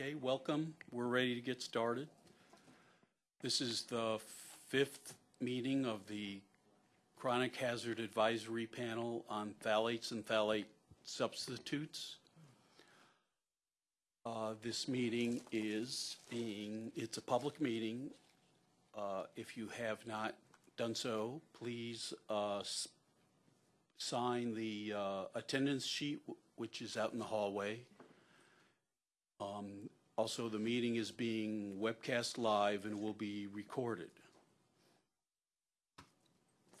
Okay, welcome. We're ready to get started. This is the fifth meeting of the Chronic Hazard Advisory Panel on phthalates and phthalate substitutes. Uh, This meeting is being, it's a public meeting. Uh, If you have not done so, please uh, sign the uh, attendance sheet, which is out in the hallway. Um, Also, the meeting is being webcast live and will be recorded.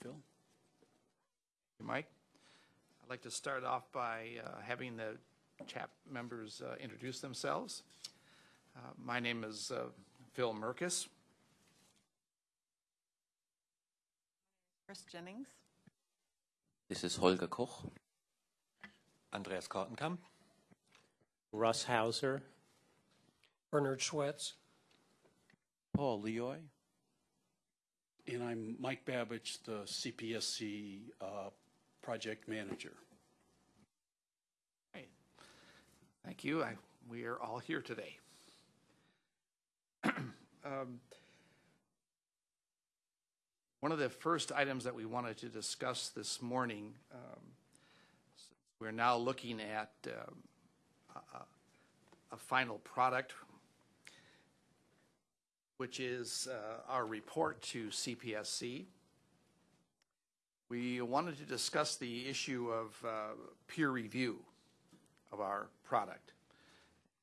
Phil? Mike. I'd like to start off by uh, having the CHAP members uh, introduce themselves. Uh, My name is uh, Phil Mirkes. Chris Gennings. This is Holger Koch. Andreas Kortenkamp. Russ Hauser. Bernard Schwetz. Paul Lioy. And I'm Mike Babich, the CPSC uh, project manager. Hey, Thank you. I- We are all here today. Um, One of the first items that we wanted to discuss this morning, um, since we're now looking at um, a- a- a final product, which is uh, our report to CPSC. We wanted to discuss the issue of uh, peer review of our product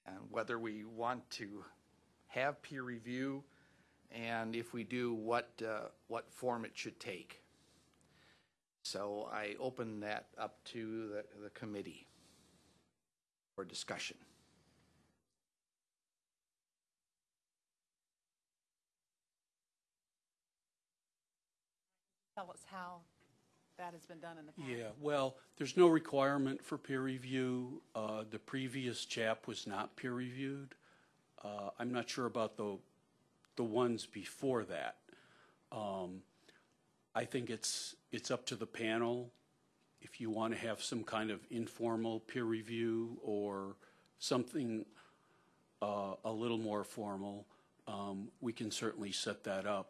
and whether we want to have peer review and if we do, what, uh, what form it should take. So I open that up to the, the committee for discussion. Tell us how that has been done in the past. Yeah, well, there's no requirement for peer review. Uh, The previous chap was not peer reviewed. Uh, I'm not sure about the, the ones before that. Um, I think it's, it's up to the panel if you want to have some kind of informal peer review or something uh, a little more formal, um, we can certainly set that up.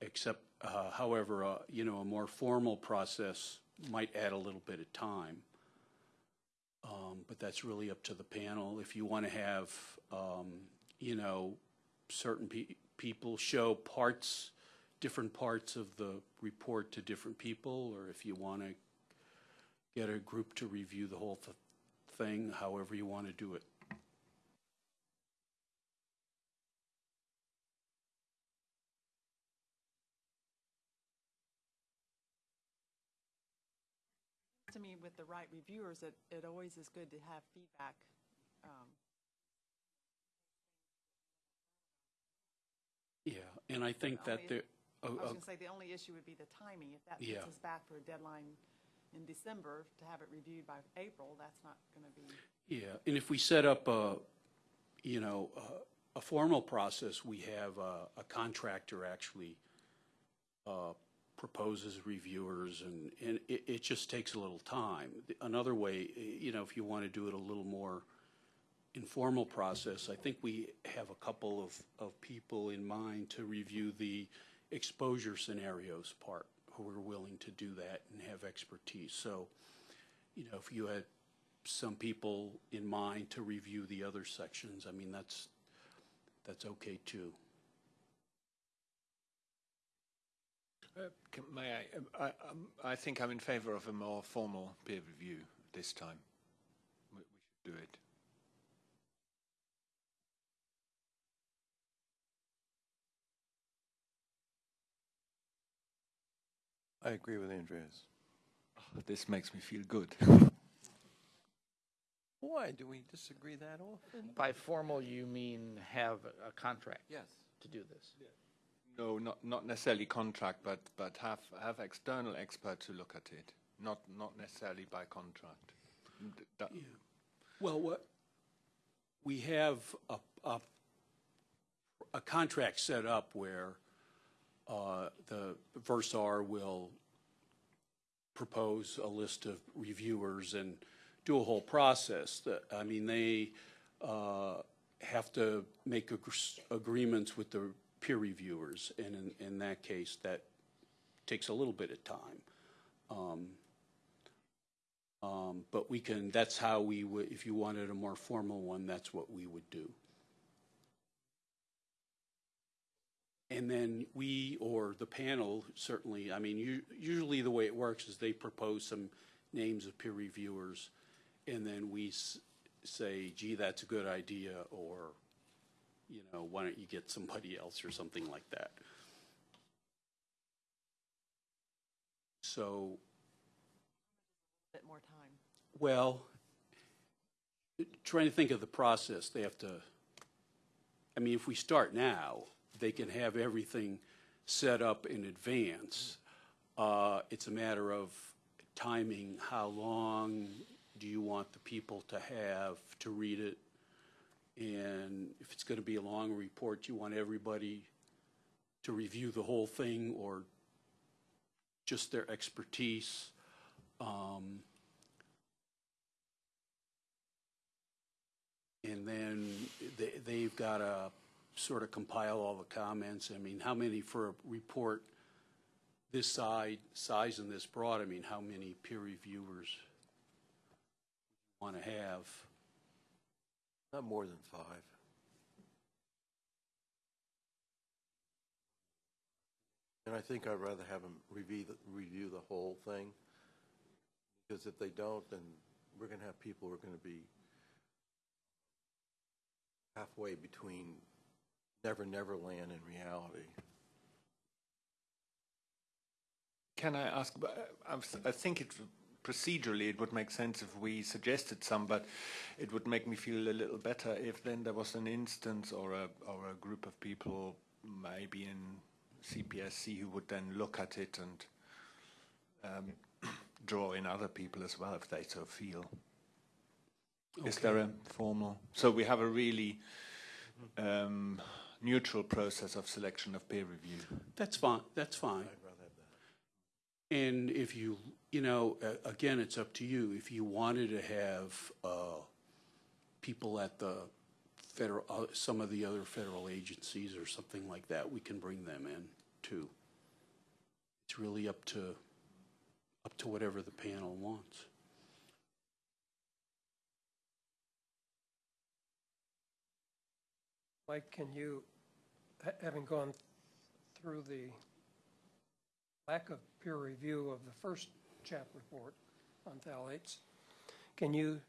Except, uh, however, uh, you know, a more formal process might add a little bit of time. Um, But that's really up to the panel. If you want to have, um, you know, certain pe- people show parts, different parts of the report to different people, or if you want to get a group to review the whole th- thing, however you want to do it. To me, with the right reviewers, it, it always is good to have feedback. um, Yeah, and I think that Only- there, I oh, was oh, going to say, the only issue would be the timing. If that Yeah. puts us back for a deadline in December to have it reviewed by April, that's not going to be, Yeah, and if we set up a, you know, a, a formal process, we have a, a contractor actually uh, proposes reviewers, and, and it, it just takes a little time. Another way, you know, if you want to do it a little more informal process, I think we have a couple of, of people in mind to review the exposure scenarios part, who are willing to do that and have expertise. So, you know, if you had some people in mind to review the other sections, I mean, that's, that's okay too. Uh, can- May I, um, I, um, I think I'm in favor of a more formal peer review this time. We we should do it. I agree with Andreas. This makes me feel good. Why do we disagree that often? By formal, you mean have a contract Yes. to do this? No, not, not necessarily contract, but, but have, have external experts to look at it, not, not necessarily by contract. That- Well, what, we have a, a, a contract set up where uh, the Versar will propose a list of reviewers and do a whole process. That, I mean, they uh, have to make ag- agreements with the peer reviewers, and in, in that case, that takes a little bit of time. Um, um, But we can, that's how we would, if you wanted a more formal one, that's what we would do. And then we, or the panel, certainly, I mean, u- usually the way it works is they propose some names of peer reviewers, and then we say, gee, that's a good idea, or, you know, why don't you get somebody else, or something like that. So, A Bit more time. well, trying to think of the process, they have to, I mean, if we start now, they can have everything set up in advance. Uh, It's a matter of timing, how long do you want the people to have to read it? And if it's going to be a long report, you want everybody to review the whole thing or just their expertise? Um, And then they, they've got to sort of compile all the comments. I mean, how many for a report this side, size and this broad? I mean, how many peer reviewers want to have? Not more than five. And I think I'd rather have them review, the- review the whole thing. Because if they don't, then we're going to have people who are going to be halfway between Never Never Land and reality. Can I ask, uh, I think it, procedurally, it would make sense if we suggested some, but it would make me feel a little better if then there was an instance or a, or a group of people, maybe in CPSC, who would then look at it and um, draw in other people as well, if they so feel. Is there a formal, so we have a really um, neutral process of selection of peer review? That's fine, that's fine. I'd rather have that. And if you, you know, again, it's up to you. If you wanted to have uh, people at the federal, uh, some of the other federal agencies or something like that, we can bring them in too. It's really up to, up to whatever the panel wants. Mike, can you, having gone through the lack of peer review of the first CHAP report on phthalates, can you,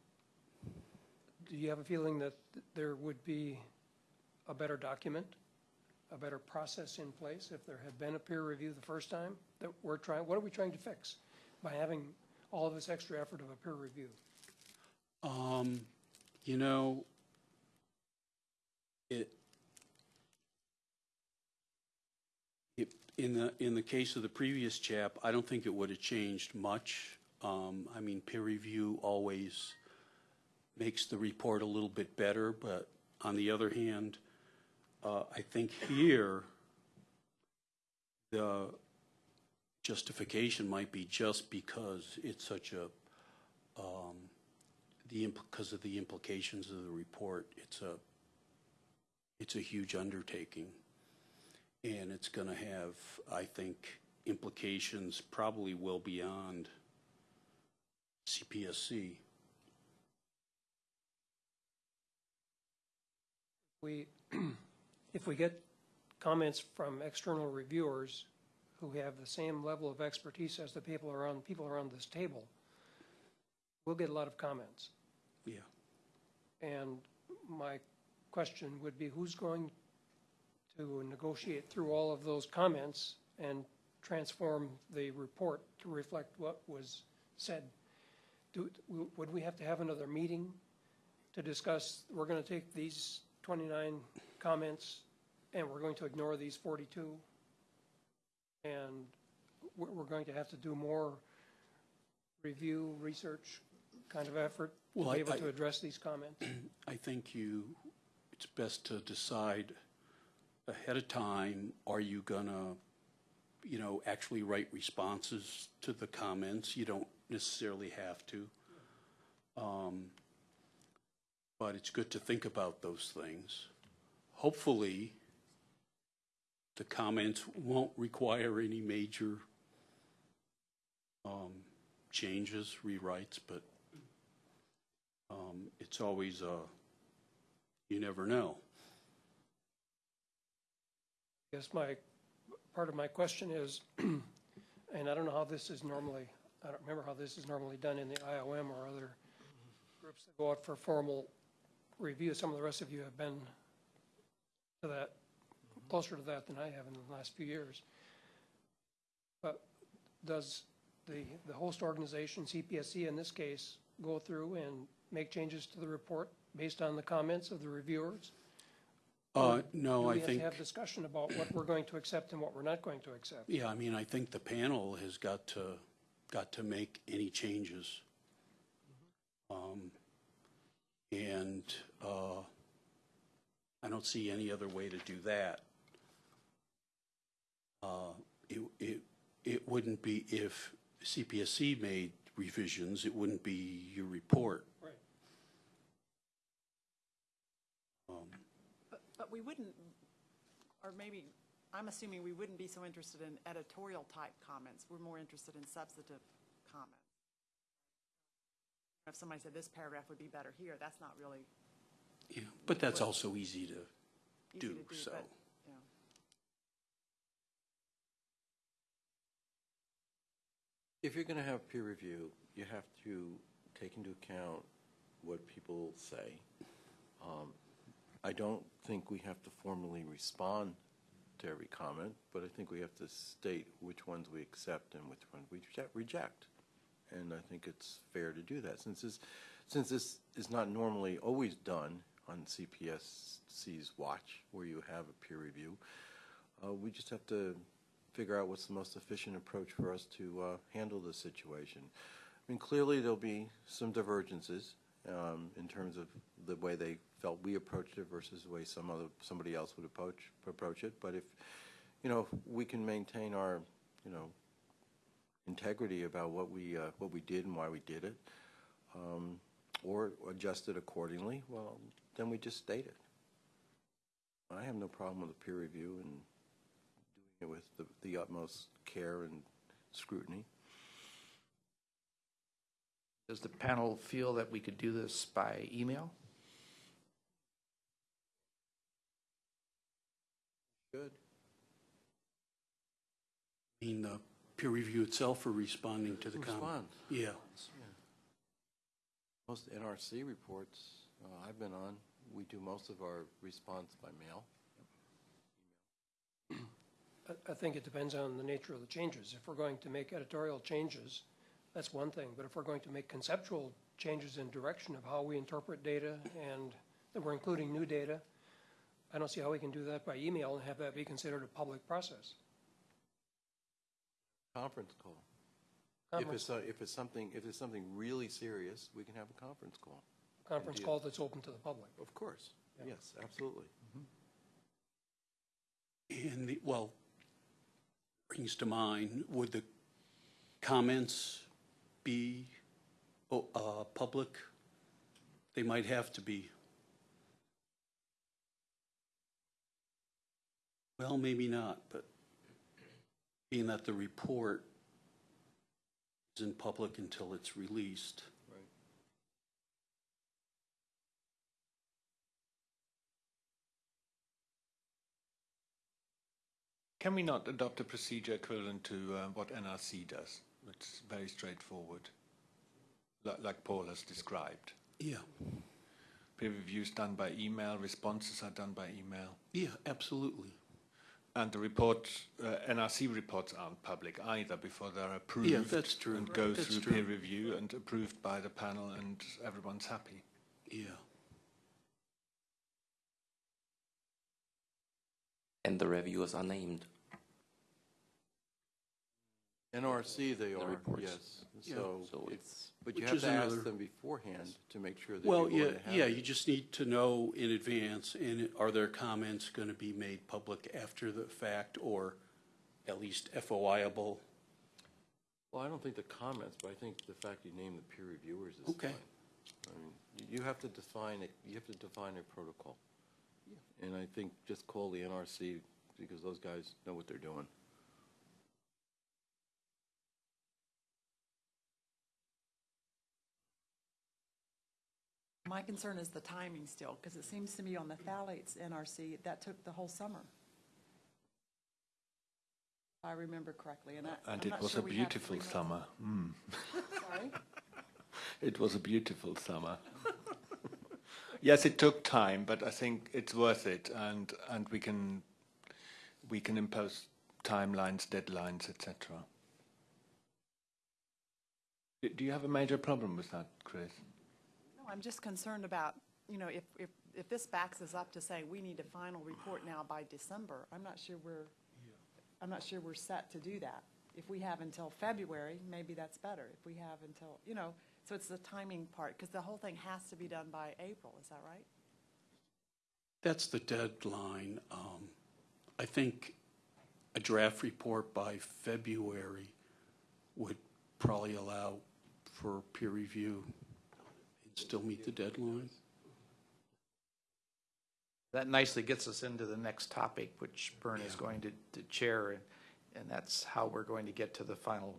do you have a feeling that there would be a better document, a better process in place if there had been a peer review the first time that we're trying, what are we trying to fix by having all of this extra effort of a peer review? Um, you know, it, it, in the, in the case of the previous chap, I don't think it would have changed much. Um, I mean, peer review always makes the report a little bit better, but on the other hand, uh, I think here, the justification might be just because it's such a, um, the, because of the implications of the report, it's a, it's a huge undertaking. And it's going to have, I think, implications probably well beyond CPSC. We, if we get comments from external reviewers who have the same level of expertise as the people around, people around this table, we'll get a lot of comments. Yeah. And my question would be, who's going to negotiate through all of those comments and transform the report to reflect what was said? Do, would we have to have another meeting to discuss, we're going to take these 29 comments and we're going to ignore these 42? And we're, going to have to do more review, research kind of effort to Well, I- be able I- to address these comments? I think you, it's best to decide ahead of time, are you gonna, you know, actually write responses to the comments? You don't necessarily have to. Um, But it's good to think about those things. Hopefully, the comments won't require any major um, changes, rewrites, but um, it's always, you never know. Guess my, part of my question is, and I don't know how this is normally, I don't remember how this is normally done in the IOM or other groups that go out for formal review. Some of the rest of you have been to that, closer to that than I have in the last few years. But does the, the host organization, CPSC in this case, go through and make changes to the report based on the comments of the reviewers? Uh, No, I we have think. to have discussion about what we're going to accept and what we're not going to accept? Yeah, I mean, I think the panel has got to, got to make any changes. Um, And uh, I don't see any other way to do that. Uh, It, it, it wouldn't be, if CPSC made revisions, it wouldn't be your report. Right. Um, But, but we wouldn't, or maybe, I'm assuming we wouldn't be so interested in editorial type comments. We're more interested in substantive comments. If somebody said this paragraph would be better here, that's not really Yeah, but that's also easy to easy do, to do, so. but, yeah. If you're going to have peer review, you have to take into account what people say. Um, I don't think we have to formally respond to every comment, but I think we have to state which ones we accept and which ones we reject-. And I think it's fair to do that, since this, since this is not normally always done on CPSC's watch, where you have a peer review. Uh, we just have to figure out what's the most efficient approach for us to uh, handle the situation. I mean, clearly there'll be some divergences um, in terms of the way they felt we approached it versus the way some other somebody else would approach approach it. But if you know we can maintain our you know integrity about what we uh, what we did and why we did it, um, or adjust it accordingly, well, then we just state it. I have no problem with a peer review and doing it with the, the utmost care and scrutiny. Does the panel feel that we could do this by email? Good. I mean, the peer review itself for responding to the comment? Respond. Yeah. Most NRC reports uh, I've been on, we do most of our response by mail. I, I think it depends on the nature of the changes. If we're going to make editorial changes, that's one thing, but if we're going to make conceptual changes in direction of how we interpret data and that we're including new data, I don't see how we can do that by email and have that be considered a public process. Conference call. If Conference, it's, uh, if it's something, if it's something really serious, we can have a conference call. conference indeed. call that's open to the public. Of course. Yes, absolutely. And the, well, brings to mind, would the comments be, oh, uh, public? They might have to be. Well, maybe not, but being that the report isn't public until it's released. Right. Can we not adopt a procedure equivalent to uh, what NRC does? It's very straightforward, li- like Paul has described. Yeah, Peer reviews done by email, responses are done by email. yeah, absolutely. And the report, uh, NRC reports aren't public either before they're approved. that's true. And go That's through true. peer review and approved by the panel and everyone's happy. Yeah. And the reviewers are named. NRC, they are, reports. yes. Yeah. So, it's but you Which have is to ask another- them beforehand to make sure that Well, you're yeah, going to have yeah, it. you just need to know in advance, and are their comments going to be made public after the fact, or at least FOIable? Well, I don't think the comments, but I think the fact you name the peer reviewers is Okay. fine. you have to define it, you have to define a protocol. And I think just call the NRC, because those guys know what they're doing. My concern is the timing still, because it seems to me on the phthalates NRC, that took the whole summer. If I remember correctly, and I, And it not was sure a we have beautiful three months. summer. Mm. Sorry? It was a beautiful summer. yes, it took time, but I think it's worth it, and and we can we can impose timelines, deadlines, etc. Do you have a major problem with that, Chris? No, I'm just concerned about, you know, if, if, if this backs us up to say we need a final report now by December, I'm not sure we're, I'm not sure we're set to do that. If we have until February, maybe that's better. If we have until, you know, so it's the timing part, because the whole thing has to be done by April, is that right? That's the deadline. Um, I think a draft report by February would probably allow for peer review and still meet the deadline. That nicely gets us into the next topic, which Bern is going to, to chair, and, and that's how we're going to get to the final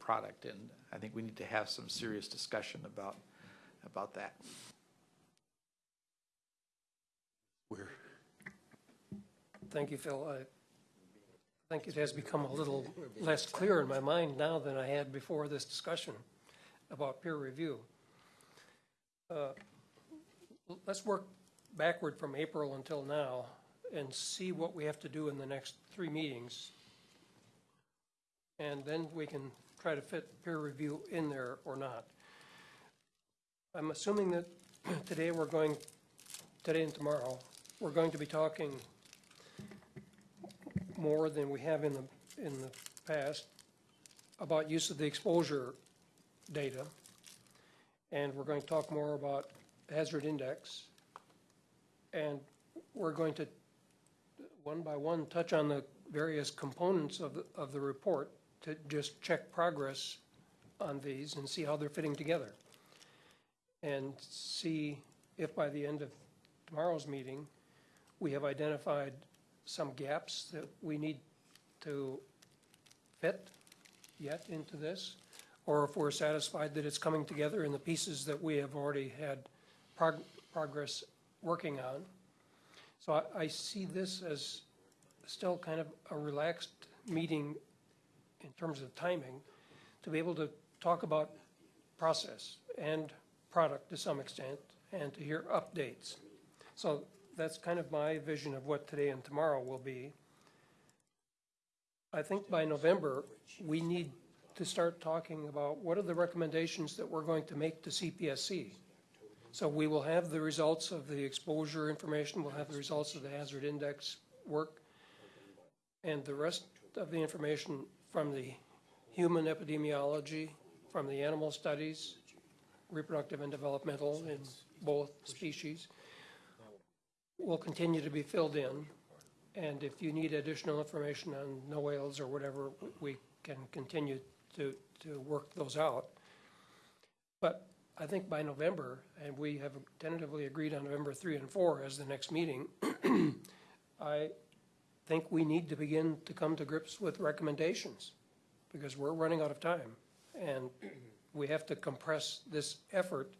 product. And I think we need to have some serious discussion about, about that. Where, Thank you, Phil. I think it has become a little less clear in my mind now than I had before this discussion about peer review. Uh, Let's work backward from April until now and see what we have to do in the next three meetings. And then we can try to fit peer review in there or not. I'm assuming that today we're going, today and tomorrow, we're going to be talking more than we have in the, in the past about use of the exposure data. And we're going to talk more about hazard index. And we're going to, one by one, touch on the various components of, the- of the report to just check progress on these and see how they're fitting together. And see if by the end of tomorrow's meeting, we have identified some gaps that we need to fit yet into this, or if we're satisfied that it's coming together in the pieces that we have already had prog- progress working on. So I, I see this as still kind of a relaxed meeting in terms of timing, to be able to talk about process and product to some extent, and to hear updates. So that's kind of my vision of what today and tomorrow will be. I think by November, we need to start talking about what are the recommendations that we're going to make to CPSC. So we will have the results of the exposure information, we'll have the results of the hazard index work, and the rest of the information from the human epidemiology, from the animal studies, reproductive and developmental in both species, will continue to be filled in. And if you need additional information on NOAELs or whatever, we can continue to, to work those out. But I think by November, and we have tentatively agreed on November three and four as the next meeting, I think we need to begin to come to grips with recommendations, because we're running out of time. And we have to compress this effort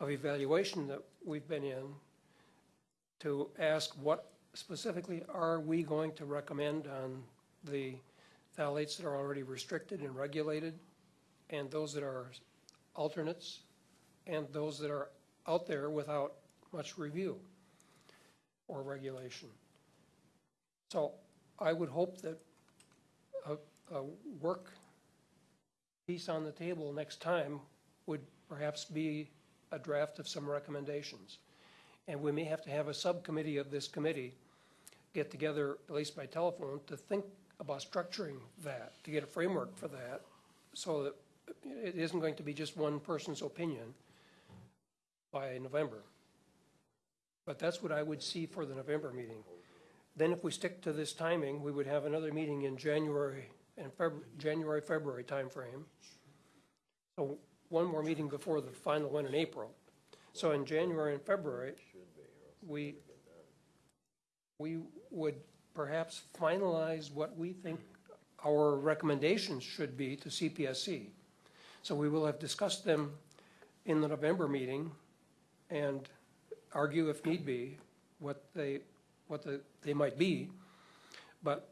of evaluation that we've been in to ask what specifically are we going to recommend on the phthalates that are already restricted and regulated, and those that are alternates, and those that are out there without much review or regulation. So I would hope that a, a work piece on the table next time would perhaps be a draft of some recommendations. And we may have to have a subcommittee of this committee get together, at least by telephone, to think about structuring that, to get a framework for that, so that it isn't going to be just one person's opinion by November. But that's what I would see for the November meeting. Then if we stick to this timing, we would have another meeting in January and Feb, January, February timeframe. So one more meeting before the final one in April. So in January and February, we, we would perhaps finalize what we think our recommendations should be to CPSC. So we will have discussed them in the November meeting and argue if need be what they, what the, they might be. But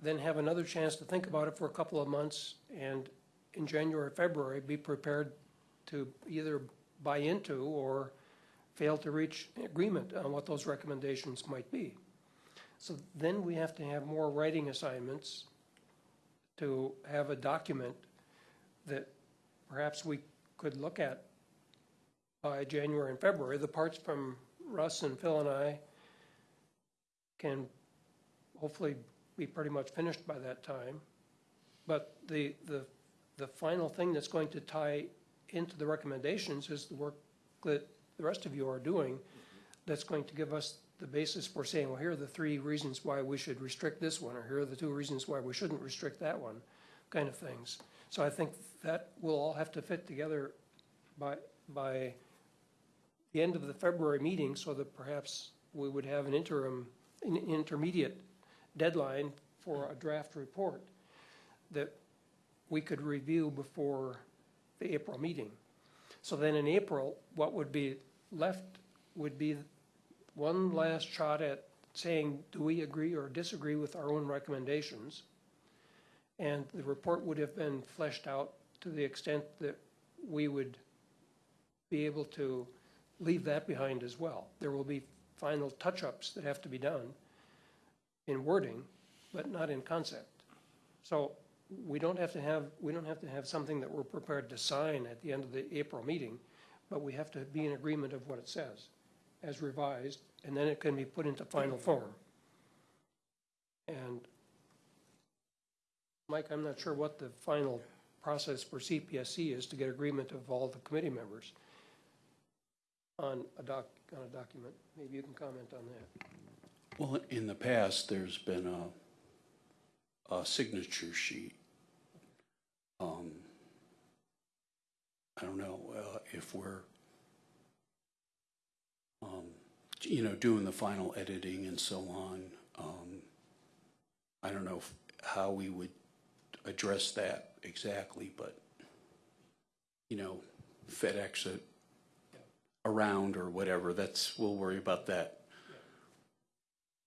then have another chance to think about it for a couple of months and in January, or February, be prepared to either buy into or fail to reach agreement on what those recommendations might be. So then we have to have more writing assignments to have a document that perhaps we could look at by January and February. The parts from Russ and Phil and I can hopefully be pretty much finished by that time. But the, the, the final thing that's going to tie into the recommendations is the work that the rest of you are doing that's going to give us the basis for saying, well, here are the three reasons why we should restrict this one, or here are the two reasons why we shouldn't restrict that one, kind of things. So I think that will all have to fit together by, by the end of the February meeting, so that perhaps we would have an interim, an intermediate deadline for a draft report that we could review before the April meeting. So then in April, what would be left would be one last shot at saying, do we agree or disagree with our own recommendations? And the report would have been fleshed out to the extent that we would be able to leave that behind as well. There will be final touch-ups that have to be done in wording, but not in concept. So we don't have to have, we don't have to have something that we're prepared to sign at the end of the April meeting, but we have to be in agreement of what it says as revised, and then it can be put into final form. And Mike, I'm not sure what the final process for CPSC is to get agreement of all the committee members on a doc, on a document. Maybe you can comment on that. Well, in the past, there's been a, a signature sheet. Um, I don't know, uh, if we're, um, you know, doing the final editing and so on. Um, I don't know how we would address that exactly, but, you know, FedEx it around or whatever, that's, we'll worry about that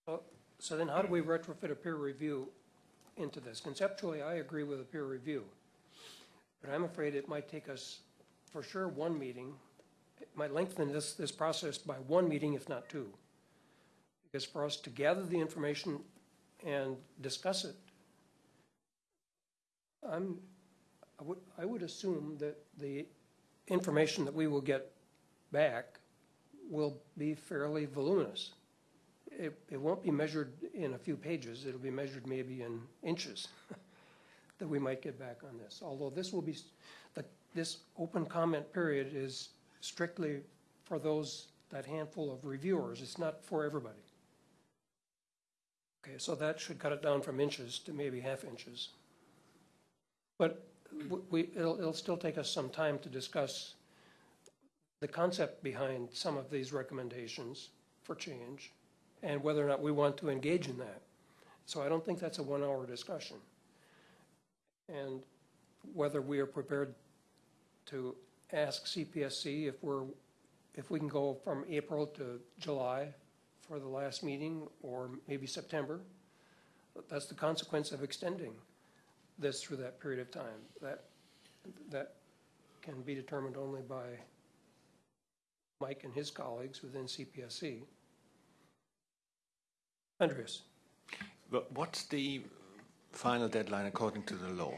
So- So then how do we retrofit a peer review into this? Conceptually, I agree with a peer review. But I'm afraid it might take us, for sure, one meeting. Might lengthen this, this process by one meeting, if not two. Because for us to gather the information and discuss it, I'm, I would, I would assume that the information that we will get back will be fairly voluminous it, it won't be measured in a few pages, it'll be measured maybe in inches that we might get back on this. Although this will be, the, this open comment period is strictly for those, that handful of reviewers, it's not for everybody. Okay, so that should cut it down from inches to maybe half inches. But we, it'll, it'll still take us some time to discuss the concept behind some of these recommendations for change and whether or not we want to engage in that. So I don't think that's a one-hour discussion. And whether we are prepared to ask CPSC if we're, if we can go from April to July for the last meeting, or maybe September. That's the consequence of extending this through that period of time. That, that can be determined only by Mike and his colleagues within CPSC. Andreas? But what's the final deadline according to the law?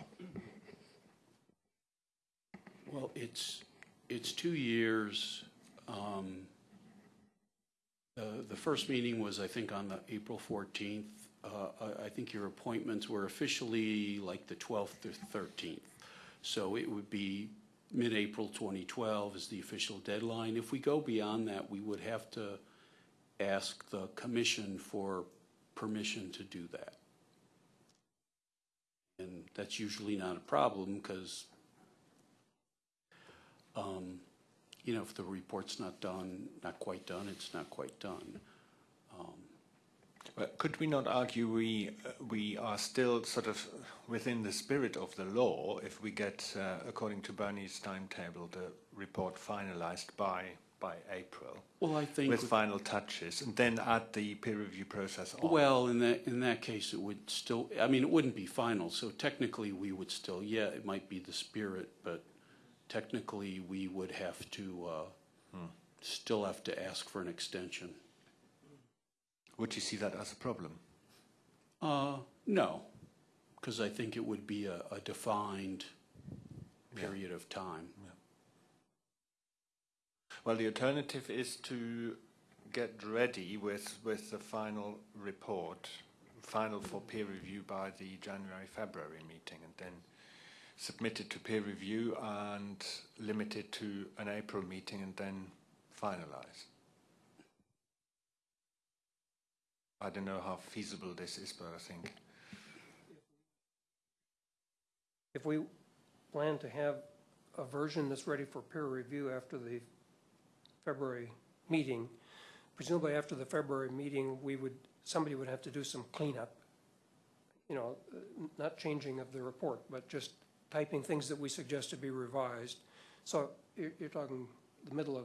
Well, it's, it's two years. Um, The, the first meeting was, I think, on the April 14th. Uh, I, I think your appointments were officially like the 12th or 13th. So it would be mid-April 2012 is the official deadline. If we go beyond that, we would have to ask the commission for permission to do that. And that's usually not a problem because um, you know, if the report's not done, not quite done, it's not quite done. But could we not argue we uh, we are still sort of within the spirit of the law if we get, uh, according to Bernie's timetable, the report finalized by by April Well, I think. with final touches, and then add the peer review process on? Well, in that, in that case, it would still, I mean, it wouldn't be final, so technically, we would still, yeah, it might be the spirit, but technically, we would have to, uh, still have to ask for an extension. Would you see that as a problem? Uh, no, because I think it would be a, a defined period of time. Well, the alternative is to get ready with, with the final report, final for peer review by the January, February meeting, and then submit it to peer review and limit it to an April meeting and then finalize. I don't know how feasible this is, but I think If we plan to have a version that's ready for peer review after the February meeting, presumably after the February meeting, we would, somebody would have to do some cleanup. You know, not changing of the report, but just typing things that we suggest to be revised. So you're, you're talking the middle of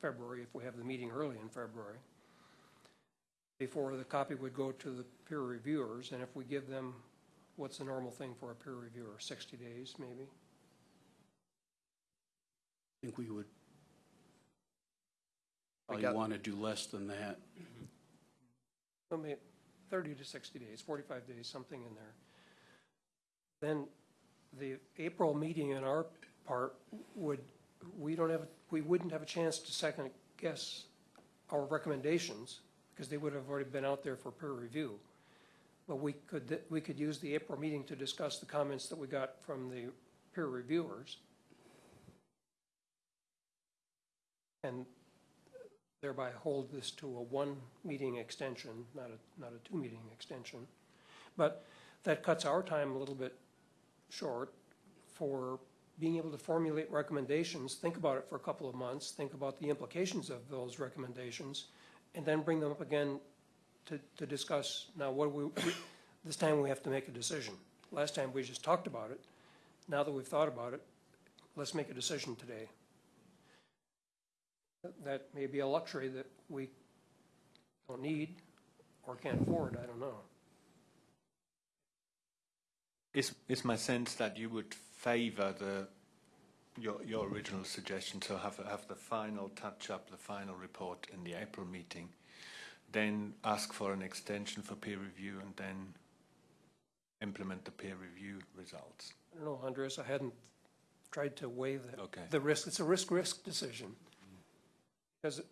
February, if we have the meeting early in February, before the copy would go to the peer reviewers, and if we give them, what's the normal thing for a peer reviewer, 60 days, maybe? I think we would We probably got- want to do less than that. I mean, 30 to 60 days, 45 days, something in there. Then the April meeting on our part would, we don't have, we wouldn't have a chance to second guess our recommendations because they would have already been out there for peer review. But we could, we could use the April meeting to discuss the comments that we got from the peer reviewers. And thereby hold this to a one-meeting extension, not a, not a two-meeting extension. But that cuts our time a little bit short for being able to formulate recommendations, think about it for a couple of months, think about the implications of those recommendations, and then bring them up again to, to discuss, now what we, this time we have to make a decision. Last time we just talked about it. Now that we've thought about it, let's make a decision today. That may be a luxury that we don't need or can't afford, I don't know. Is is my sense that you would favour the your your original suggestion to have have the final touch up, the final report in the April meeting, then ask for an extension for peer review, and then implement the peer review results. I don't know, Andres, I hadn't tried to weigh the, Okay. the risk. It's a risk-risk decision. Because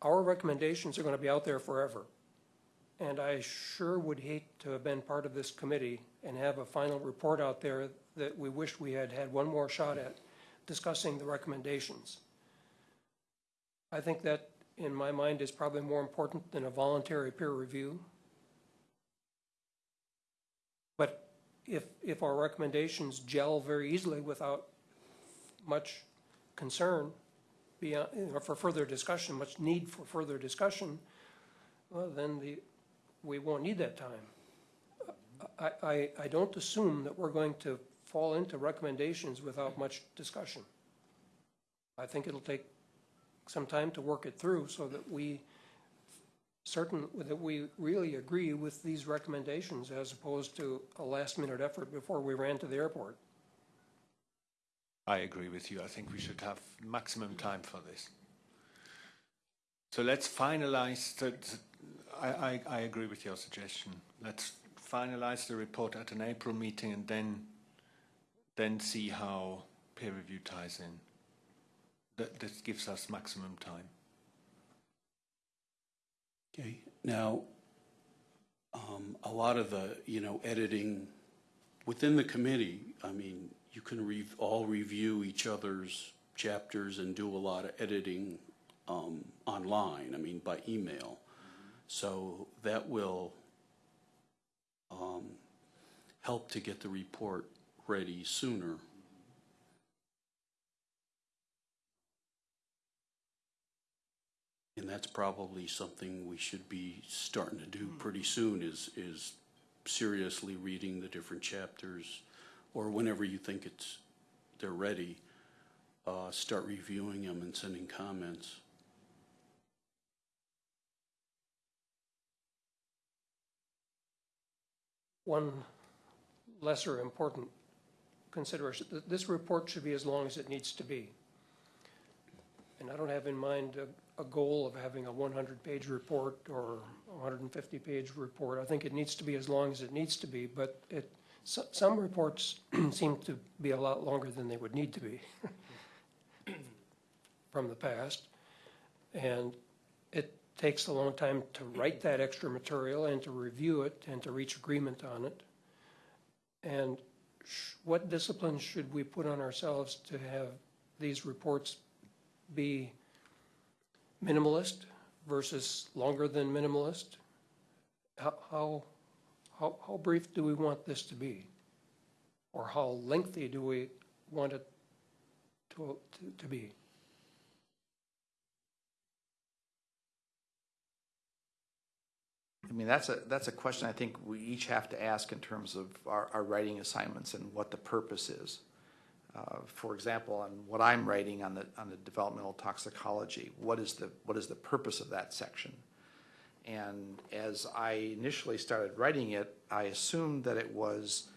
our recommendations are going to be out there forever. And I sure would hate to have been part of this committee and have a final report out there that we wish we had had one more shot at discussing the recommendations. I think that, in my mind, is probably more important than a voluntary peer review. But if, if our recommendations gel very easily without much concern beyond, for further discussion, much need for further discussion, well, then the, we won't need that time. I, I, I don't assume that we're going to fall into recommendations without much discussion. I think it'll take some time to work it through so that we certain, that we really agree with these recommendations as opposed to a last-minute effort before we ran to the airport. I agree with you. I think we should have maximum time for this. So let's finalize I, I, I agree with your suggestion. Let's finalize the report at an April meeting and then, then see how peer review ties in. That, this gives us maximum time. Okay, now, um, a lot of the, you know, editing within the committee, I mean, you can re, all review each other's chapters and do a lot of editing, um, online, I mean, by email. So that will, um, help to get the report ready sooner. And that's probably something we should be starting to do pretty soon is, is seriously reading the different chapters, or whenever you think it's, they're ready, uh, start reviewing them and sending comments. One lesser important consideration, th- this report should be as long as it needs to be. And I don't have in mind a, a goal of having a one hundred page report or hundred and fifty page report. I think it needs to be as long as it needs to be, but it, so, some reports seem to be a lot longer than they would need to be from the past. And it takes a long time to mm-hmm. write that extra material and to review it and to reach agreement on it. And sh- what disciplines should we put on ourselves to have these reports be minimalist versus longer than minimalist? How, how, how, how brief do we want this to be? Or how lengthy do we want it to, to, to be? I mean, that's a, that's a question I think we each have to ask in terms of our, our writing assignments and what the purpose is. Uh, For example, on what I'm writing on the, on the developmental toxicology, what is the, what is the purpose of that section? And as I initially started writing it, I assumed that it was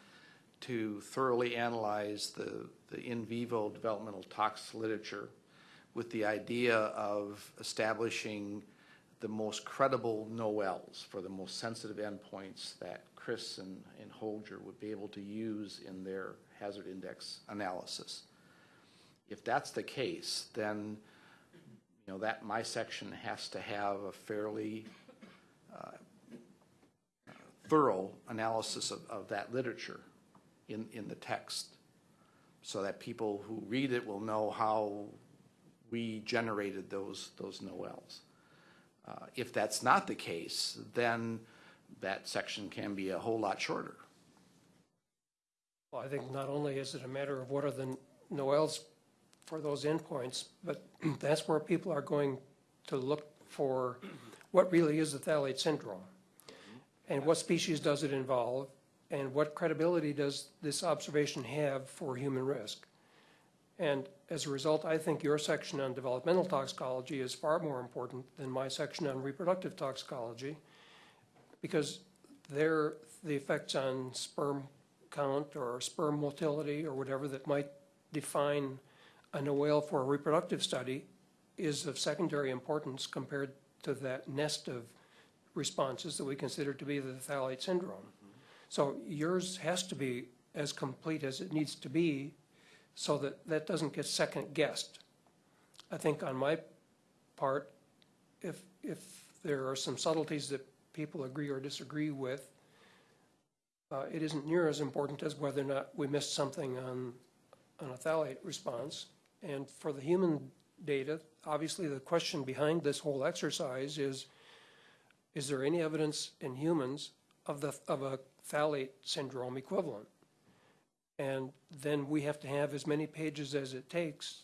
to thoroughly analyze the, the in vivo developmental tox literature with the idea of establishing the most credible NOELs for the most sensitive endpoints that Chris and, and Holger would be able to use in their hazard index analysis. If that's the case, then, you know, that, my section has to have a fairly uh, thorough analysis of, of that literature in, in the text, so that people who read it will know how we generated those, those NOELs. Uh, If that's not the case, then that section can be a whole lot shorter. Well, I think not only is it a matter of what are the NOELs for those endpoints, but that's where people are going to look for what really is the phthalate syndrome. And what species does it involve? And what credibility does this observation have for human risk? And as a result, I think your section on developmental toxicology is far more important than my section on reproductive toxicology because they're the effects on sperm count or sperm motility or whatever that might define a NOEL for a reproductive study is of secondary importance compared to that nest of responses that we consider to be the phthalate syndrome. So yours has to be as complete as it needs to be so that that doesn't get second guessed. I think on my part, if, if there are some subtleties that people agree or disagree with, uh, it isn't near as important as whether or not we missed something on, on a phthalate response. And for the human data, obviously the question behind this whole exercise is, is there any evidence in humans of the, of a phthalate syndrome equivalent? And then we have to have as many pages as it takes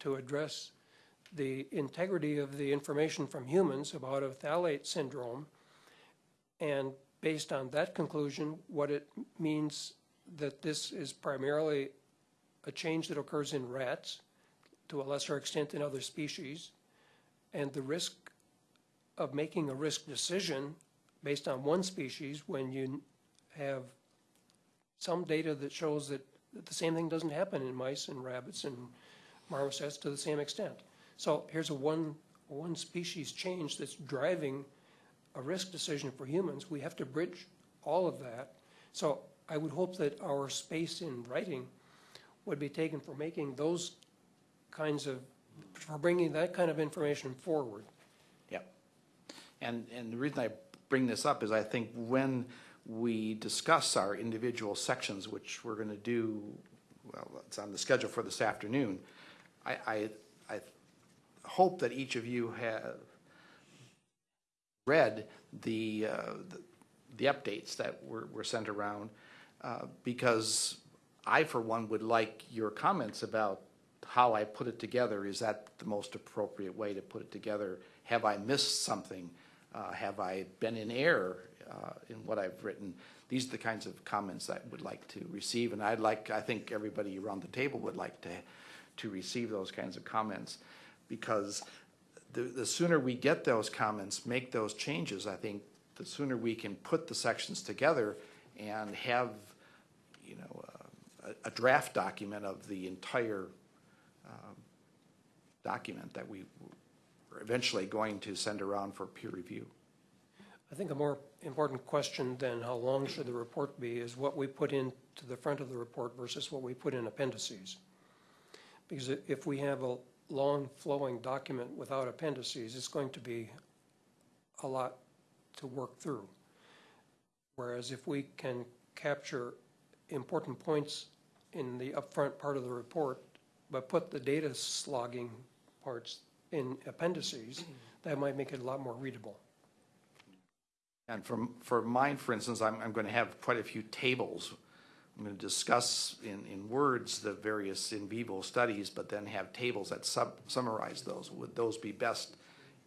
to address the integrity of the information from humans about a phthalate syndrome. And based on that conclusion, what it means that this is primarily a change that occurs in rats, to a lesser extent in other species, and the risk of making a risk decision based on one species when you have some data that shows that, that the same thing doesn't happen in mice and rabbits and marmosets to the same extent. So here's a one, one species change that's driving a risk decision for humans. We have to bridge all of that. So I would hope that our space in writing would be taken for making those kinds of, for bringing that kind of information forward. Yep. And, and the reason I bring this up is I think when we discuss our individual sections, which we're going to do, well, it's on the schedule for this afternoon, I, I, I hope that each of you have read the, uh, the- the updates that were, were sent around, uh, because I, for one, would like your comments about how I put it together, is that the most appropriate way to put it together? Have I missed something? Uh, Have I been in error uh, in what I've written? These are the kinds of comments I would like to receive, and I'd like, I think everybody around the table would like to, to receive those kinds of comments, because the, the sooner we get those comments, make those changes, I think the sooner we can put the sections together and have, you know, uh, a, a draft document of the entire um, document that we are eventually going to send around for peer review. I think a more important question than how long should the report be is what we put into the front of the report versus what we put in appendices. Because if we have a long flowing document without appendices, it's going to be a lot to work through. Whereas if we can capture important points in the upfront part of the report, but put the data slogging parts in appendices, that might make it a lot more readable. And for, for mine, for instance, I'm, I'm going to have quite a few tables. I'm going to discuss in, in words the various in vivo studies, but then have tables that sub, summarize those. Would those be best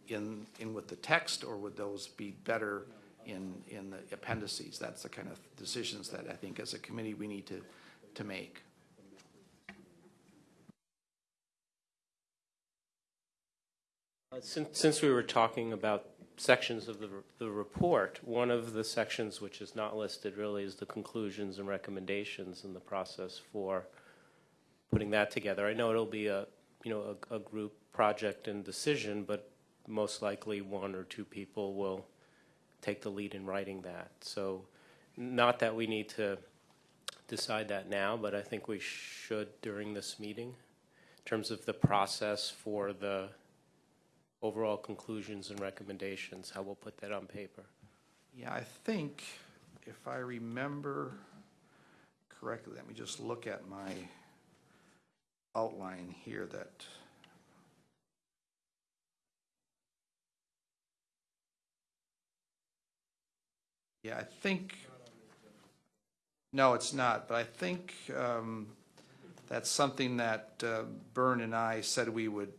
in, in with the text, or would those be better in, in the appendices? That's the kind of decisions that I think as a committee we need to, to make. Uh, Since, since we were talking about sections of the, the report, one of the sections which is not listed really is the conclusions and recommendations and the process for putting that together. I know it'll be a, you know, a, a group project and decision, but most likely one or two people will take the lead in writing that. So not that we need to decide that now, but I think we should during this meeting in terms of the process for the overall conclusions and recommendations, how we'll put that on paper. Yeah, I think, if I remember correctly, let me just look at my outline here that. Yeah, I think, no, it's not, but I think um, that's something that uh, Bern and I said we would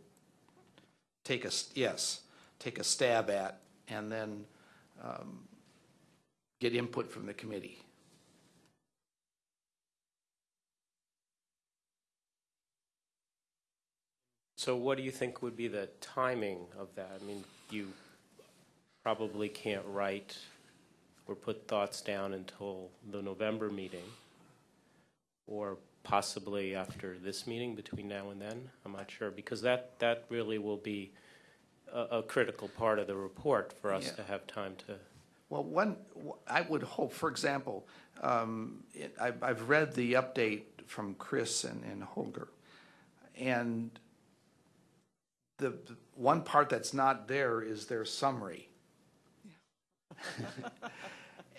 take a, yes, take a stab at, and then um, get input from the committee. So what do you think would be the timing of that? I mean, you probably can't write or put thoughts down until the November meeting, or possibly after this meeting between now and then? I'm not sure, because that, that really will be a, a critical part of the report for us Yeah. to have time to. Well, one, I would hope, for example, um, it- I've, I've read the update from Chris and, and Holger. And the, the one part that's not there is their summary.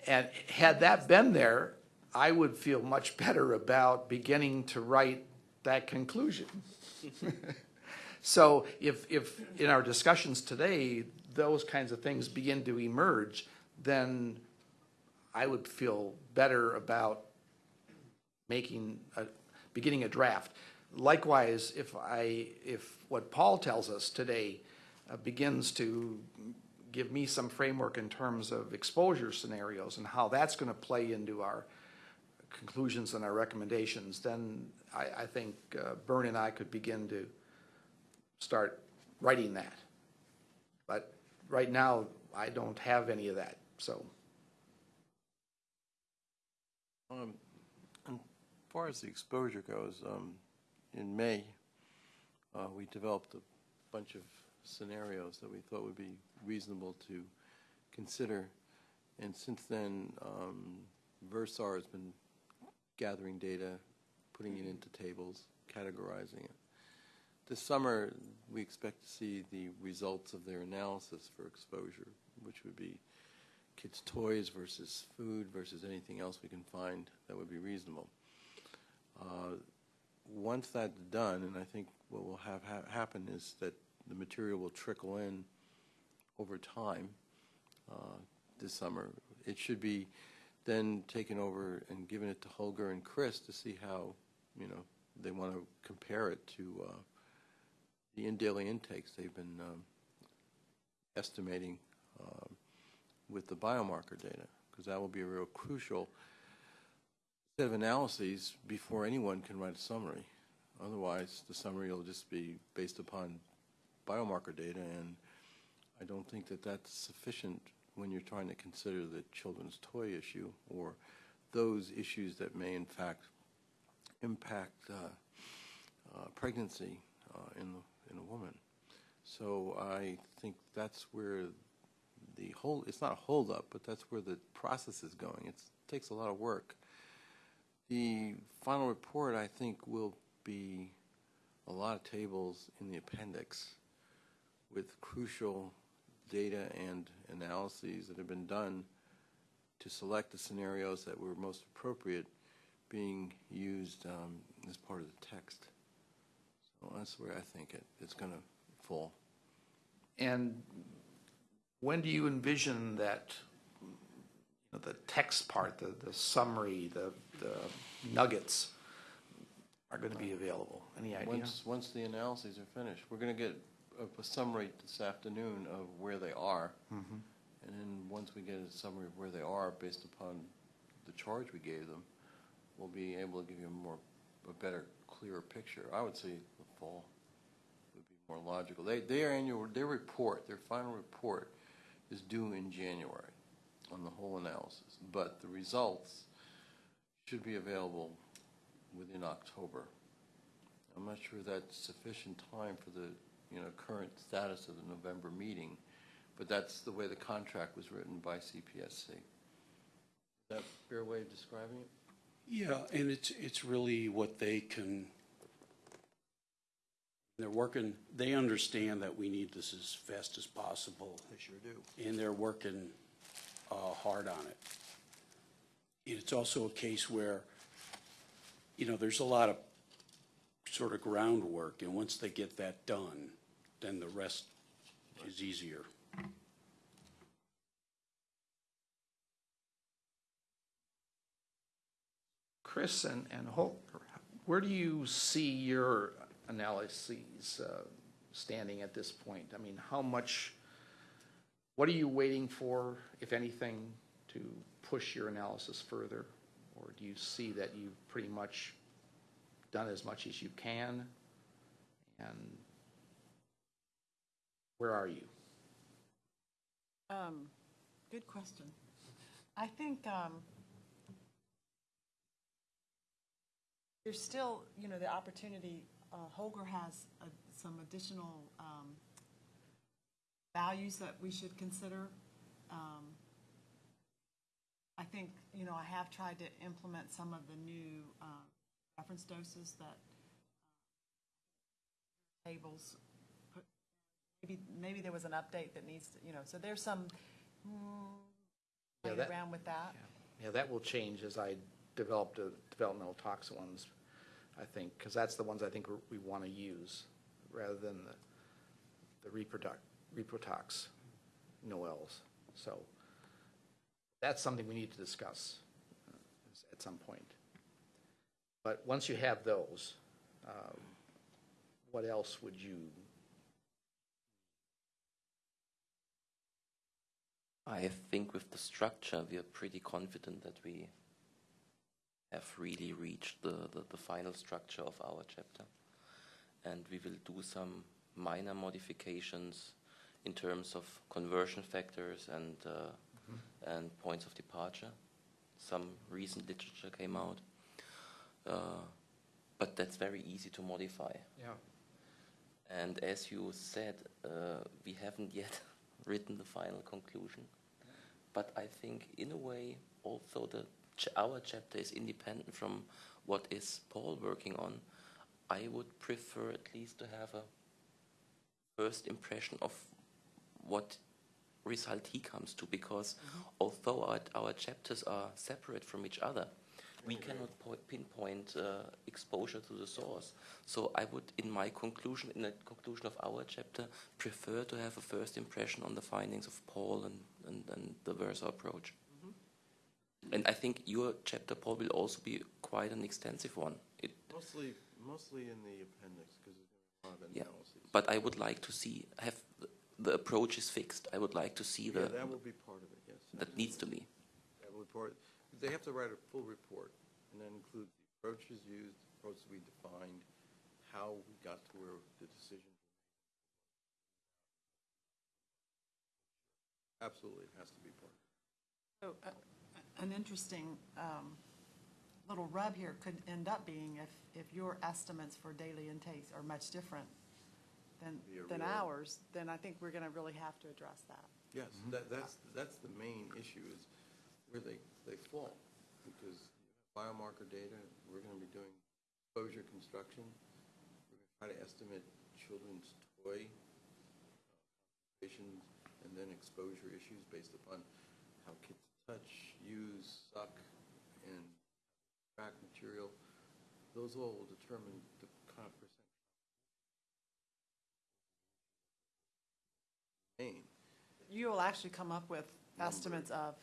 And had that been there, I would feel much better about beginning to write that conclusion. So if, if in our discussions today, those kinds of things begin to emerge, then I would feel better about making, a, beginning a draft. Likewise, if I, if what Paul tells us today uh, begins to give me some framework in terms of exposure scenarios and how that's going to play into our conclusions and our recommendations, then I, I think uh, and I could begin to start writing that. But right now, I don't have any of that, so. Um, As far as the exposure goes, um, in May, uh, we developed a bunch of scenarios that we thought would be reasonable to consider. And since then, um, Versar has been gathering data, putting it into tables, categorizing it. This summer, we expect to see the results of their analysis for exposure, which would be kids' toys versus food versus anything else we can find that would be reasonable. Uh, Once that's done, and I think what will have ha- happen is that the material will trickle in over time uh, this summer. It should be then taken over and given it to Holger and Chris to see how, you know, they want to compare it to uh, the in daily intakes they've been um, estimating um, with the biomarker data, because that will be a real crucial set of analyses before anyone can write a summary. Otherwise, the summary will just be based upon biomarker data, and I don't think that that's sufficient when you're trying to consider the children's toy issue or those issues that may in fact impact uh, uh, pregnancy uh, in, in a woman. So I think that's where the whole, it's not a holdup, but that's where the process is going. It's, it takes a lot of work. The final report, I think, will be a lot of tables in the appendix with crucial data and analyses that have been done to select the scenarios that were most appropriate being used um, as part of the text. So that's where I think it, it's going to fall. And when do you envision that, you know, the text part, the, the summary, the, the nuggets are going to be available? Any idea? Once, once the analyses are finished, we're going to get a, summary this afternoon of where they are. Mm-hmm. And then once we get a summary of where they are based upon the charge we gave them, we'll be able to give you a more, a better, clearer picture. I would say the fall would be more logical. They, their annual, their report, their final report is due in January on the whole analysis. But the results should be available within October. I'm not sure that's sufficient time for the, you know, current status of the November meeting, but that's the way the contract was written by CPSC. Is that a fair way of describing it? Yeah, and it's, it's really what they can, they're working, they understand that we need this as fast as possible. They sure do. and they're working uh, hard on it. And It's also a case where, you know, there's a lot of sort of groundwork, and once they get that done, then the rest is easier. Chris and, and Holger, where do you see your analyses uh, standing at this point? I mean, how much, what are you waiting for, if anything, to push your analysis further? Or do you see that you've pretty much done as much as you can? And where are you? Um, good question. I think, um, there's still, you know, the opportunity, uh, Holger has uh, some additional, um, values that we should consider. Um, I think, you know, I have tried to implement some of the new, uh, reference doses that uh, tables maybe, maybe there was an update that needs to, you know, so there's some, mm, Yeah, playing that- around with that. Yeah, that will change as I develop the developmental toxin ones, I think, because that's the ones I think we want to use, rather than the, the reproduct, reprotox NOELs. So that's something we need to discuss uh, at some point. But once you have those, um, what else would you, I think with the structure, we are pretty confident that we have really reached the, the, the final structure of our chapter. And we will do some minor modifications in terms of conversion factors and, uh, and points of departure. Some recent literature came out. Uh, but that's very easy to modify. yeah, And as you said, uh, we haven't yet written the final conclusion. But I think, in a way, although the ch- our chapter is independent from what is Paul working on, I would prefer at least to have a first impression of what result he comes to, because mm-hmm. although our, our chapters are separate from each other, we cannot po- pinpoint uh, exposure to the source. So I would, in my conclusion, in the conclusion of our chapter, prefer to have a first impression on the findings of Paul and, and, and the Versar approach. And I think your chapter, Paul, will also be quite an extensive one. It, Mostly, Mostly in the appendix, because there's a lot of Yeah, but I would like to see, have, the- the approach is fixed. I would like to see Yeah, the, that will be part of it, yes. that needs to be. That will be part, they have to write a full report, and that includes the approaches used, the approaches we defined, how we got to where the decision. Absolutely, it has to be part. So, uh, An interesting um, little rub here could end up being if, if your estimates for daily intakes are much different than, than ours, then I think we're going to really have to address that. Yes, that, that's, that's the main issue is where they, they fall. Because biomarker data, we're gonna be doing exposure construction. We're gonna try to estimate children's toy uh, concentrations and then exposure issues based upon how kids touch, use, suck, and track material. Those all will determine the kind of percent. You will actually come up with estimates of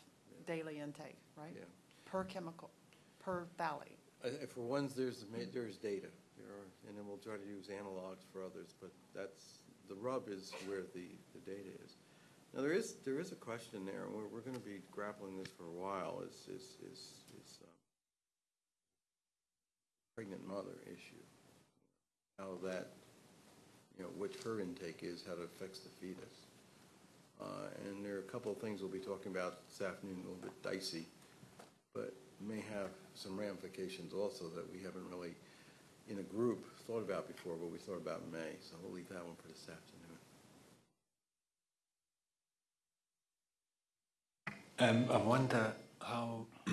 daily intake, right? yeah. Per chemical, per valley. Uh, For ones, there's, ma- there's data, there are, and then we'll try to use analogs for others, but that's, the rub is where the, the data is. Now, there is, there is a question there, and we're, we're gonna be grappling this for a while, is, is, is, is um, pregnant mother issue. How that, you know, what her intake is, how it affects the fetus. Uh, and there are a couple of things we'll be talking about this afternoon, a little bit dicey, but may have some ramifications also that we haven't really, in a group, thought about before, but we thought about in May, so we'll leave that one for this afternoon. Um, I wonder how,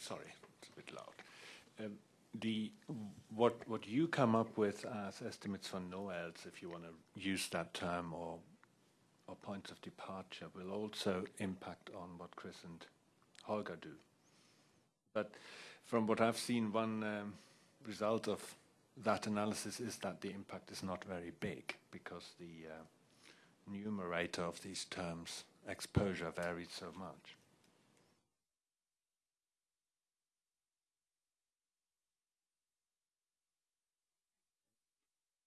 sorry, it's a bit loud. Um, the, what, what you come up with as estimates for NOELs, if you want to use that term, or, or points of departure, will also impact on what Chris and Holger do. But from what I've seen, one um, result of that analysis is that the impact is not very big because the uh, numerator of these terms, exposure, varies so much.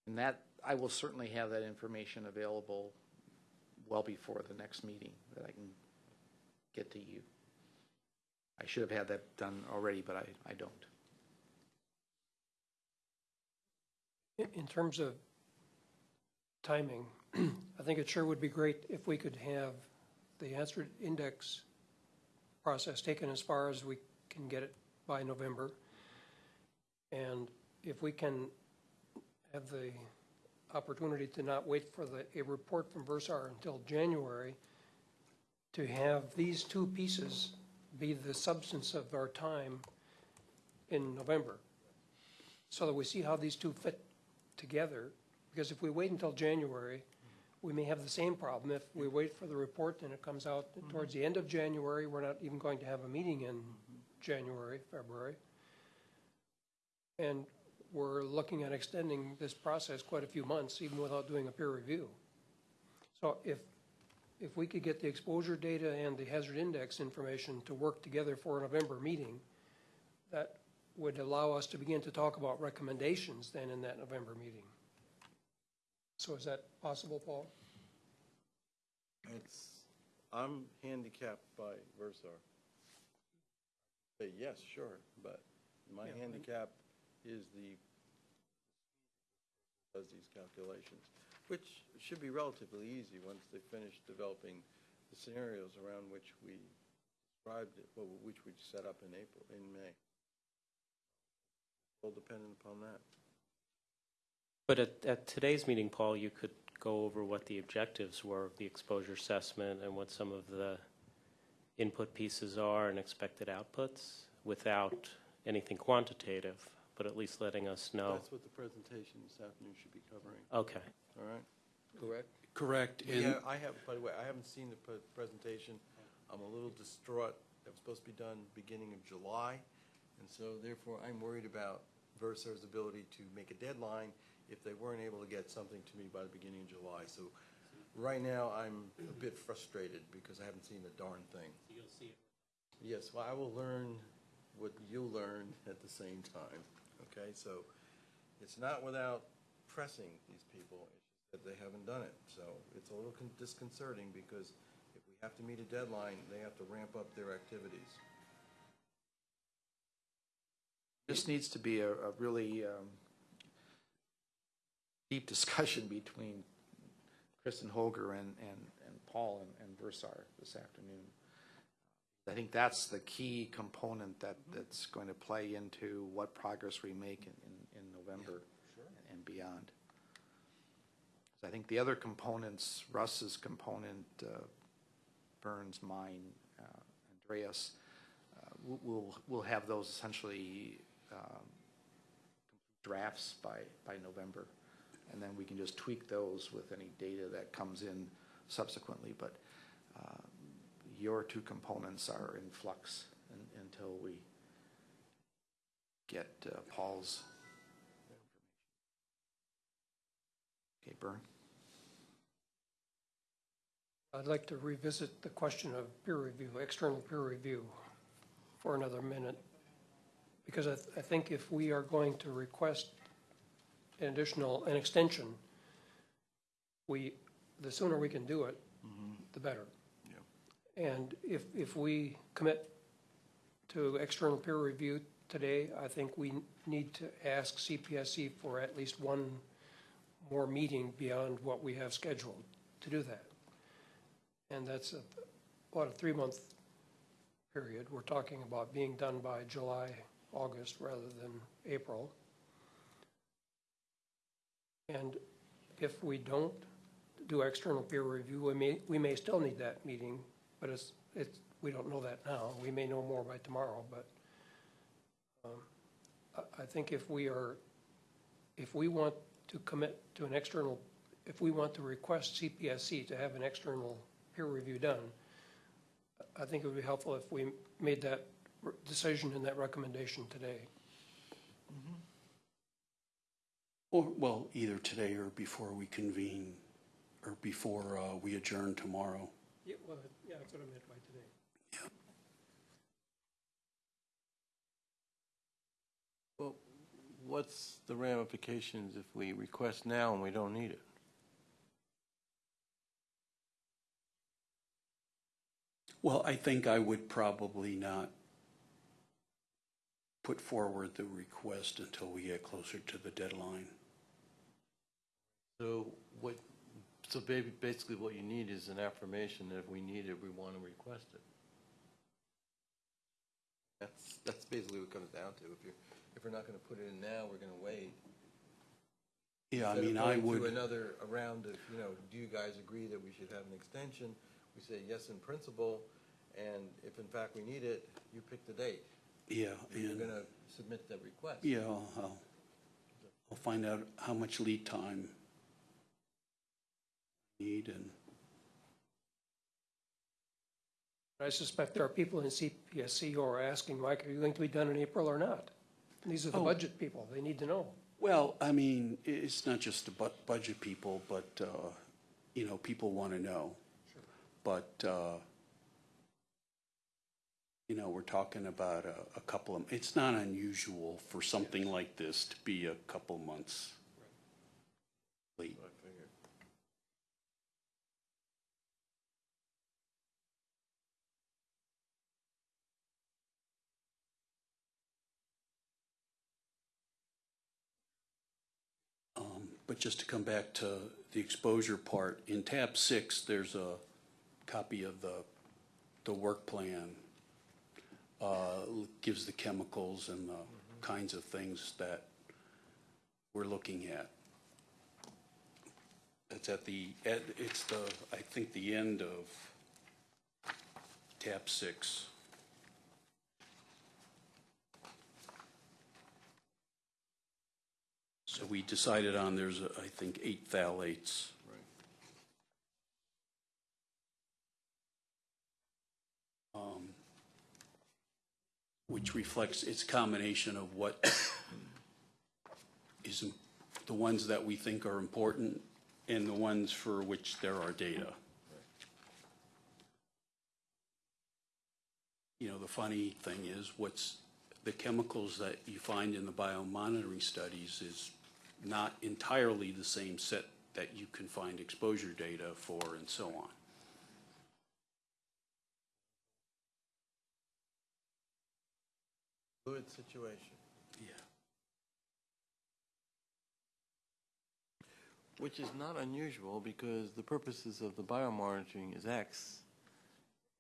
And that, I will certainly have that information available well before the next meeting, that I can get to you. I should have had that done already, but I, I don't. In- terms of timing, I think it sure would be great if we could have the answer index process taken as far as we can get it by November. And if we can have the opportunity to not wait for the, a report from Versar until January, to have these two pieces be the substance of our time in November, so that we see how these two fit together, because if we wait until January, we may have the same problem. If we wait for the report and it comes out mm-hmm. towards the end of January, we're not even going to have a meeting in mm-hmm. January, February. And we're looking at extending this process quite a few months, even without doing a peer review. So if, if we could get the exposure data and the hazard index information to work together for a November meeting, that would allow us to begin to talk about recommendations then in that November meeting. So is that possible, Paul? It's, I'm handicapped by Versar. Say, yes, sure, but my Yeah. handicap is the, does these calculations, which should be relatively easy once they finish developing the scenarios around which we described it, well, which we set up in April, in May. All dependent upon that. But at, at today's meeting, Paul, you could go over what the objectives were of the exposure assessment and what some of the input pieces are and expected outputs without anything quantitative, but at least letting us know. That's what the presentation this afternoon should be covering, Okay. all right? Correct? Correct, and Yeah, I have, by the way, I haven't seen the pre- presentation. I'm a little distraught. That was supposed to be done beginning of July. And so therefore, I'm worried about Versar's ability to make a deadline if they weren't able to get something to me by the beginning of July. So right now, I'm a bit frustrated because I haven't seen a darn thing. You'll see it. Yes, well, I will learn what you'll learn at the same time, okay? So It's not without pressing these people, it's just that they haven't done it. So it's a little con- disconcerting because if we have to meet a deadline, they have to ramp up their activities. This needs to be a, a really um, deep discussion between Kristen Holger and, and, and Paul and, and Versar this afternoon. I think that's the key component that, that's going to play into what progress we make in, in, in November and beyond. I think the other components, Russ's component, uh, Bern's, mine, uh, Andreas, uh, we'll- we'll, we'll have those essentially um, drafts by, by November. And then we can just tweak those with any data that comes in subsequently. But uh, your two components are in flux un- until we get uh, Paul's information. Okay, Bern? I'd like to revisit the question of peer review, external peer review, for another minute. Because I, th- I think if we are going to request an additional, an extension, we, the sooner we can do it, the better. And if, if we commit to external peer review today, I think we need to ask CPSC for at least one more meeting beyond what we have scheduled to do that. And that's a, what, a three-month period. We're talking about being done by July, August, rather than April. And if we don't do external peer review, we may, we may still need that meeting, but it's, it's, we don't know that now. We may know more by tomorrow, but um, I, I think if we are, if we want to commit to an external, if we want to request CPSC to have an external peer review done, I think it would be helpful if we made that decision and that recommendation today. Or, well, either today or before we convene, or before uh, we adjourn tomorrow. Yeah, well, yeah, that's what I meant by today. Well, what's the ramifications if we request now and we don't need it? Well, I think I would probably not put forward the request until we get closer to the deadline. So what, so ba- basically what you need is an affirmation that if we need it, we want to request it. That's, that's basically what it comes down to. If you're, if we're not going to put it in now, we're going to wait. Yeah, I Instead of mean, I going to would, another, a round of, you know, do you guys agree that we should have an extension? We say yes in principle, and if in fact we need it, you pick the date. yeah, You're and, going to submit the request. yeah, I'll, I'll- I'll find out how much lead time I need and, I suspect there are people in CPSC who are asking, Mike, are you going to be done in April or not? And These are the Oh. budget people, they need to know. well, I mean, it's not just the bu- budget people, but, uh, you know, people want to know. Sure. But, uh, you know, we're talking about a, a couple of, it's not unusual for something like this to be a couple months late. I But just to come back to the exposure part, in tab six, there's a copy of the, the work plan. Uh, gives the chemicals and the kinds of things that we're looking at. It's at the, at- it's the, I think, the end of tab six. So we decided on, there's, uh, I think, eight phthalates. Um, Which reflects its combination of what is, the ones that we think are important and the ones for which there are data. You know, the funny thing is, what's, the chemicals that you find in the biomonitoring studies is not entirely the same set that you can find exposure data for and so on. Fluid situation. Yeah. Which is not unusual because the purposes of the biomonitoring is X,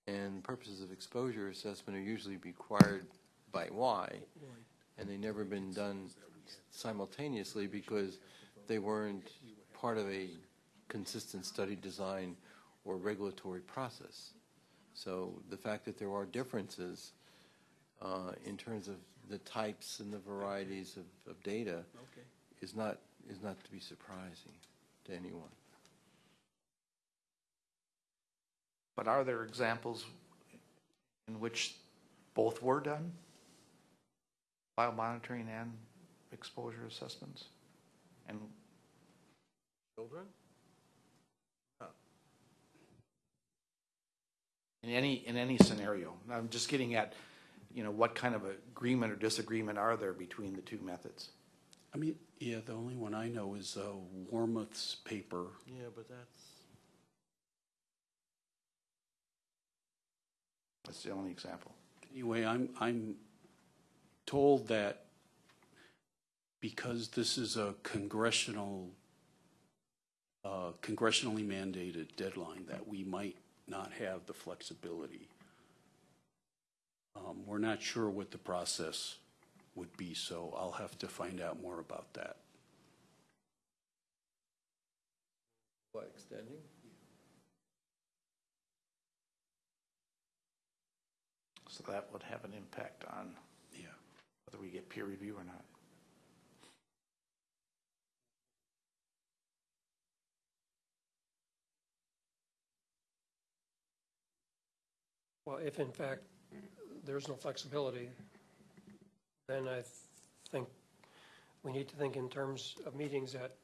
and purposes of exposure assessment are usually required by Y, and they've never been done simultaneously because they weren't part of a consistent study design or regulatory process. So the fact that there are differences uh, in terms of the types and the varieties of, of data is not, is not to be surprising to anyone. But are there examples in which both were done? Biomonitoring and exposure assessments? And Children? in any, in any scenario? I'm just getting at, you know, what kind of agreement or disagreement are there between the two methods? I mean, yeah, the only one I know is uh, Wormuth's paper. Yeah, but that's, That's the only example. Anyway, I'm, I'm told that because this is a congressional, uh, congressionally mandated deadline, that we might not have the flexibility. Um, We're not sure what the process would be, so I'll have to find out more about that. what, extending? So that would have an impact on Yeah. whether we get peer review or not. Well, if in fact there's no flexibility, then I think we need to think in terms of meetings at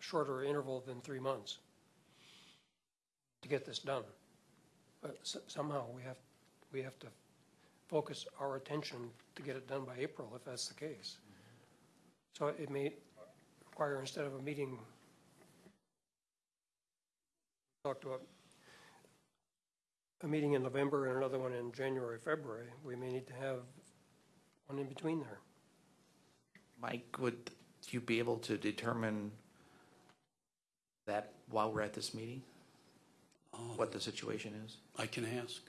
shorter interval than three months to get this done. But somehow we have, we have to focus our attention to get it done by April, if that's the case. So it may require, instead of a meeting, a meeting in November and another one in January, February, we may need to have one in between there. Mike, would you be able to determine that while we're at this meeting, Oh, what the situation is? I can ask.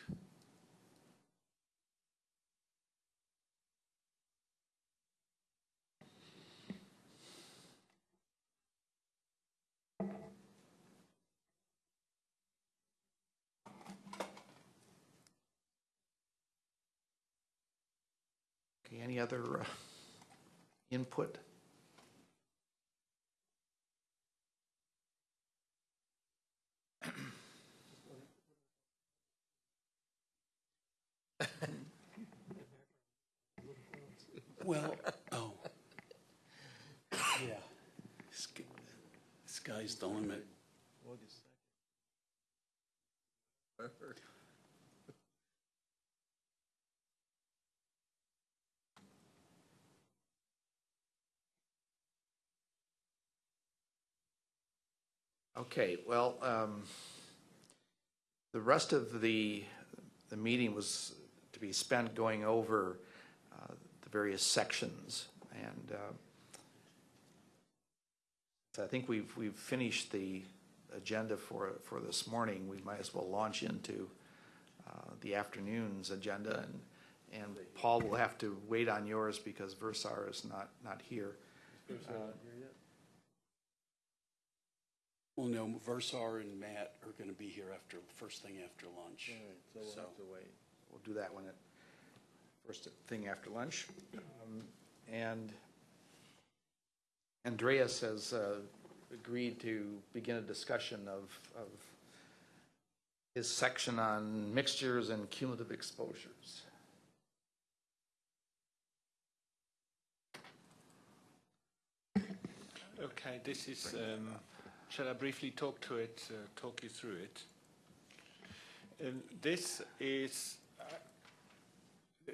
Any other uh, input? Well, oh. Yeah. Sky- Sky's the limit. Okay, well, um, the rest of the, the meeting was to be spent going over uh, the various sections. And uh, so I think we've, we've finished the agenda for, for this morning. We might as well launch into uh, the afternoon's agenda. And, and Paul will have to wait on yours because Versar is not, not here. Well, no, Versar and Matt are going to be here after, first thing after lunch. So we'll So- have to wait. We'll do that one at, first thing after lunch. Um, And Andreas has uh, agreed to begin a discussion of, of his section on mixtures and cumulative exposures. Okay, this is, um, shall I briefly talk to it, uh, talk you through it? Um, This is, uh,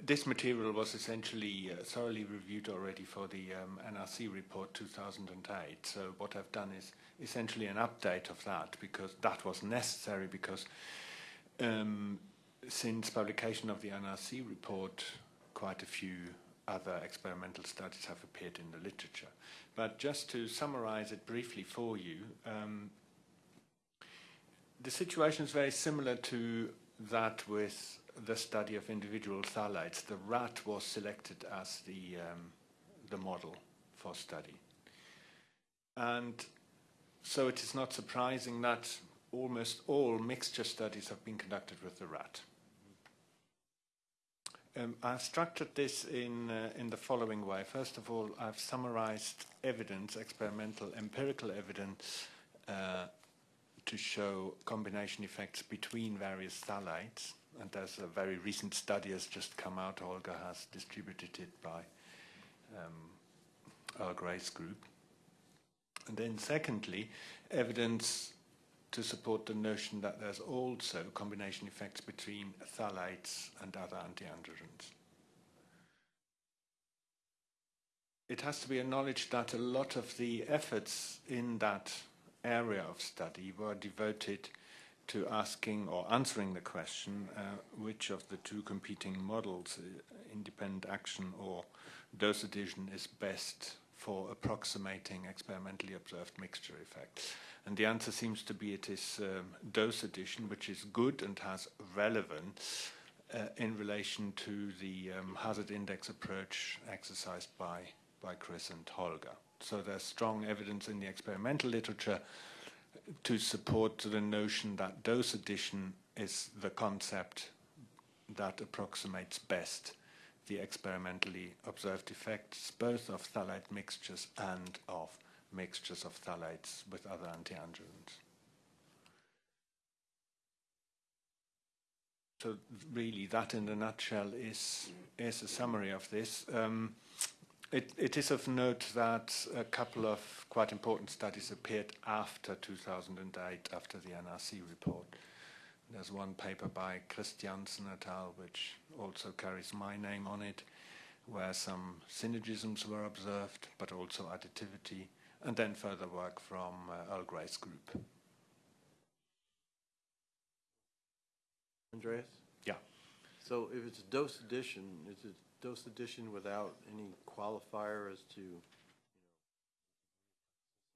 this material was essentially uh, thoroughly reviewed already for the um, NRC report 2008. So what I've done is essentially an update of that because that was necessary because um, since publication of the NRC report, quite a few other experimental studies have appeared in the literature. But just to summarize it briefly for you, um, the situation is very similar to that with the study of individual phthalates. The rat was selected as the, um, the model for study. And so it is not surprising that almost all mixture studies have been conducted with the rat. Um, I've structured this in, uh, in the following way. First of all, I've summarized evidence, experimental, empirical evidence, uh, to show combination effects between various phthalates. And there's a very recent study has just come out. Olga has distributed it by um, Earl Gray's group. And then secondly, evidence to support the notion that there's also combination effects between phthalates and other antiandrogens. It has to be acknowledged that a lot of the efforts in that area of study were devoted to asking or answering the question uh, which of the two competing models, uh, independent action or dose addition, is best for approximating experimentally observed mixture effects. And the answer seems to be it is um, dose addition, which is good and has relevance uh, in relation to the um, hazard index approach exercised by, by Chris and Holger. So there's strong evidence in the experimental literature to support the notion that dose addition is the concept that approximates best the experimentally observed effects both of phthalate mixtures and of mixtures of phthalates with other antiandrogens. So really, that in a nutshell is is a summary of this. Um, it, it is of note that a couple of quite important studies appeared after 2008, after the NRC report. There's one paper by Christiansen et al., which also carries my name on it, where some synergisms were observed, but also additivity, and then further work from uh, Earl Gray's group. Andreas? Yeah. So if it's dose addition, is it dose addition without any qualifier as to,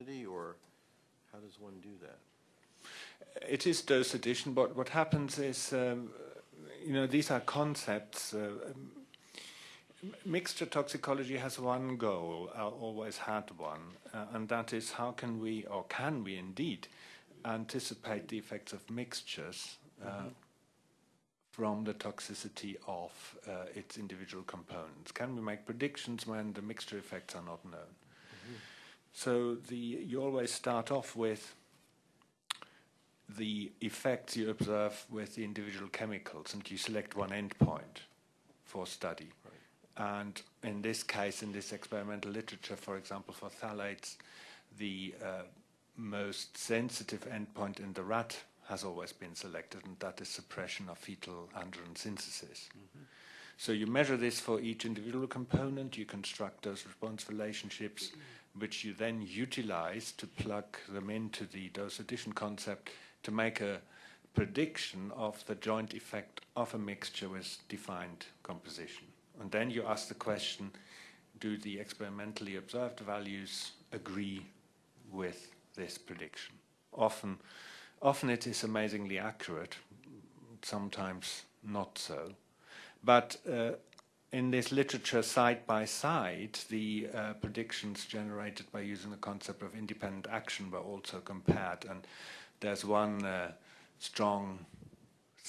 you know, or how does one do that? It is dose addition, but what happens is, um, you know, these are concepts. Uh, um, mixture toxicology has one goal, uh, always had one, uh, and that is how can we, or can we indeed, anticipate the effects of mixtures uh, mm-hmm. from the toxicity of uh, its individual components? Can we make predictions when the mixture effects are not known? Mm-hmm. So the, you always start off with the effects you observe with the individual chemicals, and you select one endpoint for study. And in this case, in this experimental literature, for example, for phthalates, the uh, most sensitive endpoint in the rat has always been selected, and that is suppression of fetal androgen synthesis. Mm-hmm. So you measure this for each individual component, you construct those response relationships, which you then utilize to plug them into the dose addition concept to make a prediction of the joint effect of a mixture with defined composition. And then you ask the question, do the experimentally observed values agree with this prediction? Often, often it is amazingly accurate, sometimes not so. But uh, in this literature, side by side, the uh, predictions generated by using the concept of independent action were also compared. And there's one uh, strong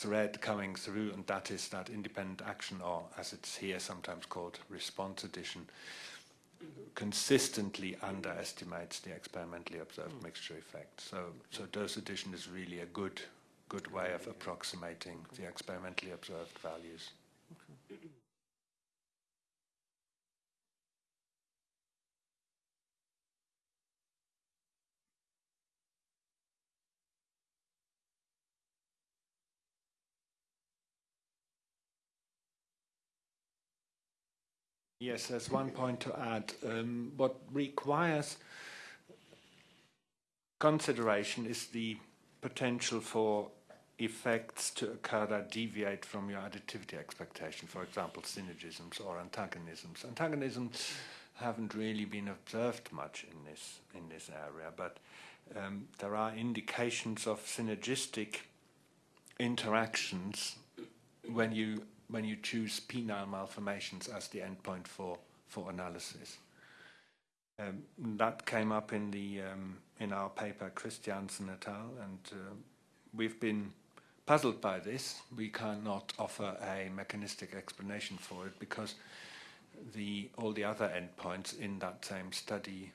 thread coming through, and that is that independent action, or as it's here sometimes called response addition, consistently underestimates the experimentally observed mm. mixture effect. So, so dose addition is really a good, good way of approximating the experimentally observed values. Yes, there's one point to add. Um, what requires consideration is the potential for effects to occur that deviate from your additivity expectation, for example, synergisms or antagonisms. Antagonisms haven't really been observed much in this, in this area, but um, there are indications of synergistic interactions when you when you choose penile malformations as the endpoint for for analysis. Um, that came up in the um, in our paper Christiansen et al. and uh, we've been puzzled by this. We cannot offer a mechanistic explanation for it because the all the other endpoints in that same study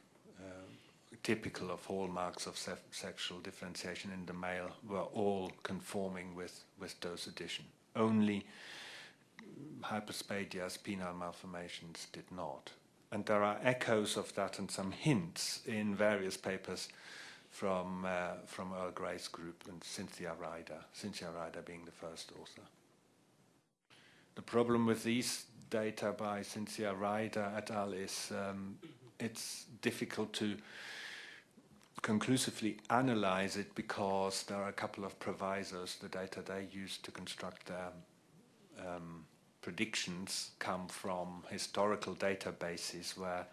typical of hallmarks of se sexual differentiation in the male were all conforming with, with dose addition. Only hyperspadias, penile malformations did not. And there are echoes of that and some hints in various papers from, uh, from Earl Gray's group and Cynthia Ryder, Cynthia Ryder being the first author. The problem with these data by Cynthia Ryder et al. is um, it's difficult to conclusively analyze it because there are a couple of provisos. The data they use to construct their um, predictions come from historical databases where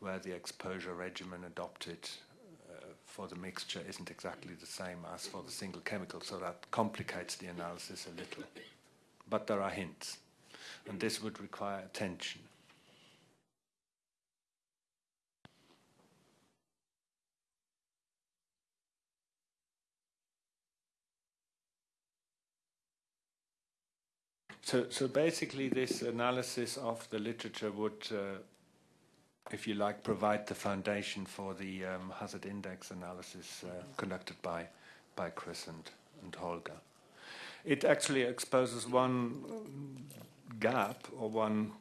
where the exposure regimen adopted uh, for the mixture isn't exactly the same as for the single chemical, so that complicates the analysis a little. But there are hints, and this would require attention. So, so basically, this analysis of the literature would, uh, if you like, provide the foundation for the um, hazard index analysis uh, conducted by, by Chris and, and Holger. It actually exposes one gap or one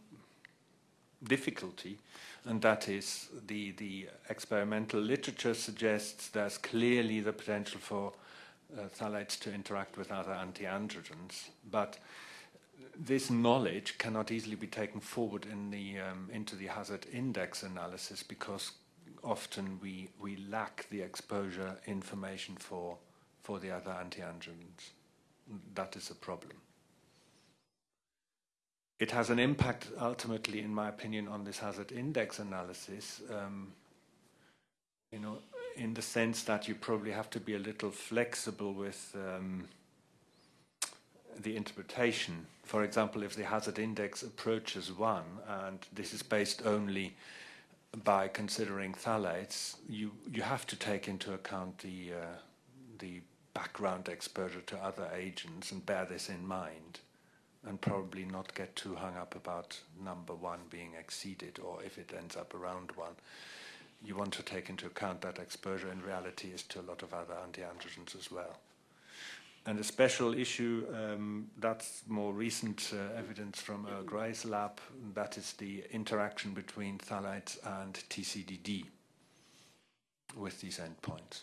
difficulty, and that is the, the experimental literature suggests there's clearly the potential for uh, phthalates to interact with other antiandrogens, but this knowledge cannot easily be taken forward in the, um, into the hazard index analysis because often we, we lack the exposure information for, for the other antiandrogens. That is a problem. It has an impact ultimately, in my opinion, on this hazard index analysis. Um, you know, in the sense that you probably have to be a little flexible with um, the interpretation. For example, if the hazard index approaches one, and this is based only by considering phthalates, you, you have to take into account the, uh, the background exposure to other agents and bear this in mind and probably not get too hung up about number one being exceeded or if it ends up around one. You want to take into account that exposure in reality is to a lot of other antiandrogens as well. And a special issue, um, that's more recent uh, evidence from Earl Gray's lab, that is the interaction between phthalates and TCDD with these endpoints.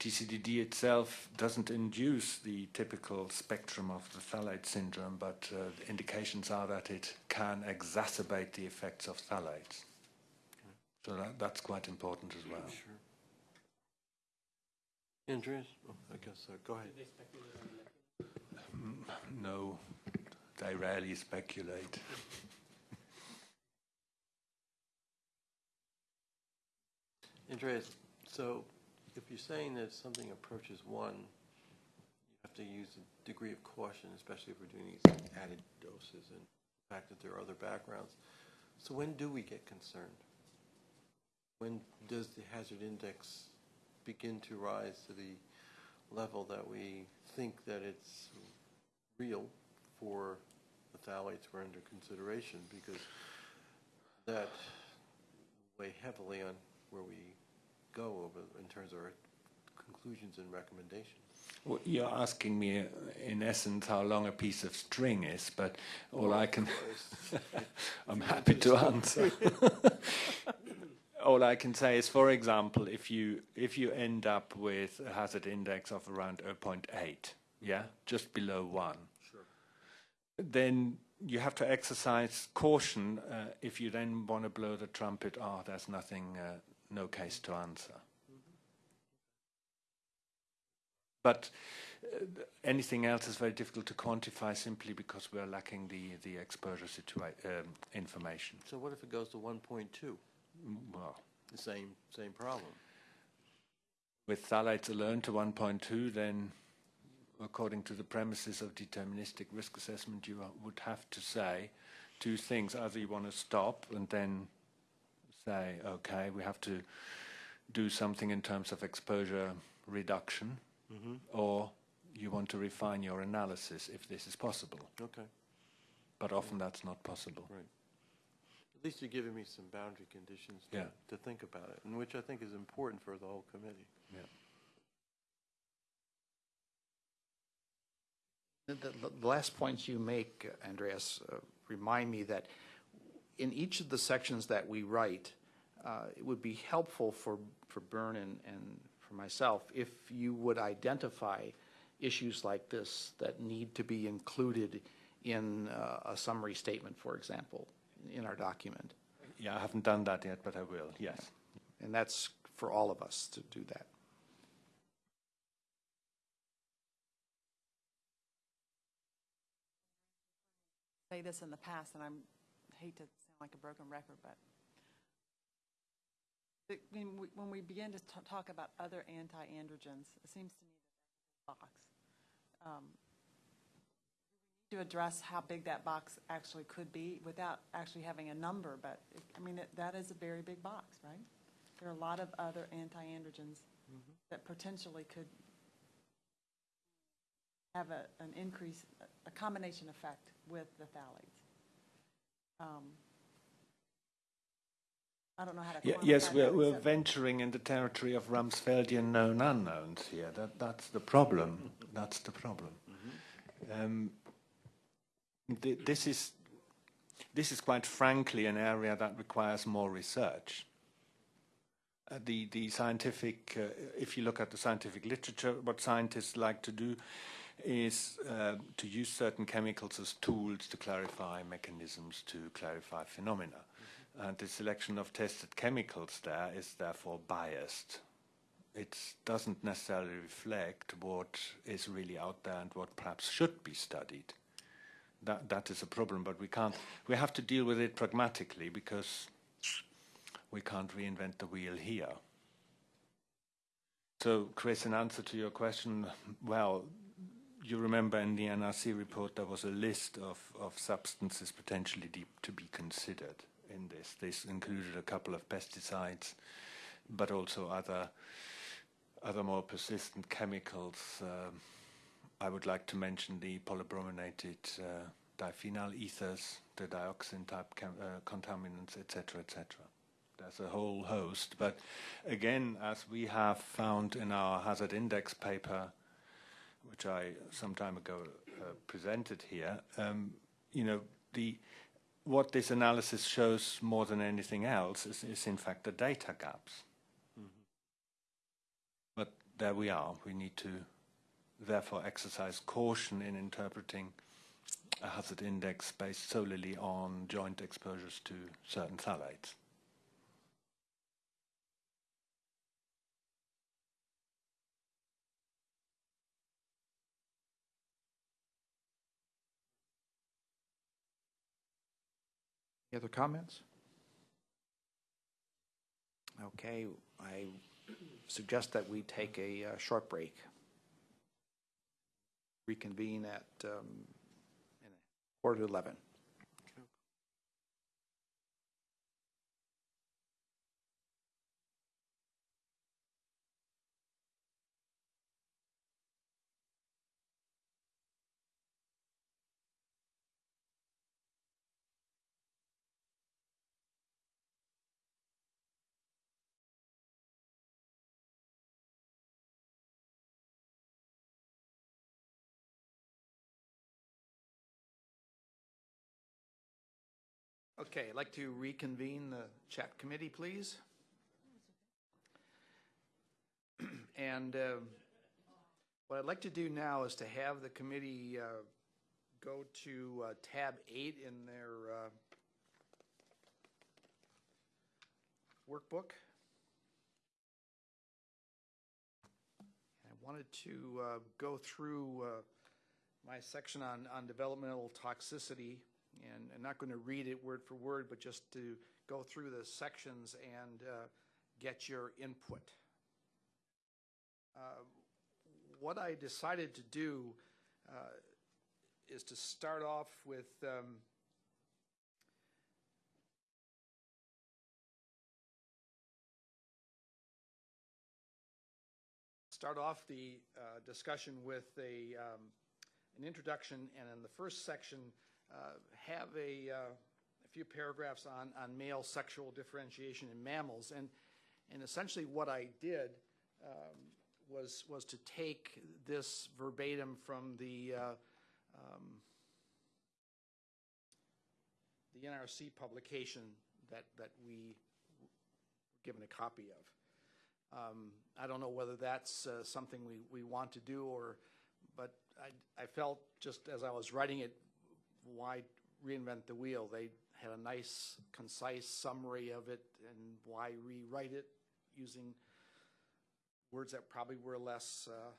TCDD itself doesn't induce the typical spectrum of the phthalate syndrome, but uh, indications are that it can exacerbate the effects of phthalates. So that, that's quite important as well. Sure. Andreas? Oh, I guess, so. go ahead. Mm, no, they rarely speculate. Andreas, so if you're saying that something approaches one, you have to use a degree of caution, especially if we're doing these added doses and the fact that there are other backgrounds. So when do we get concerned? When does the hazard index begin to rise to the level that we think that it's real for the phthalates we're under consideration because that weigh heavily on where we go over in terms of our conclusions and recommendations. Well, you're asking me, in essence, how long a piece of string is, but all I can, I'm happy to answer. all I can say is, for example, if you if you end up with a hazard index of around 0.8, yeah, just below one, Sure. then you have to exercise caution uh, if you then want to blow the trumpet, oh, there's nothing, uh, no case to answer. But uh, anything else is very difficult to quantify simply because we're lacking the, the exposure situa- um, information. So what if it goes to 1.2? Mm, Well, The same, same problem. with phthalates alone to 1.2, then according to the premises of deterministic risk assessment, you would have to say two things. Either you want to stop and then say, okay, we have to do something in terms of exposure reduction, or you want to refine your analysis if this is possible. Okay, But often that's not possible. right. At least you're giving me some boundary conditions to, Yeah. to think about it, and which I think is important for the whole committee. The, the- the last points you make, Andreas, uh, remind me that in each of the sections that we write, uh, it would be helpful for, for Bern and, and for myself if you would identify issues like this that need to be included in uh, a summary statement, for example, in our document. Yeah, I haven't done that yet, but I will, yes. And that's for all of us to do that. Say this in the past, and I'm, hate to sound like a broken record, but the- when we, when we begin to ta- talk about other anti-androgens, it seems to me that box. um, To address how big that box actually could be without actually having a number, but, it- I mean, it- that is a very big box, right? There are a lot of other anti-androgens that potentially could have a, an increase, a combination effect with the phthalates. Um, I don't know how to Ye- quantify Yes, we're, we're except- venturing in the territory of Rumsfeldian known unknowns here. That, that's the problem. That's the problem. Um, th- this is this is quite frankly an area that requires more research. Uh, the the scientific, uh, if you look at the scientific literature, what scientists like to do is uh, to use certain chemicals as tools to clarify mechanisms, to clarify phenomena. And the selection of tested chemicals there is therefore biased. It doesn't necessarily reflect what is really out there and what perhaps should be studied. That, that is a problem, but we can't, we have to deal with it pragmatically because we can't reinvent the wheel here. So, Chris, in answer to your question, well, you remember in the NRC report there was a list of, of substances potentially deep to be considered in this. This included a couple of pesticides, but also other other more persistent chemicals. Um, I would like to mention the polybrominated uh, diphenyl ethers, the dioxin type uh, contaminants, etc., etc. There's a whole host, but again, as we have found in our hazard index paper, which I some time ago uh, presented here, um, you know, the what this analysis shows more than anything else is, is in fact the data gaps. But there we are. We need to therefore exercise caution in interpreting a hazard index based solely on joint exposures to certain phthalates. Any other comments? Okay, I suggest that we take a uh, short break. Reconvene at um, quarter to 11. Okay, I'd like to reconvene the chat committee, please. And uh, what I'd like to do now is to have the committee uh, go to uh, tab eight in their uh, workbook. I wanted to uh, go through uh, my section on, on developmental toxicity, and I'm not going to read it word for word, but just to go through the sections and uh, get your input. Uh, What I decided to do uh, is to start off with um, start off the uh, discussion with a, um, an introduction, and in the first section, have a, uh, a few paragraphs on, on male sexual differentiation in mammals. And, and essentially what I did um, was, was to take this verbatim from the, uh, um, the NRC publication that, that we were given a copy of. Um, I don't know whether that's uh, something we, we want to do or, but I, I felt just as I was writing it, why reinvent the wheel? They had a nice, concise summary of it, and why rewrite it using words that probably were less uh,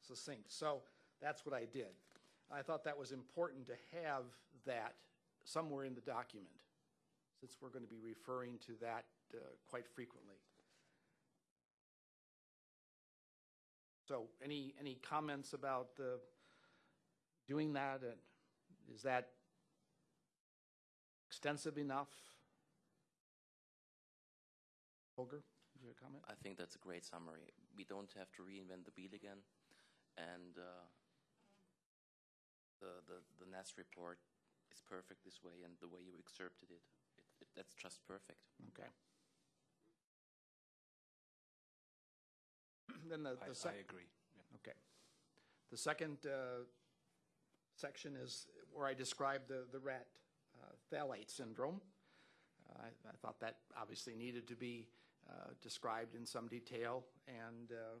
succinct. So that's what I did. I thought that was important to have that somewhere in the document, since we're going to be referring to that uh, quite frequently. So any, any comments about uh, doing that? And Is that extensive enough? Holger, do you have a comment? I think that's a great summary. We don't have to reinvent the wheel again, and uh, the, the the NAS report is perfect this way, and the way you excerpted it, it, it that's just perfect. Okay. Then the, I, the sec- I agree. Yeah. Okay. The second uh, section is where I described the, the rat uh, phthalate syndrome. Uh, I, I thought that obviously needed to be uh, described in some detail, and uh,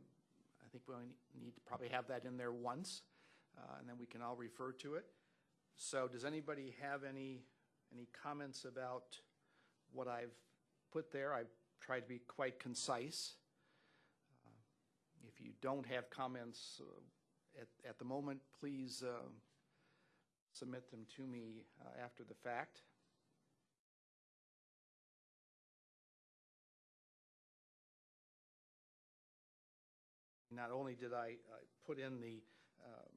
I think we need to probably have that in there once, uh, and then we can all refer to it. So does anybody have any, any comments about what I've put there? I've tried to be quite concise. If you don't have comments at, at the moment, please uh, submit them to me uh, after the fact. Not only did I uh, put in the, um,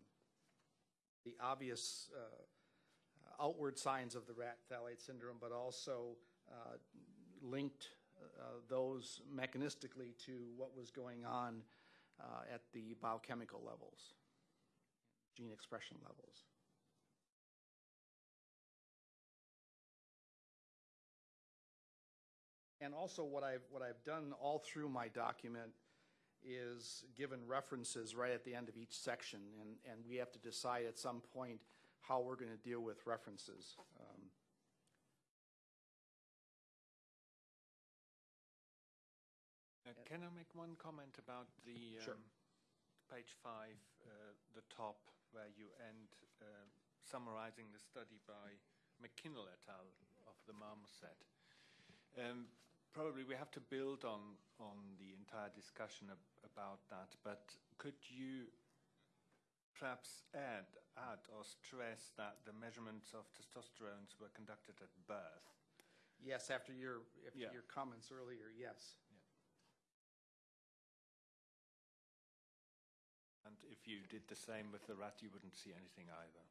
the obvious uh, outward signs of the rat phthalate syndrome, but also uh, linked those mechanistically to what was going on at the biochemical levels, gene expression levels. And also what I've, what I've done all through my document is given references right at the end of each section, and, and we have to decide at some point how we're going to deal with references. Um, Uh, Can I make one comment about the Sure. um, page five, uh, the top, where you end uh, summarizing the study by McKinnell et al. of the marmoset? Um, Probably we have to build on, on the entire discussion ab- about that, but could you perhaps add, add or stress that the measurements of testosterone were conducted at birth? Yes, after your, after Yeah. your comments earlier, yes. And if you did the same with the rat, you wouldn't see anything either.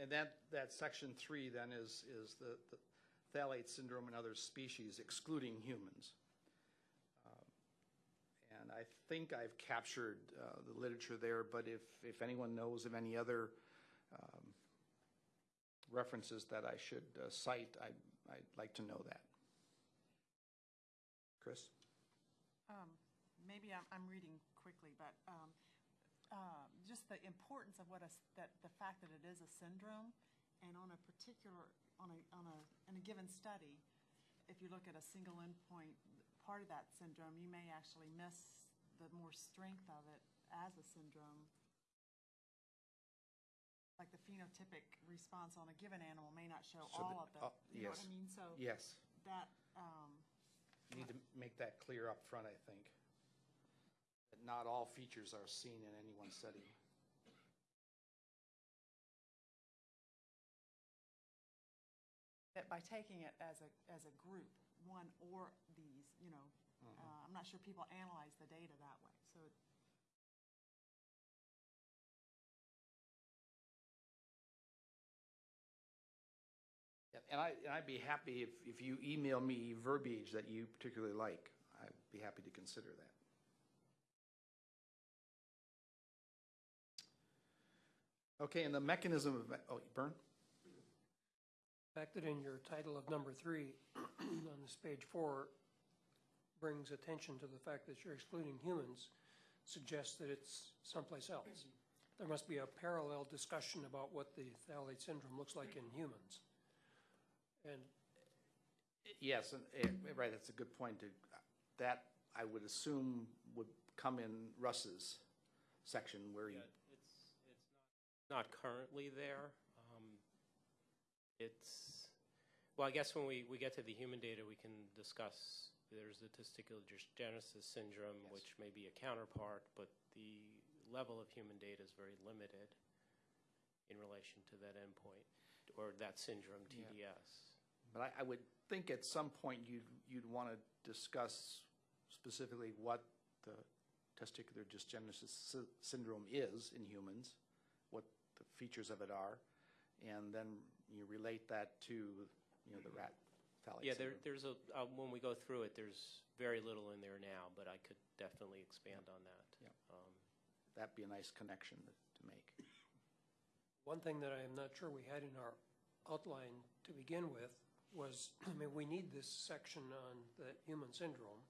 And that, that section three then is, is the, the phthalate syndrome and other species excluding humans. Um, And I think I've captured uh, the literature there, but if, if anyone knows of any other um, references that I should uh, cite, I, I'd like to know that. Chris? Maybe I'm, I'm reading quickly, but, um, just the importance of what a, that, the fact that it is a syndrome, and on a particular, on a, on a, in a given study, if you look at a single endpoint, part of that syndrome, you may actually miss the more strength of it as a syndrome. Like the phenotypic response on a given animal may not show So all the- of the, uh, you know what yes. I mean? So Yes, that, um, you need to make that clear up front. I think. That not all features are seen in any one study. that by taking it as a, as a group, one or these, you know, uh, I'm not sure people analyze the data that way, so. And I, and I'd be happy if, if you email me verbiage that you particularly like. I'd be happy to consider that. Okay, and the mechanism of, oh, Bern? The fact that in your title of number three, on this page four, brings attention to the fact that you're excluding humans suggests that it's someplace else. There must be a parallel discussion about what the phthalate syndrome looks like in humans. And Yes, and, eh, right, that's a good point. to- That, I would assume, would come in Russ's section where he, Yeah, it's, it's not, currently there. Um, It's, well, I guess when we, we get to the human data, we can discuss, there's the testicular genesis syndrome, Yes. which may be a counterpart, but the level of human data is very limited in relation to that endpoint, or that syndrome, TDS. but I, I would think at some point you'd, you'd want to discuss specifically what the testicular dysgenesis sy- syndrome is in humans, the features of it are, and then you relate that to, you know, the rat phthalate Yeah, there, there's a, uh, when we go through it, there's very little in there now, but I could definitely expand on that. Yeah. Um, That'd be a nice connection to- to make. One thing that I am not sure we had in our outline to begin with was, I mean, we need this section on the human syndrome.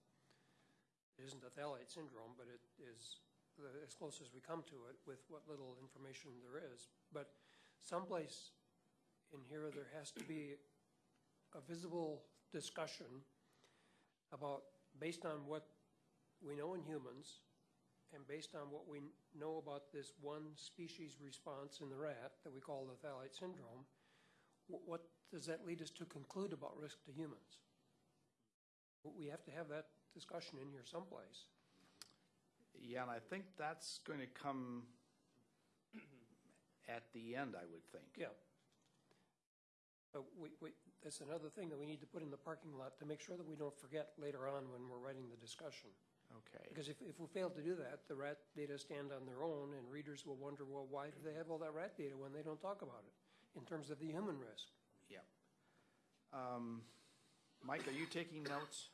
It isn't a phthalate syndrome, but it is the- as close as we come to it with what little information there is. But someplace in here, there has to be a visible discussion about, based on what we know in humans, and based on what we know about this one species response in the rat that we call the phthalate syndrome, what does that lead us to conclude about risk to humans? We have to have that discussion in here someplace. Yeah, and I think that's going to come at the end, I would think. Yeah. But we, we, that's another thing that we need to put in the parking lot to make sure that we don't forget later on when we're writing the discussion. Okay. Because if, if we fail to do that, the rat data stand on their own, and readers will wonder, well, why do they have all that rat data when they don't talk about it in terms of the human risk? Yep. Um, Mike, are you taking notes?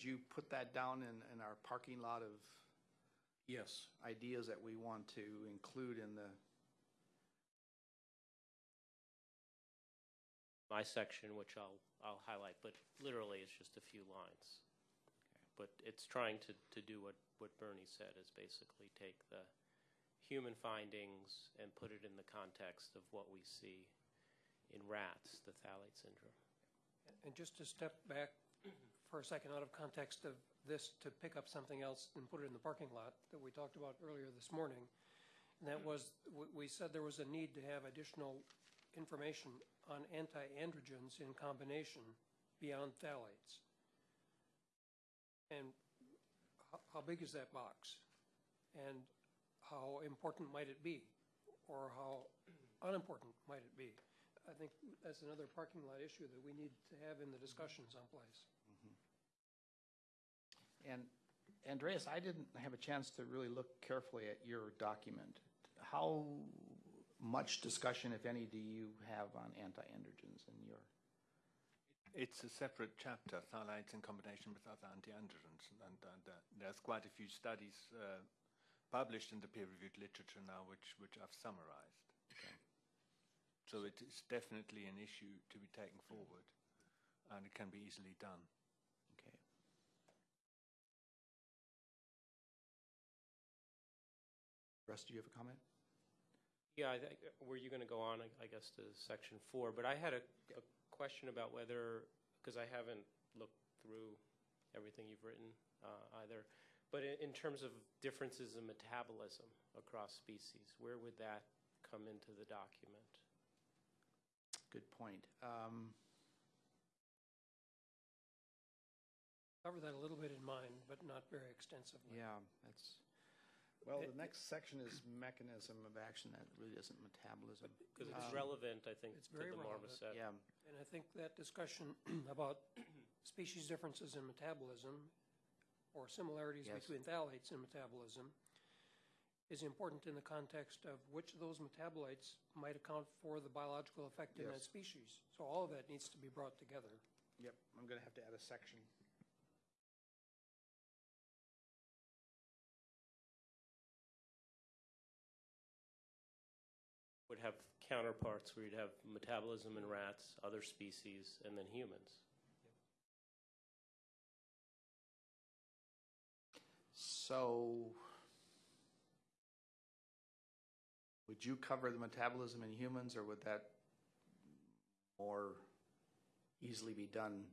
Yes. You put that down in, in our parking lot of Yes. ideas that we want to include in the, my section, which I'll, I'll highlight, but literally it's just a few lines. But it's trying to, to do what, what Bernie said, is basically take the human findings and put it in the context of what we see in rats, the phthalate syndrome. And just to step back for a second out of context of this to pick up something else and put it in the parking lot that we talked about earlier this morning. And that was, we, said there was a need to have additional information on anti-androgens in combination beyond phthalates. And how, how big is that box? And how important might it be? Or how unimportant might it be? I think that's another parking lot issue that we need to have in the discussion someplace. And Andreas, I didn't have a chance to really look carefully at your document. How much discussion, if any, do you have on anti-androgens in your? It's a separate chapter, phthalates in combination with other anti-androgens, and, and uh, there's quite a few studies uh, published in the peer-reviewed literature now, which which I've summarized. Okay. So it is definitely an issue to be taken forward, and it can be easily done. Russ, do you have a comment? Yeah, I think, were you going to go on, I- I guess, to section four? But I had a, a question about whether, because I haven't looked through everything you've written uh, either, but in, in terms of differences in metabolism across species, where would that come into the document? Good point. Um, Cover that a little bit in mine, but not very extensively. Yeah, that's, well, the next section is mechanism of action, that really isn't metabolism. Because it's Um, relevant, I think, it's to very the relevant. marmoset. Yeah, And I think that discussion about species differences in metabolism or similarities Yes. between phthalates and metabolism is important in the context of which of those metabolites might account for the biological effect in that species. So all of that needs to be brought together. yep, I'm gonna have to add a section. Would have counterparts where you'd have metabolism in rats, other species, and then humans. So, would you cover the metabolism in humans, or would that more easily be done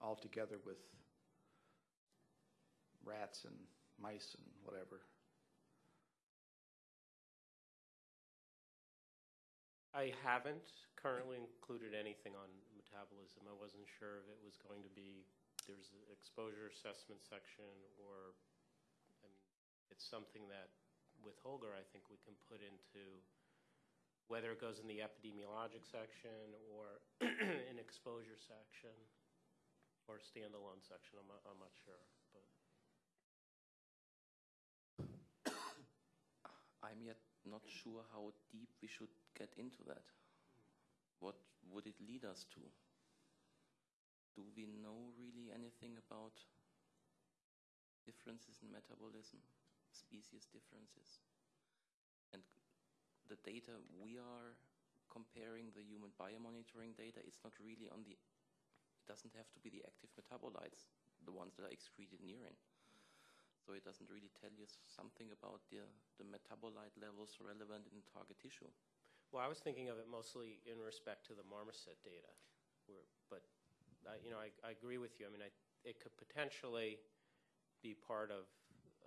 altogether with rats and mice and whatever? I haven't currently included anything on metabolism. I wasn't sure if it was going to be, there's an exposure assessment section, or, I mean, it's something that, with Holger, I think we can put into, whether it goes in the epidemiologic section, or an exposure section, or standalone section, I'm not, I'm not sure, but. I'm yet not sure how deep we should get into that. What would it lead us to? Do we know really anything about differences in metabolism, species differences? And the data we are comparing, the human biomonitoring data, it's not really on the, it doesn't have to be the active metabolites, the ones that are excreted in urine. So it doesn't really tell you something about the, the metabolite levels relevant in target tissue. Well, I was thinking of it mostly in respect to the marmoset data, where, but, I you know, I, I agree with you. I mean, I, it could potentially be part of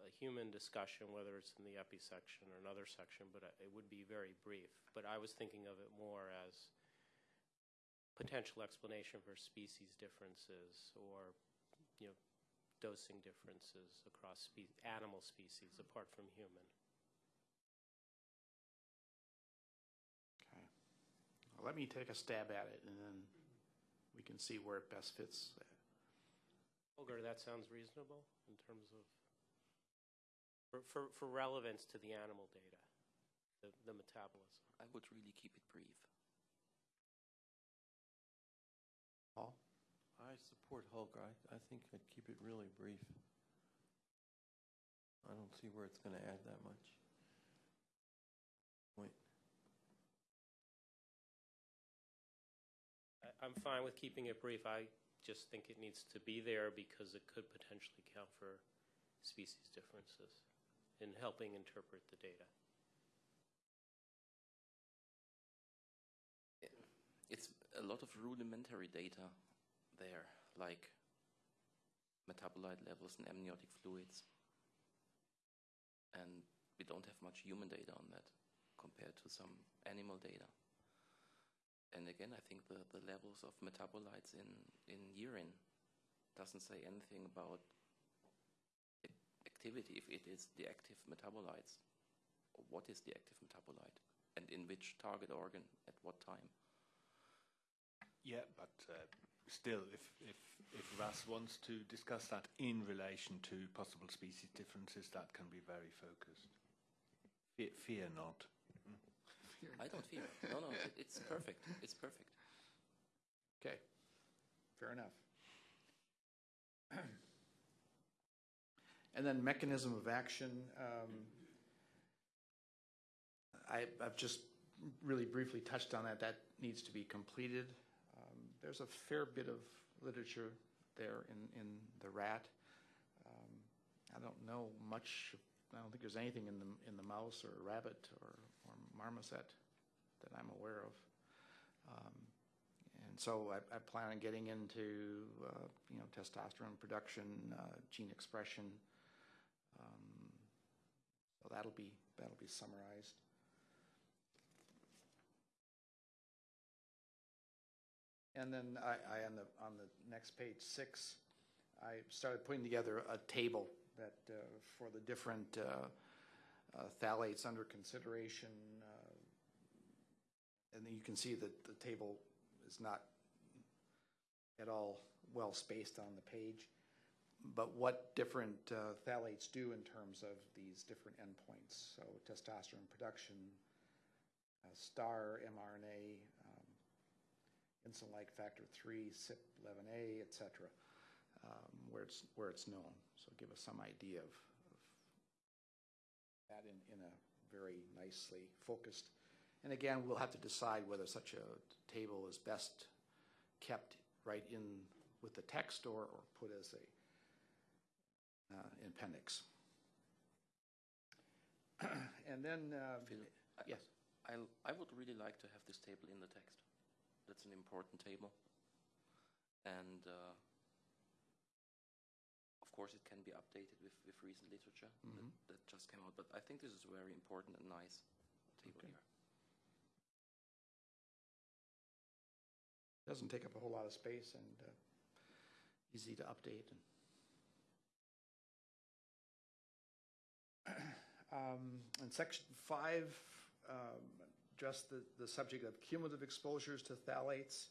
a human discussion, whether it's in the epi section or another section, but uh, it would be very brief. But I was thinking of it more as potential explanation for species differences or, you know, dosing differences across spe- animal species apart from human. Okay. Well, Let me take a stab at it, and then we can see where it best fits. Holger, that sounds reasonable in terms of, for, for, for relevance to the animal data, the, the metabolism. I would really keep it brief. Support Holger. I, I think I'd keep it really brief. I don't see where it's going to add that much. Point. I, I'm fine with keeping it brief. I just think it needs to be there because it could potentially count for species differences in helping interpret the data. It's a lot of rudimentary data there, like metabolite levels in amniotic fluids. And we don't have much human data on that compared to some animal data. And again, I think the, the levels of metabolites in, in urine doesn't say anything about activity, if it is the active metabolites. What is the active metabolite? And in which target organ at what time? Yeah, but uh, still, if, if, if Russ wants to discuss that in relation to possible species differences, that can be very focused. Fear, fear not. I don't fear it. No, no, it, it's perfect. It's perfect. Okay, fair enough. And then mechanism of action, um, I, I've just really briefly touched on that. That needs to be completed. There's a fair bit of literature there in, in the rat. Um, I don't know much I don't think there's anything in the, in the mouse or rabbit or, or marmoset that I'm aware of. Um, And so I, I plan on getting into, uh, you know, testosterone production, uh, gene expression. Um, So that'll be, that'll be summarized. And then I, I, on the, on the next page, six, I started putting together a table that, uh, for the different uh, uh, phthalates under consideration. uh, And then you can see that the table is not at all well spaced on the page. But what different uh, phthalates do in terms of these different endpoints. So testosterone production, star mRNA, um, insulin-like factor 3, CYP11A, et cetera, um, where it's, where it's known. So give us some idea of, of that in, in a very nicely focused. And again, we'll have to decide whether such a table is best kept right in with the text or, or put as a uh, appendix. And then, uh, Phil, I- yes. I, I would really like to have this table in the text. That's an important table. And uh, of course, it can be updated with, with recent literature Mhm. that, that just came out. But I think this is a very important and nice table Okay. here. Doesn't take up a whole lot of space and uh, easy to update. Um, In section five, um, just the, the subject of cumulative exposures to phthalates.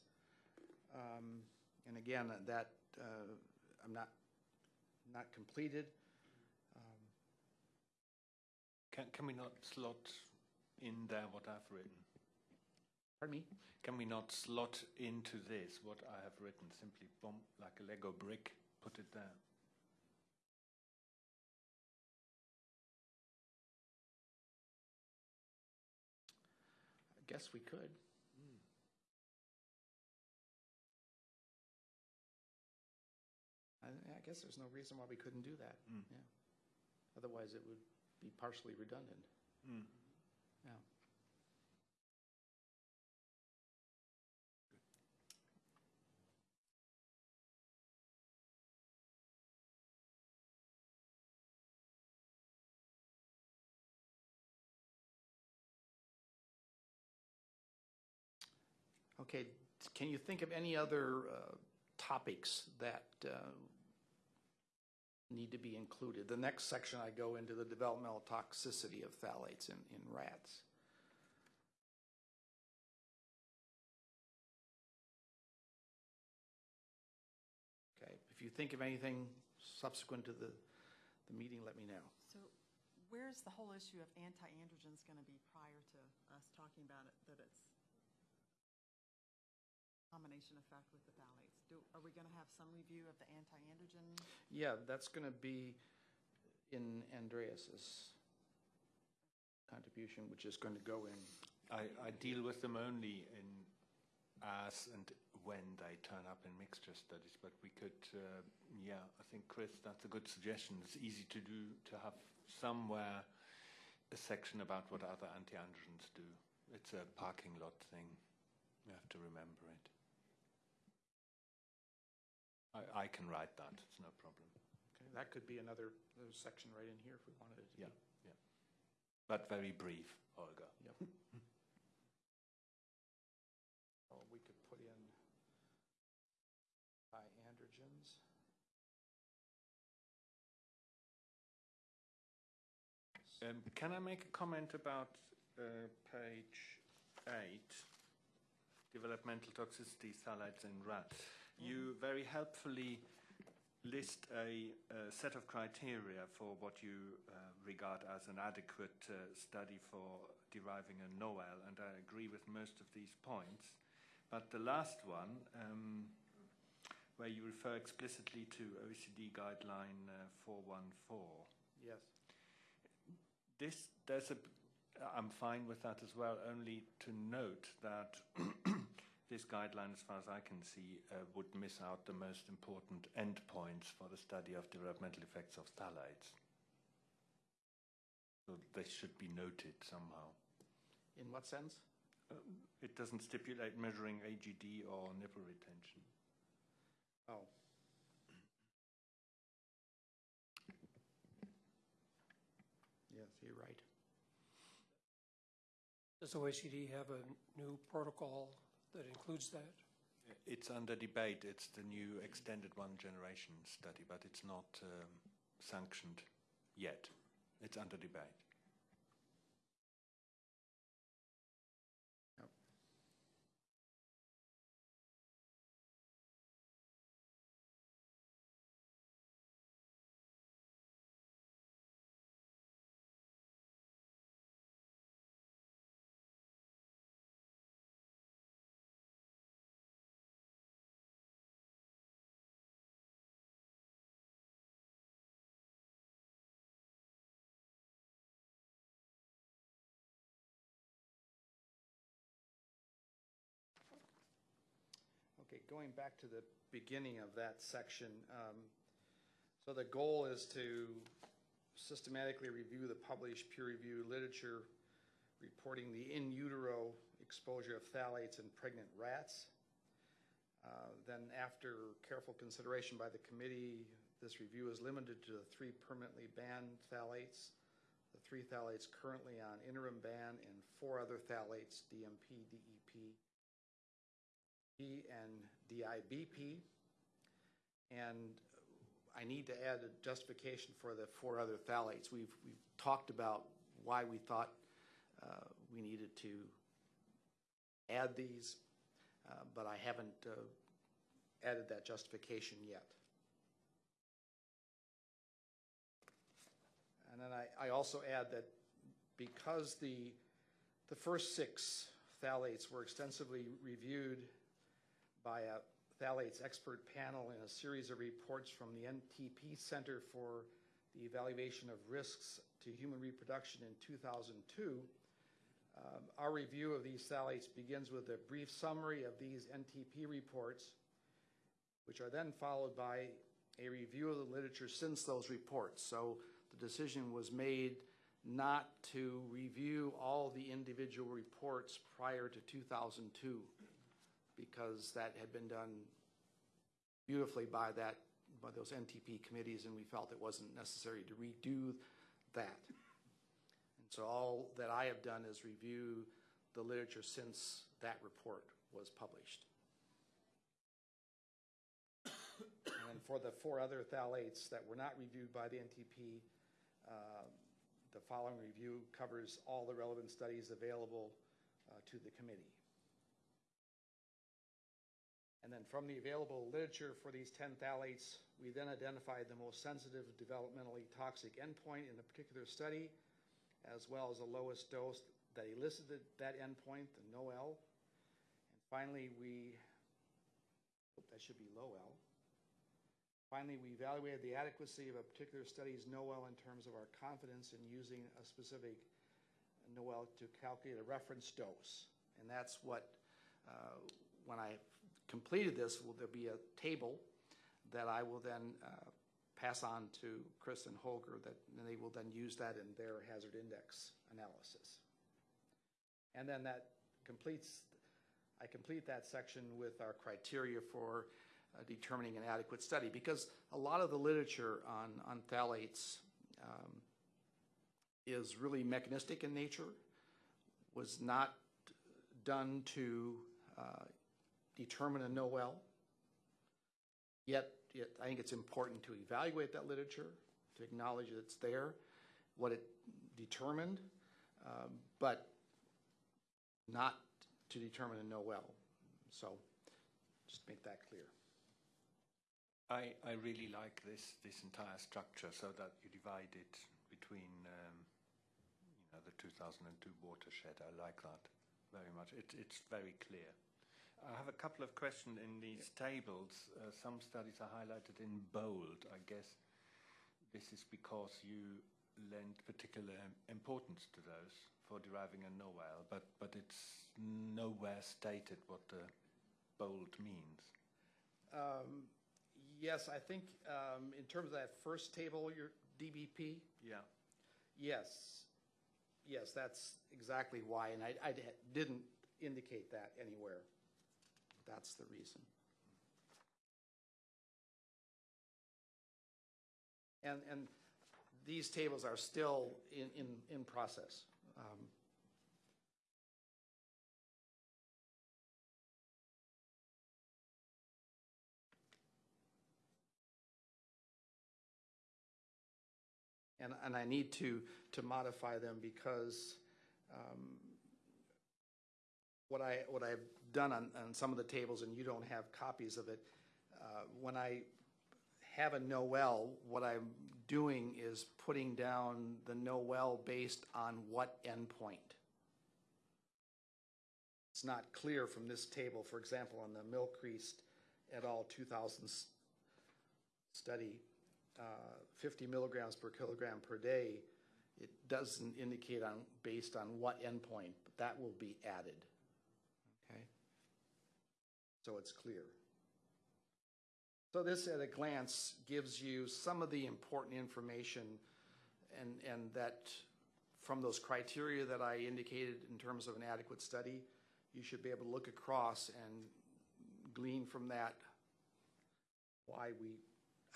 Um, And again, that, uh, I'm not, not completed. Um, Can, can we not slot in there what I've written? Pardon me? Can we not slot into this what I have written? Simply boom, like a Lego brick, put it there. Guess we could. I, I guess there's no reason why we couldn't do that. Mm. Yeah. Otherwise, it would be partially redundant. Can you think of any other uh, topics that uh, need to be included? The next section, I go into the developmental toxicity of phthalates in, in rats. Okay, if you think of anything subsequent to the, the meeting, let me know. So where's the whole issue of anti-androgens going to be prior to us talking about it, that it's combination effect with the phthalates? Do, are we going to have some review of the anti-androgen? Yeah, that's going to be in Andreas's contribution, which is going to go in I, I deal with them only in as and when they turn up in mixture studies, but we could, uh, yeah, I think, Chris, that's a good suggestion. It's easy to do, to have somewhere a section about what other anti-androgens do. It's a parking lot thing. You have to remember it. I, I can write that, it's no problem. Okay, that could be another, another section right in here if we wanted it to Yeah, be. yeah. But very brief, Olga. Yep. Oh, we could put in by androgens. Um, can I make a comment about uh, page eight, developmental toxicity phthalates in rats? You very helpfully list a, a set of criteria for what you uh, regard as an adequate uh, study for deriving a NOEL, and I agree with most of these points. But the last one, um, where you refer explicitly to OECD guideline uh, 414, Yes. this there's a I'm fine with that as well only to note that this guideline as far as I can see uh, would miss out the most important endpoints for the study of developmental effects of phthalates So they should be noted somehow. In what sense? It doesn't stipulate measuring AGD or nipple retention. Oh. Yes, you're right. Does OECD have a new protocol that includes that? It's under debate. It's the new extended one generation study, but it's not um, sanctioned yet. It's under debate. Going back to the beginning of that section, um, so the goal is to systematically review the published peer-reviewed literature reporting the in utero exposure of phthalates in pregnant rats. Uh, Then after careful consideration by the committee, this review is limited to the three permanently banned phthalates, the three phthalates currently on interim ban, and four other phthalates, DMP, DEP, P and DIBP. And I need to add a justification for the four other phthalates. We've, we've talked about why we thought uh, we needed to add these, uh, but I haven't uh, added that justification yet. And then I, I also add that because the, the first six phthalates were extensively reviewed by a phthalates expert panel in a series of reports from the NTP Center for the Evaluation of Risks to Human Reproduction in 2002. Um, Our review of these phthalates begins with a brief summary of these NTP reports, which are then followed by a review of the literature since those reports. So the decision was made not to review all the individual reports prior to 2002 because that had been done beautifully by that, by those NTP committees, and we felt it wasn't necessary to redo that. And so all that I have done is review the literature since that report was published. And for the four other phthalates that were not reviewed by the NTP, uh, the following review covers all the relevant studies available uh, to the committee. And then from the available literature for these 10 phthalates, we then identified the most sensitive developmentally toxic endpoint in a particular study, as well as the lowest dose that elicited that endpoint, the NOEL. And finally, we, that should be low L. Finally, we evaluated the adequacy of a particular study's NOEL in terms of our confidence in using a specific NOEL to calculate a reference dose. And that's what, uh, when I completed this, will there be a table that I will then uh, pass on to Chris and Holger that and they will then use that in their hazard index analysis. And then that completes, I complete that section with our criteria for uh, determining an adequate study because a lot of the literature on, on phthalates um, is really mechanistic in nature, was not done to uh, determine a NOEL. Yet, yet, I think it's important to evaluate that literature, to acknowledge that it's there, what it determined, um, but not to determine a NOEL. So, just make that clear. I, I really like this, this entire structure so that you divide it between um, you know, the 2002 watershed. I like that very much. It, it's very clear. I have a couple of questions in these tables. Uh, some studies are highlighted in bold. I guess this is because you lend particular importance to those for deriving a NOEL, but, but it's nowhere stated what the bold means. Um, yes, I think um, in terms of that first table, your DBP, Yeah. yes. yes, that's exactly why, and I, I didn't indicate that anywhere. That's the reason. And, and these tables are still in, in, in process. Um, And, and I need to, to modify them because um, what I, what I've done on, on some of the tables, and you don't have copies of it, uh, when I have a Noel, what I'm doing is putting down the Noel based on what endpoint? It's not clear from this table, for example, on the Milcreast et al. 2000 study, uh, 50 milligrams per kilogram per day, it doesn't indicate on, based on what endpoint, but that will be added. So it's clear. So this at a glance gives you some of the important information and, and that from those criteria that I indicated in terms of an adequate study, you should be able to look across and glean from that why we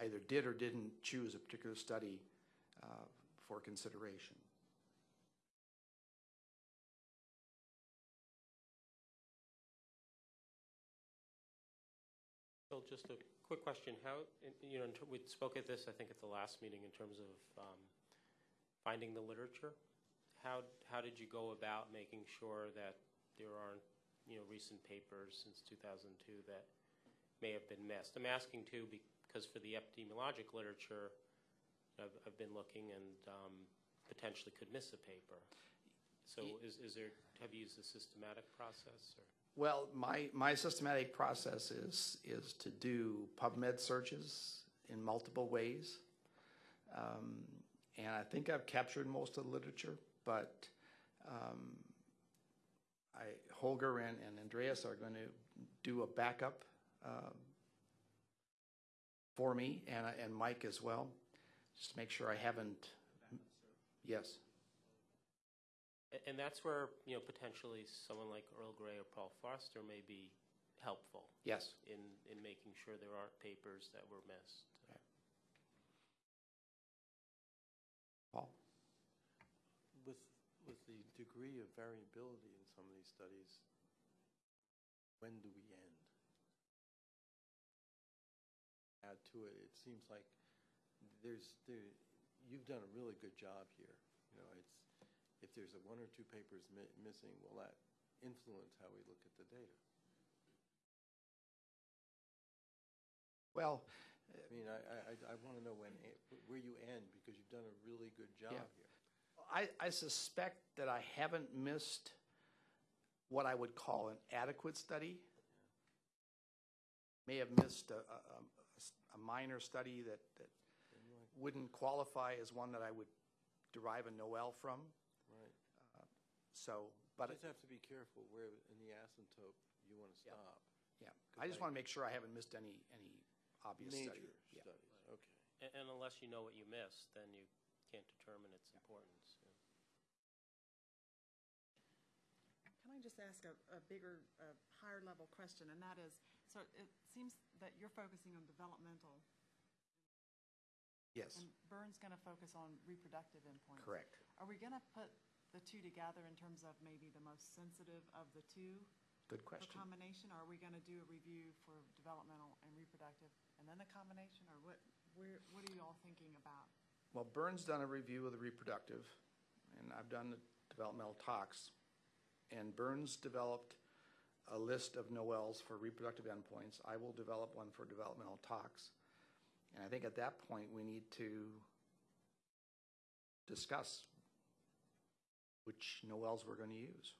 either did or didn't choose a particular study uh, for consideration. Bill, just a quick question. How, you know, we spoke at this, I think, at the last meeting in terms of um, finding the literature. How, how did you go about making sure that there aren't, you know, recent papers since 2002 that may have been missed? I'm asking too because for the epidemiologic literature, I've, I've been looking and um, potentially could miss a paper. So is, is there, have you used a systematic process or? Well, my, my systematic process is, is to do PubMed searches in multiple ways. Um, and I think I've captured most of the literature, but um, I, Holger and, and Andreas are going to do a backup um, for me and, and Mike as well, just to make sure I haven't. Yes. A- And that's where, you know, potentially someone like Earl Grey or Paul Foster may be helpful Yes. in, in making sure there aren't papers that were missed. Paul? With, with the degree of variability in some of these studies, when do we end? Add to it, it seems like there's, there, you've done a really good job here. You know, it's, if there's a one or two papers mi- missing, will that influence how we look at the data? Well, I mean, I, I, I want to know when, eh, where you end, because you've done a really good job Yeah. here. I, I suspect that I haven't missed what I would call an adequate study. May have missed a, a- a, a minor study that, that wouldn't qualify as one that I would derive a Noel from. Right. So, But but, just have to be careful where in the asymptote you want to Yeah. stop. yeah, I just want to make sure I haven't missed any, any obvious study. Major Yeah. studies, okay. A- And unless you know what you missed, then you can't determine its importance. yeah. Can I just ask a, a bigger, a higher level question, and that is, so it seems that you're focusing on developmental, Yes, and Byrne's gonna focus on reproductive endpoints. correct. Are we gonna put the two together in terms of maybe the most sensitive of the two Good question. for combination? Or are we gonna do a review for developmental and reproductive, and then the combination, or what, where, what are you all thinking about? Well, Burns done a review of the reproductive, and I've done the developmental tox. And Burns developed a list of Noels for reproductive endpoints. I will develop one for developmental tox. And I think at that point, we need to discuss which Noels we're going to use.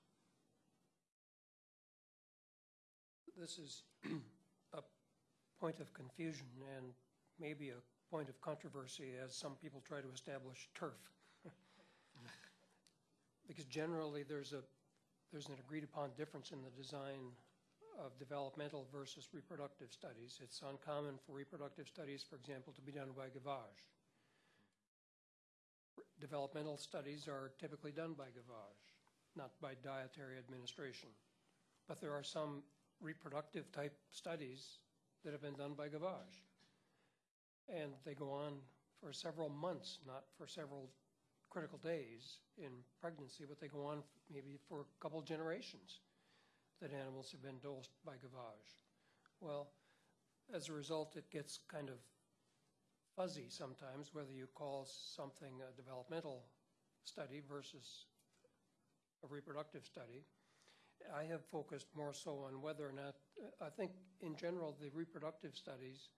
This is a point of confusion and maybe a point of controversy as some people try to establish turf. Because generally, there's a, there's an agreed-upon difference in the design of developmental versus reproductive studies. It's uncommon for reproductive studies, for example, to be done by gavage. Developmental studies are typically done by Gavage, not by dietary administration. But there are some reproductive type studies that have been done by Gavage. And they go on for several months, not for several critical days in pregnancy, but they go on maybe for a couple generations that animals have been dosed by gavage. Well, as a result, it gets kind of fuzzy sometimes whether you call something a developmental study versus a reproductive study. I have focused more so on whether or not, I think in general, the reproductive studies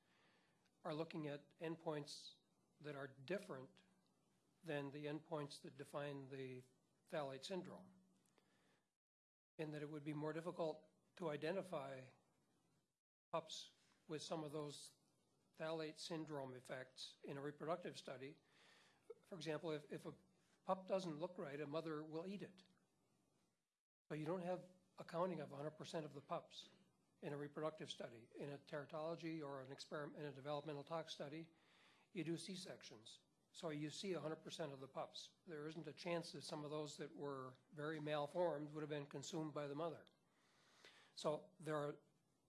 are looking at endpoints that are different than the endpoints that define the phthalate syndrome. And that it would be more difficult to identify pups with some of those phthalate syndrome effects in a reproductive study. For example, if, if a pup doesn't look right, a mother will eat it. But you don't have accounting of 100% of the pups in a reproductive study. In a teratology or an experiment, in a developmental tox study, you do C-sections. So you see 100% of the pups. There isn't a chance that some of those that were very malformed would have been consumed by the mother. So there are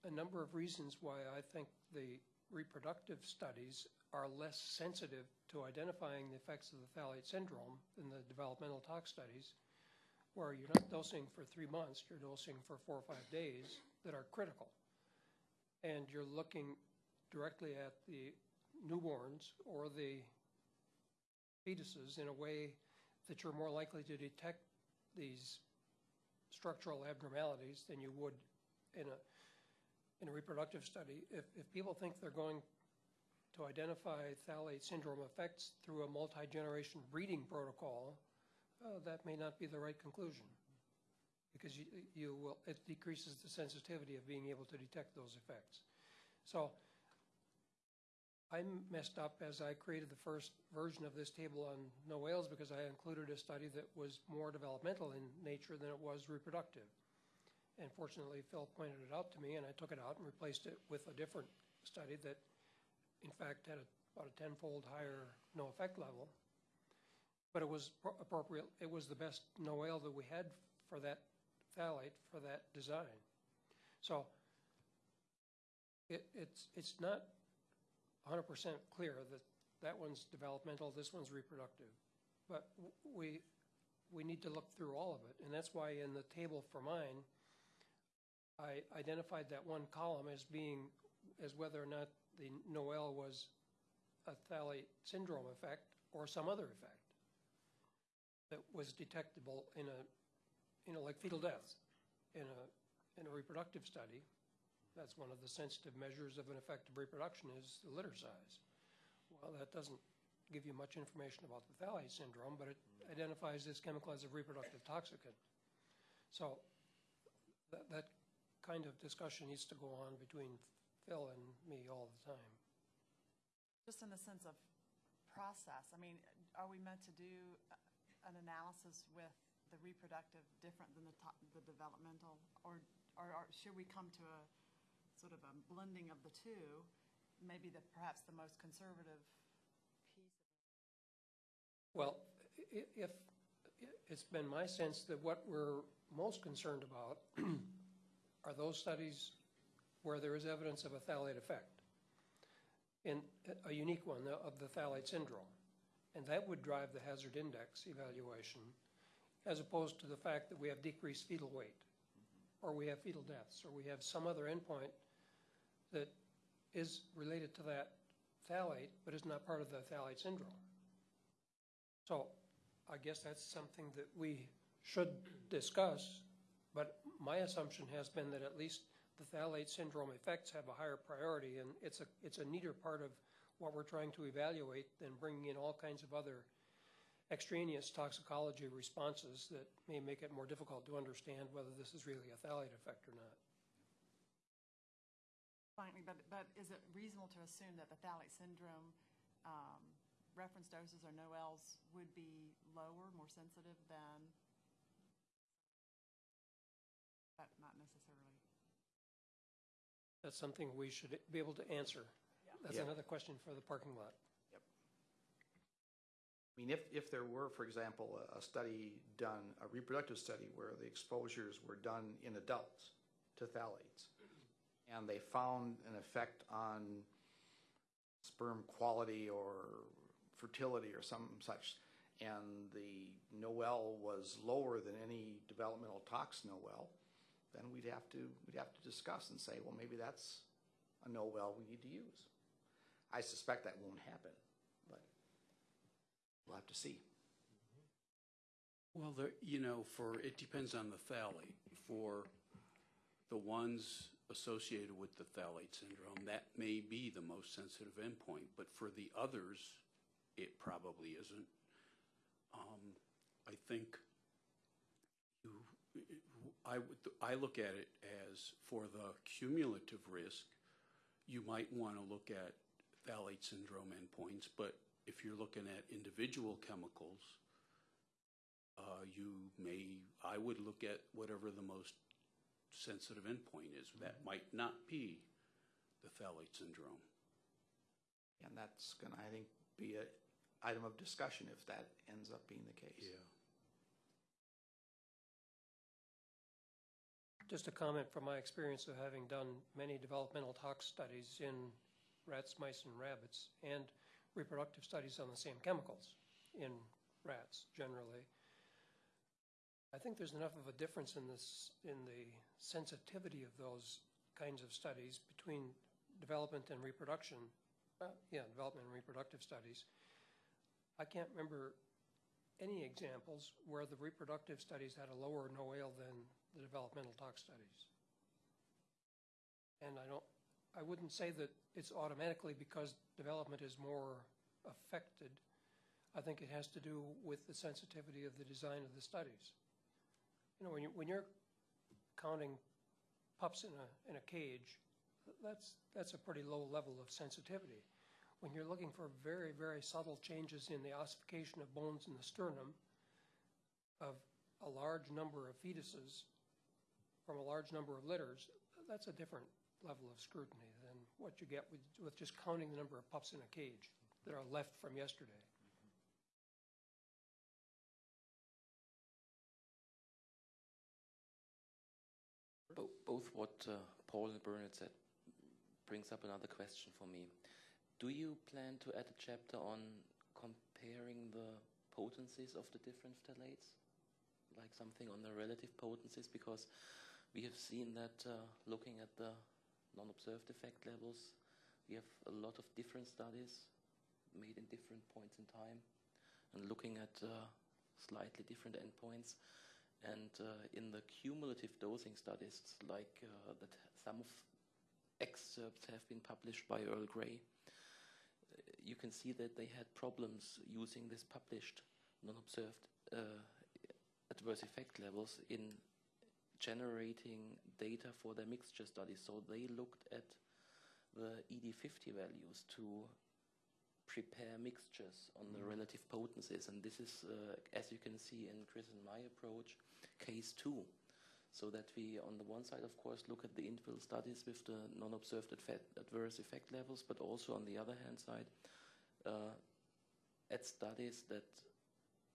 a number of reasons why I think the reproductive studies are less sensitive to identifying the effects of the phthalate syndrome than the developmental tox studies, where you're not dosing for three months, you're dosing for four or five days that are critical. And you're looking directly at the newborns or the fetuses in a way that you're more likely to detect these structural abnormalities than you would in a, in a reproductive study. If, if people think they're going to identify phthalate syndrome effects through a multi-generation breeding protocol, uh, that may not be the right conclusion. Because you, you will, it decreases the sensitivity of being able to detect those effects. So I messed up as I created the first version of this table on no whales because I included a study that was more developmental in nature than it was reproductive. And fortunately, Phil pointed it out to me, and I took it out and replaced it with a different study that, in fact, had a, about a tenfold higher no effect level. But it was appropriate. It was the best no that we had for that phthalate for that design. So it, it's it's not 100% clear that that one's developmental, this one's reproductive. But we, we need to look through all of it, and that's why in the table for mine, I identified that one column as being, as whether or not the Noel was a phthalate syndrome effect or some other effect that was detectable in a, you know, like fetal death in a, in a reproductive study. That's one of the sensitive measures of an effective reproduction is the litter size. Well, that doesn't give you much information about the phthalate syndrome, but it identifies this chemical as a reproductive toxicant. So that, that kind of discussion needs to go on between Phil and me all the time. Just in the sense of process, I mean, are we meant to do an analysis with the reproductive different than the the developmental? Or, or, or should we come to a sort of a blending of the two? Maybe the, perhaps the most conservative piece. Well, if, it's been my sense that what we're most concerned about are those studies where there is evidence of a phthalate effect, in a unique one of the phthalate syndrome. And that would drive the hazard index evaluation, as opposed to the fact that we have decreased fetal weight, or we have fetal deaths, or we have some other endpoint that is related to that phthalate, but is not part of the phthalate syndrome. So I guess that's something that we should discuss, my assumption has been that at least the phthalate syndrome effects have a higher priority, and it's a, it's a neater part of what we're trying to evaluate than bringing in all kinds of other extraneous toxicology responses that may make it more difficult to understand whether this is really a phthalate effect or not. Finally, but, but is it reasonable to assume that the phthalate syndrome um, reference doses or NOELs would be lower, more sensitive than? That's something we should be able to answer. That's Yeah. another question for the parking lot. I mean, if, if there were, for example, a, a study done, a reproductive study where the exposures were done in adults to phthalates, and they found an effect on sperm quality or fertility or some such, and the Noel was lower than any developmental tox Noel, then we'd have to, we'd have to discuss and say, well, maybe that's a no well we need to use. I suspect that won't happen, but we'll have to see. Well, you know, for, it depends on the phthalate. For the ones associated with the phthalate syndrome, that may be the most sensitive endpoint, but for the others, it probably isn't. Um, I think I would, I look at it as for the cumulative risk, you might want to look at phthalate syndrome endpoints, but if you're looking at individual chemicals, uh, you may, I would look at whatever the most sensitive endpoint is. That might not be the phthalate syndrome. And that's gonna, I think, be a item of discussion if that ends up being the case. Just a comment from my experience of having done many developmental tox studies in rats, mice, and rabbits, and reproductive studies on the same chemicals in rats generally. I think there's enough of a difference in this, in the sensitivity of those kinds of studies between development and reproduction. Uh, yeah, development and reproductive studies. I can't remember any examples where the reproductive studies had a lower NOAEL than the developmental tox studies. And I don't, I wouldn't say that it's automatically because development is more affected. I think it has to do with the sensitivity of the design of the studies. You know, when you, when you're counting pups in a, in a cage, that's, that's a pretty low level of sensitivity. When you're looking for very, very subtle changes in the ossification of bones in the sternum of a large number of fetuses from a large number of litters, that's a different level of scrutiny than what you get with, with just counting the number of pups in a cage that are left from yesterday. Bo- Both what uh, Paul and Bernard said brings up another question for me. Do you plan to add a chapter on comparing the potencies of the different phthalates? Like something on the relative potencies? Because we have seen that uh, looking at the non-observed effect levels, we have a lot of different studies made in different points in time and looking at uh, slightly different endpoints. And uh, in the cumulative dosing studies, like uh, that some of excerpts have been published by Earl Grey, uh, you can see that they had problems using this published non-observed uh, adverse effect levels in generating data for their mixture studies. So they looked at the ED50 values to prepare mixtures on the relative potencies. And this is, uh, as you can see in Chris and my approach, case two. So that we, on the one side, of course, look at the individual studies with the non-observed adverse effect levels, but also on the other hand side, uh, at studies that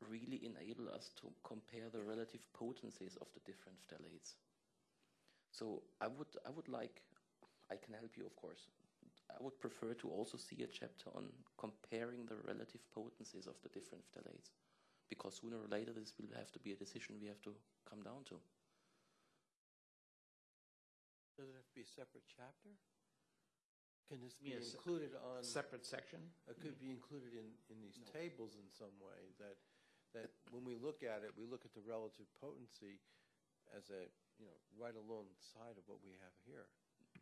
really enable us to compare the relative potencies of the different phthalates. So I would, I would like, I can help you, of course. I would prefer to also see a chapter on comparing the relative potencies of the different phthalates, because sooner or later this will have to be a decision we have to come down to. Does it have to be a separate chapter? Can this be mean a se- included on, a Separate section? it could be included in, in these tables in some way, that, that when we look at it, we look at the relative potency as a, you know, right alongside of what we have here.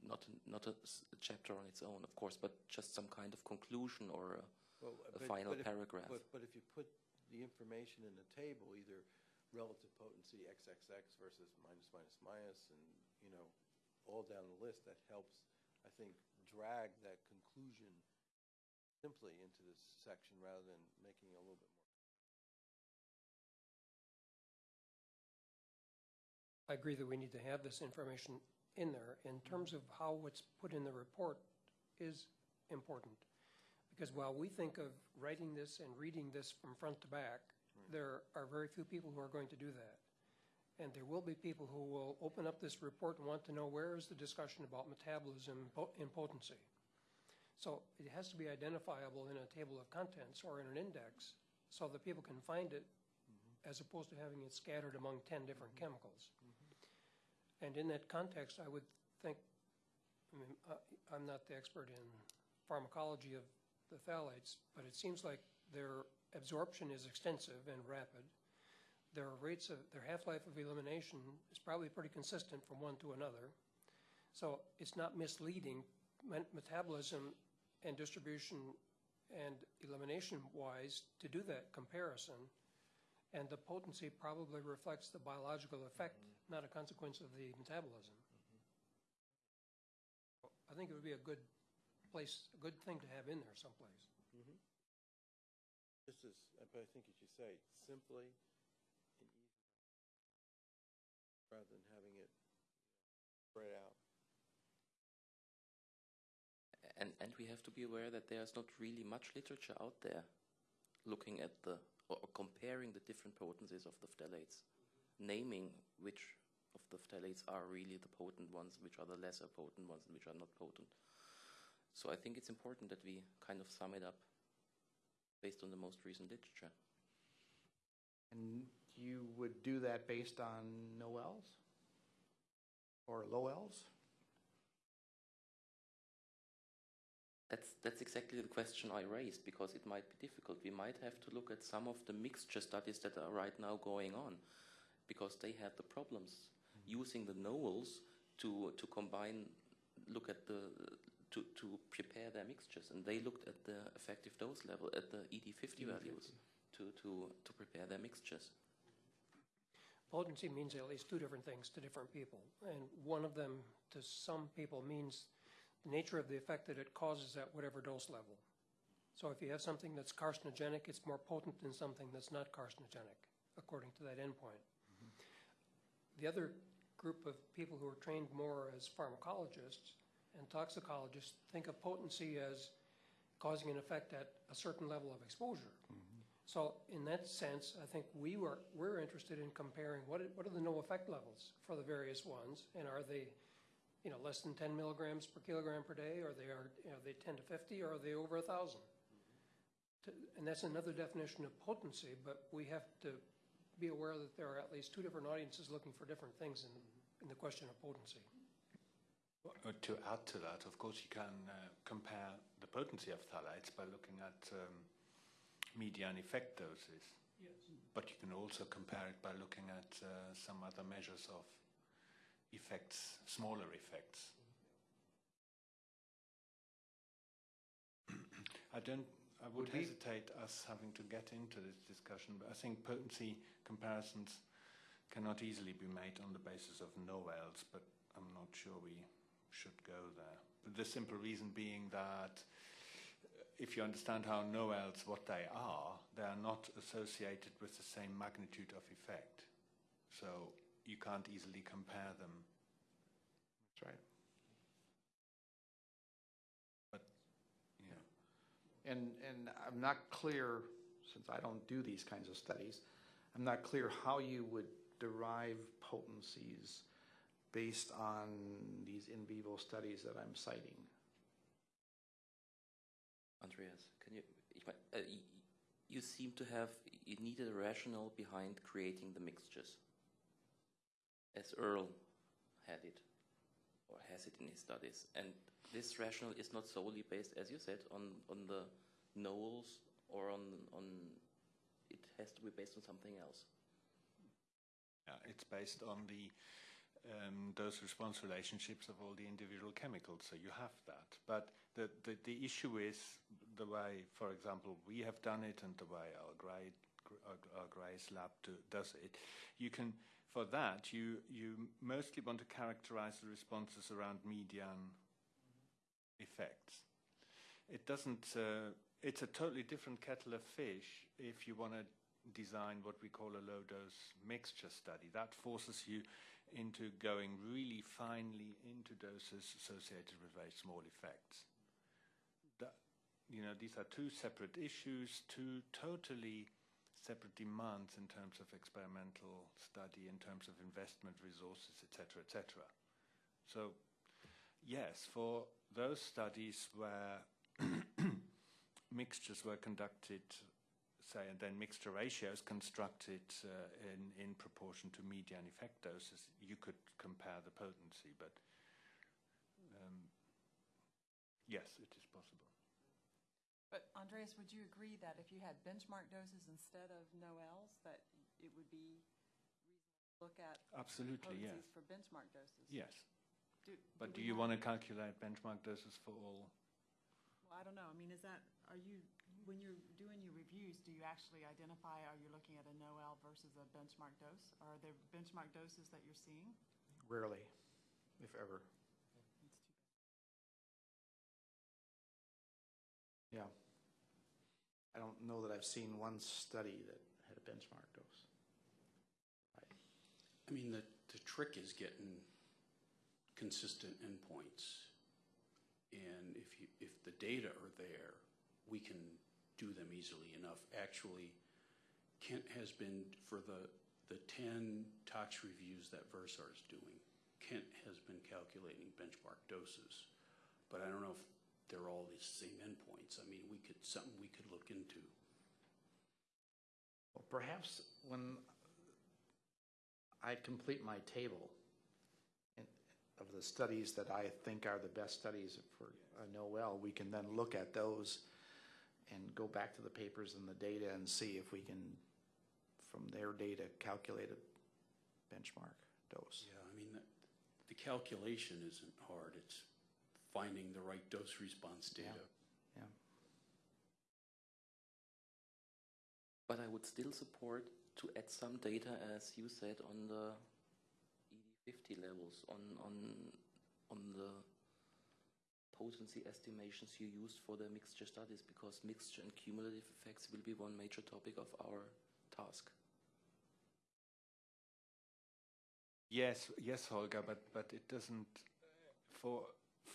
Not, a, not a, a chapter on its own, of course, but just some kind of conclusion or a, Well, a but- final but if- paragraph. But, but if you put the information in the table, either relative potency XXX versus minus minus minus, and, you know, all down the list, that helps, I think, drag that conclusion simply into this section rather than making it a little bit more. I agree that we need to have this information in there. In terms of how it's put in the report is important, Because while we think of writing this and reading this from front to back, there are very few people who are going to do that. And there will be people who will open up this report and want to know where is the discussion about metabolism in potency. So it has to be identifiable in a table of contents or in an index so that people can find it mm-hmm. as opposed to having it scattered among 10 different mm-hmm. chemicals. Mm-hmm. And in that context, I would think, I mean, I- I'm not the expert in pharmacology of the phthalates, but it seems like their absorption is extensive and rapid. Their rates of, their half-life of elimination is probably pretty consistent from one to another. So it's not misleading. Metabolism and distribution and elimination wise to do that comparison. And the potency probably reflects the biological effect, not a consequence of the metabolism. I think it would be a good place, a good thing to have in there someplace. Just as, but I think as you say, simply and easy, rather than having it spread out. And, and we have to be aware that there's not really much literature out there looking at the, or or comparing the different potencies of the phthalates, naming which of the phthalates are really the potent ones, which are the lesser potent ones, and which are not potent. So I think it's important that we kind of sum it up based on the most recent literature. And you would do that based on Noels? Or Lowells? That's, that's exactly the question I raised because it might be difficult. We might have to look at some of the mixture studies that are right now going on because they had the problems using the knowles to, to combine, look at the, to, to prepare their mixtures. And they looked at the effective dose level, at the ED50 values to, to, to prepare their mixtures. Potency means at least two different things to different people. And one of them, to some people, means the nature of the effect that it causes at whatever dose level. So if you have something that's carcinogenic, it's more potent than something that's not carcinogenic, according to that endpoint. The other group of people who are trained more as pharmacologists and toxicologists think of potency as causing an effect at a certain level of exposure. Mm-hmm. So in that sense, I think we were, we're interested in comparing what, are- what are the no effect levels for the various ones? And are they, you know, less than 10 milligrams per kilogram per day? Or they are, you are they 10 to 50 or are they over a 1,000? Mm-hmm. To- And that's another definition of potency, but we have to be aware that there are at least two different audiences looking for different things in, in the question of potency. Uh, To add to that, of course, you can uh, compare the potency of phthalates by looking at um, median effect doses. Yes. But you can also compare it by looking at uh, some other measures of effects, smaller effects. I don't. I would hesitate us having to get into this discussion, but I think potency comparisons cannot easily be made on the basis of Noels, but I'm not sure we should go there. The simple reason being that if you understand how Noels, what they are, they are not associated with the same magnitude of effect. So you can't easily compare them. That's right. But, yeah. And, and I'm not clear, since I don't do these kinds of studies, I'm not clear how you would derive potencies based on these in vivo studies that I'm citing. Andreas, can you, uh, you seem to have, you needed a rationale behind creating the mixtures. As Earl had it, or has it in his studies. And this rationale is not solely based, as you said, on, on the knowles or on, on, it has to be based on something else. Yeah, it's based on the um, dose response relationships of all the individual chemicals, so you have that. But the, the, the issue is the way, for example, we have done it and the way our, grade, our, our Grace lab do, does it. You can, for that, you, you mostly want to characterize the responses around median effects. It doesn't, uh, it's a totally different kettle of fish if you want to design what we call a low dose mixture study. That forces you into going really finely into doses associated with very small effects. That, you know, these are two separate issues, two totally separate demands in terms of experimental study, in terms of investment resources, etc., etc. So, yes, for those studies where mixtures were conducted, say, and then mixture ratios constructed uh, in, in proportion to median effect doses, you could compare the potency, but um, yes, it is possible. But Andreas, would you agree that if you had benchmark doses instead of NOELs, that it would be reasonable to look at Absolutely, yes. potencies for benchmark doses? Yes. Do- But do we you have- want to calculate benchmark doses for all? Well, I don't know. I mean, is that, are you, when you're doing your reviews, do you actually identify, are you looking at a NOEL versus a benchmark dose? Are there benchmark doses that you're seeing? Rarely, if ever. Yeah. I don't know that I've seen one study that had a benchmark dose. I mean, the, the trick is getting consistent endpoints. And if you, if the data are there, we can do them easily enough. Actually, Kent has been, for the, the ten tox reviews that Versar is doing, Kent has been calculating benchmark doses. But I don't know if they're all the same endpoints. I mean, we could, something we could look into. Well, perhaps when I complete my table in- of the studies that I think are the best studies for uh, Noel, we can then look at those and go back to the papers and the data and see if we can, from their data, calculate a benchmark dose. Yeah, I mean, the, the calculation isn't hard. It's finding the right dose response data. Yeah. But I would still support to add some data, as you said, on the ED50 levels, on, on, on the potency estimations you used for the mixture studies, because mixture and cumulative effects will be one major topic of our task. Yes, yes, Holger, but, but it doesn't, for,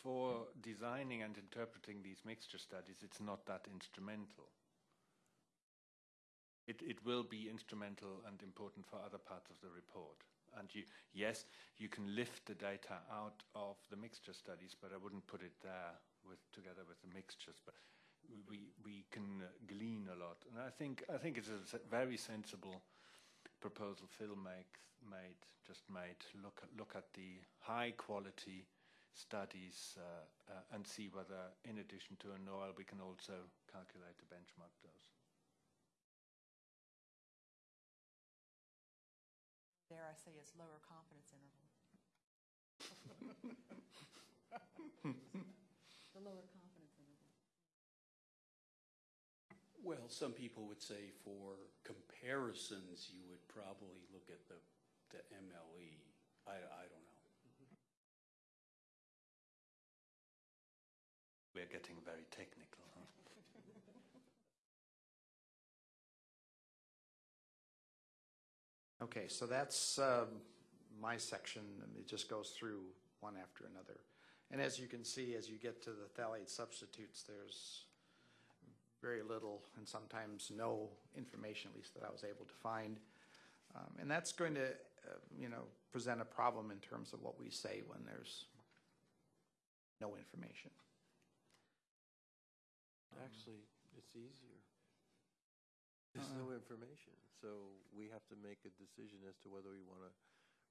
for designing and interpreting these mixture studies, it's not that instrumental. It, it will be instrumental and important for other parts of the report. And you, yes, you can lift the data out of the mixture studies, but I wouldn't put it there with, together with the mixtures. But we, we can glean a lot. And I think, I think it's a very sensible proposal Phil make, made, just made. Look look at the high quality studies uh, uh, and see whether, in addition to a NOAL, we can also calculate the benchmark dose. There, I say it's lower confidence interval? The lower confidence interval. Well, some people would say for comparisons, you would probably look at the, the MLE. I, I don't know. Getting very technical. Huh? Okay, so that's um, my section, it just goes through one after another. And as you can see, as you get to the phthalate substitutes, there's very little and sometimes no information, at least that I was able to find. Um, And that's going to, uh, you know, present a problem in terms of what we say when there's no information. Actually, it's easier. There's uh-uh. no information, so we have to make a decision as to whether we want to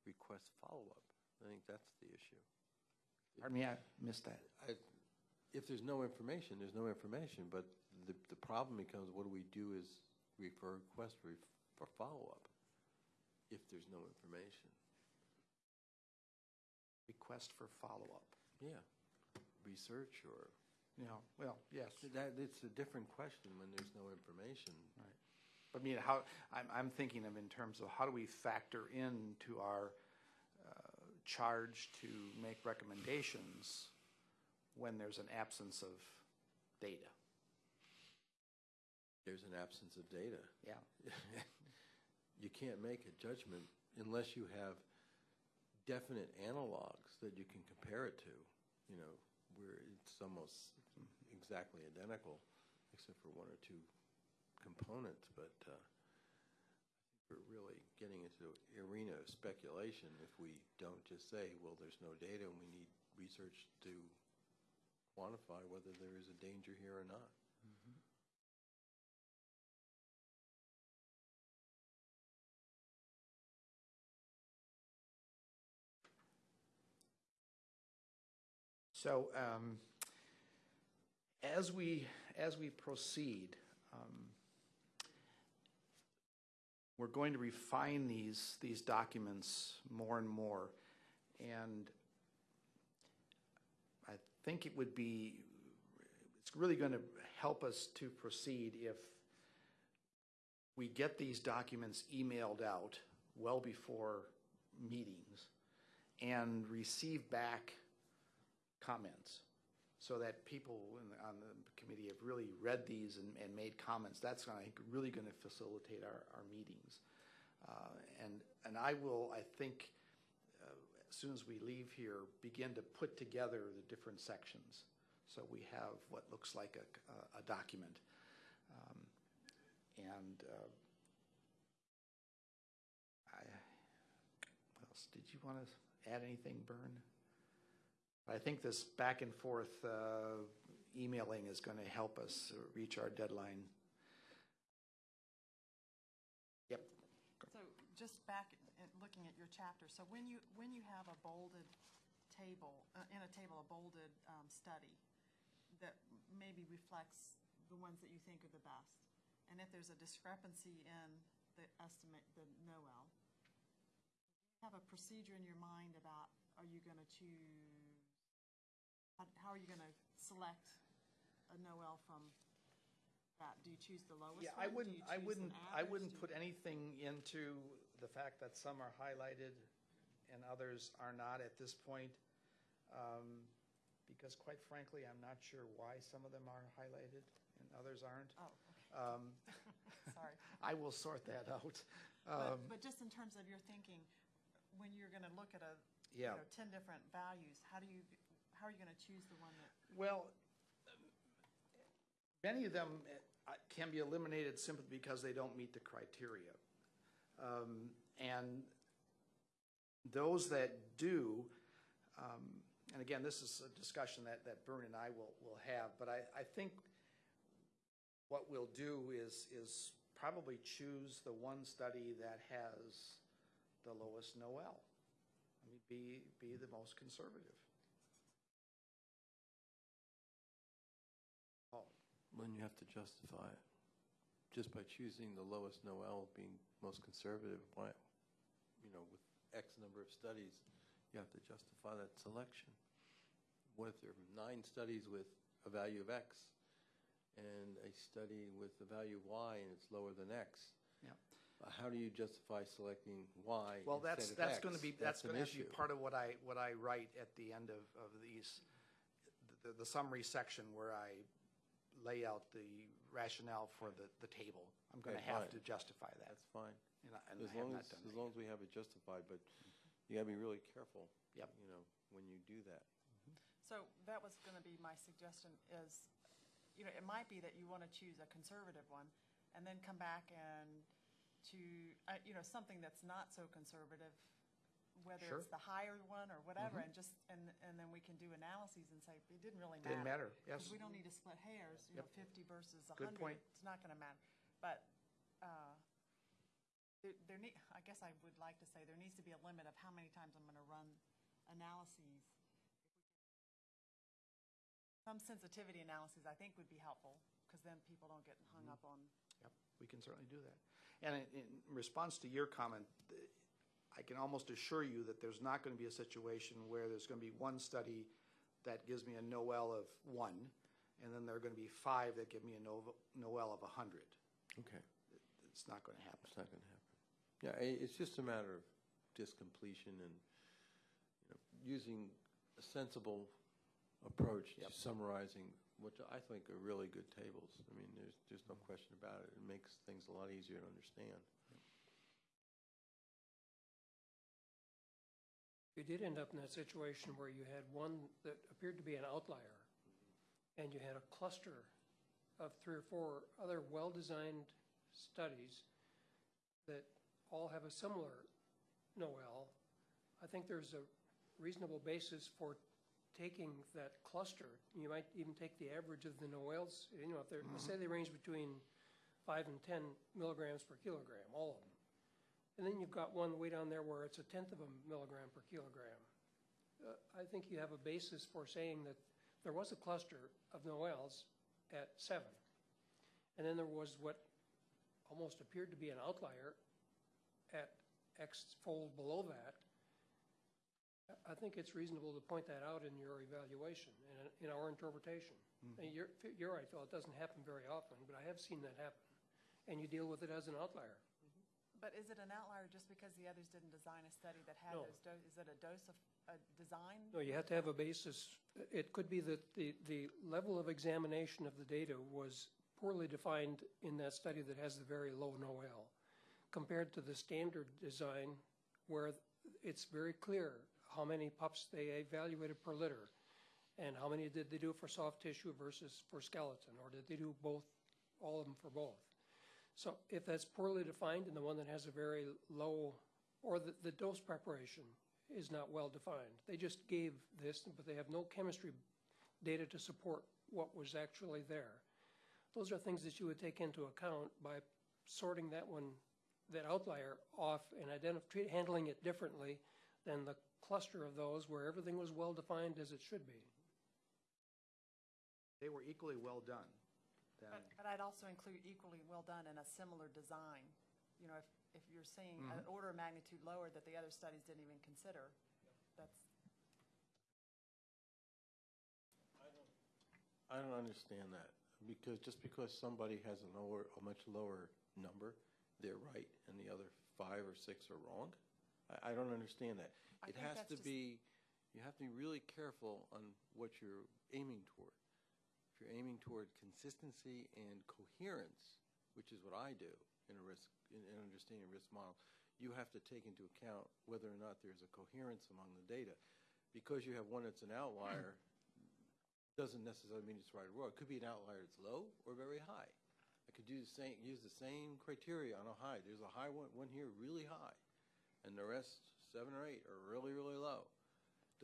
request follow-up. I think that's the issue. Pardon me, I missed that. I, if there's no information, there's no information, but the, the problem becomes, what do we do is refer request for, for follow-up if there's no information? Request for follow-up. Yeah, research or, Know, well, yes. that, it's a different question when there's no information. Right. But I mean, how, I'm, I'm thinking of in terms of how do we factor into our uh, charge to make recommendations when there's an absence of data? There's an absence of data. Yeah. you can't make a judgment unless you have definite analogs that you can compare it to, you know, where it's almost exactly identical. except for one or two components, but uh, I think we're really getting into the arena of speculation if we don't just say, well, there's no data and we need research to quantify whether there is a danger here or not. So um, as we, as we proceed, um, we're going to refine these, these documents more and more. And I think it would be, it's really going to help us to proceed if we get these documents emailed out well before meetings and receive back comments so that people the, on the committee have really read these and, and made comments. That's, think, really going to facilitate our, our meetings. Uh, and, and I will, I think, uh, as soon as we leave here, begin to put together the different sections. So we have what looks like a, a, a document. Um, and uh, I, what else? Did you want to add anything, Bern? I think this back and forth uh, emailing is going to help us reach our deadline. Yep. So just back at looking at your chapter, so when you, when you have a bolded table, uh, in a table, a bolded um, study that maybe reflects the ones that you think are the best, and if there's a discrepancy in the estimate, the NOEL, have a procedure in your mind about, are you going to choose, how, are you going to select a NOEL from that? Do you choose the lowest Yeah, one? I Do wouldn't, you I choose an wouldn't, I average? wouldn't you- put anything into the fact that some are highlighted and others are not at this point. um, Because quite frankly, I'm not sure why some of them are highlighted and others aren't. Oh, Um, okay, sorry. I will sort that out. But, Um, but just in terms of your thinking, when you're gonna look at a, you Yeah. know, ten different values, how do you, how are you gonna choose the one that, Well, many of them uh, can be eliminated simply because they don't meet the criteria. Um, And those that do, um, and again, this is a discussion that, that Bern and I will, will have, but I, I think what we'll do is, is probably choose the one study that has the lowest Noel. I mean, be, be the most conservative. When you have to justify it, just by choosing the lowest Noel being most conservative, why, you know, with X number of studies, you have to justify that selection. What if there are nine studies with a value of X and a study with a value of Y and it's lower than X? Yeah. How do you justify selecting Y Well, that's, that's going to be, that's an going to have to be part of what I, what I write at the end of, of these, the, the summary section where I lay out the rationale for the, the table. I'm going to Okay, have fine. to justify that. That's fine. And I- and As I have long not as, done as that long as we have it justified, but you gotta be really careful. Yep. You know, when you do that. so that was gonna be my suggestion is, you know, it might be that you wanna choose a conservative one, and then come back and to, uh, you know, something that's not so conservative, whether Sure. it's the higher one or whatever, and just, and, and then we can do analyses and say, it didn't really matter. Didn't matter, yes. Because we don't need to split hairs, you know, Yep. fifty versus a Good hundred. point. It's not gonna matter. But, uh, there, there need, I guess I would like to say, there needs to be a limit of how many times I'm gonna run analyses. Some sensitivity analyses, I think, would be helpful, because then people don't get hung Mm-hmm. up on, Yep, we can certainly do that. And in, in response to your comment, th- I can almost assure you that there's not going to be a situation where there's going to be one study that gives me a Noel of one, and then there are going to be five that give me a Noel of a hundred. Okay. It's not going to happen. It's not gonna happen. Yeah, it's just a matter of just completion and, you know, using a sensible approach to summarizing what I think are really good tables. I mean, there's, there's no question about it. It makes things a lot easier to understand. You did end up in that situation where you had one that appeared to be an outlier, and you had a cluster of three or four other well-designed studies that all have a similar NOEL, I think there's a reasonable basis for taking that cluster. You might even take the average of the NOELs, you know, if they're, mm-hmm. say they range between five and 10 milligrams per kilogram, all of them. And then you've got one way down there where it's a tenth of a milligram per kilogram. Uh, I think you have a basis for saying that there was a cluster of Noels at seven. And then there was what almost appeared to be an outlier at X fold below that. I- think it's reasonable to point that out in your evaluation and in our interpretation. And you're, you're right, Phil, it doesn't happen very often, but I have seen that happen. And you deal with it as an outlier. But is it an outlier just because the others didn't design a study that had No. those, do- is it a dose of, a design? No, you have to have a basis. It could be that the, the level of examination of the data was poorly defined in that study that has the very low NOEL, compared to the standard design where it's very clear how many pups they evaluated per litter, and how many did they do for soft tissue versus for skeleton, or did they do both, all of them for both? So if that's poorly defined and the one that has a very low, or the, the dose preparation is not well defined, they just gave this, but they have no chemistry data to support what was actually there. Those are things that you would take into account by sorting that one, that outlier off and identifying, handling it differently than the cluster of those where everything was well defined as it should be. They were equally well done, then. But, I'd also include equally well done and a similar design. You know, if, if you're seeing an mm-hmm. order of magnitude lower that the other studies didn't even consider, that's, I don't understand that, because just because somebody has a lower, a much lower number, they're right, and the other five or six are wrong? I, I don't understand that. I It think has that's to just- be, you have to be really careful on what you're aiming toward. If you're aiming toward consistency and coherence, which is what I do in a risk, in, in understanding a risk model, you have to take into account whether or not there's a coherence among the data. Because you have one that's an outlier, doesn't necessarily mean it's right or wrong. It could be an outlier that's low or very high. I could use the same, use the same criteria on a high. There's a high one, one here really high, and the rest, seven or eight, are really, really low.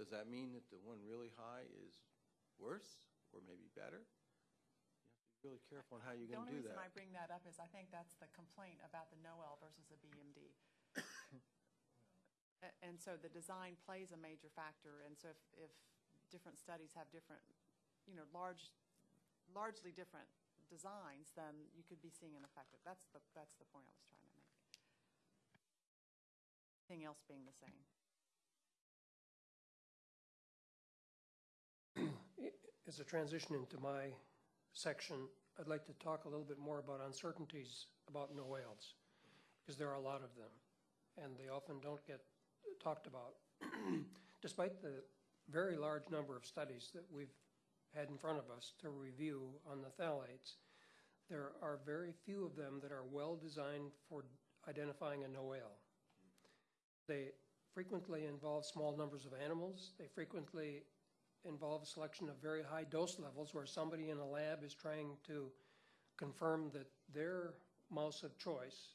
Does that mean that the one really high is worse or maybe better? You have to be really careful on how you're going to do that. The only reason I bring that up is I think that's the complaint about the Noel versus the BMD. And so the design plays a major factor, and so if, if different studies have different, you know, large, largely different designs, then you could be seeing an effect. That's the, that's the point I was trying to make. Everything else being the same. As a transition into my section, I'd like to talk a little bit more about uncertainties about NOELs, because there are a lot of them, and they often don't get talked about. Despite the very large number of studies that we've had in front of us to review on the phthalates, there are very few of them that are well-designed for identifying a NOEL. They frequently involve small numbers of animals. They frequently involve selection of very high dose levels where somebody in a lab is trying to confirm that their mouse of choice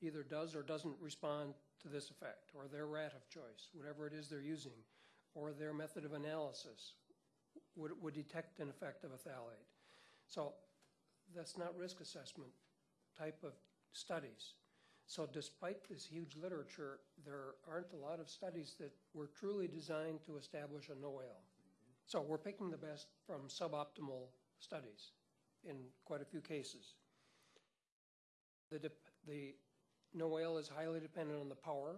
either does or doesn't respond to this effect, or their rat of choice, whatever it is they're using, or their method of analysis would, would detect an effect of a phthalate. So that's not risk assessment type of studies. So despite this huge literature, there aren't a lot of studies that were truly designed to establish a NOEL. So we're picking the best from suboptimal studies in quite a few cases. The, the NOEL is highly dependent on the power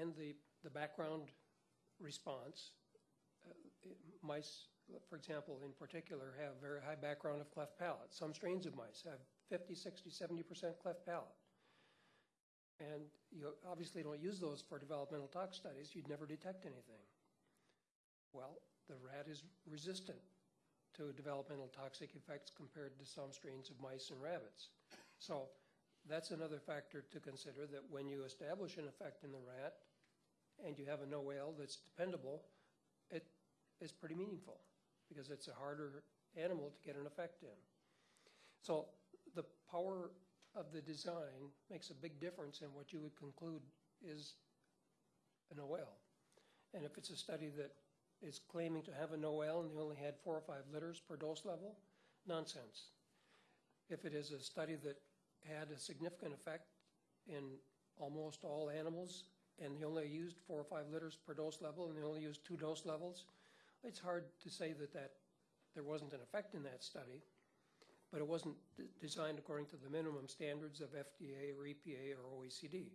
and the, the background response. Uh, Mice, for example, in particular, have very high background of cleft palate. Some strains of mice have 50, 60, 70% cleft palate. And you obviously don't use those for developmental tox studies. You'd never detect anything. Well, the rat is resistant to developmental toxic effects compared to some strains of mice and rabbits. So that's another factor to consider that when you establish an effect in the rat and you have a NOEL that's dependable, it is pretty meaningful because it's a harder animal to get an effect in. So the power of the design makes a big difference in what you would conclude is an OL. And if it's a study that is claiming to have an OL and they only had four or five litters per dose level, nonsense. If it is a study that had a significant effect in almost all animals and they only used four or five litters per dose level and they only used two dose levels, it's hard to say that, that there wasn't an effect in that study, but it wasn't designed according to the minimum standards of FDA or EPA or OECD.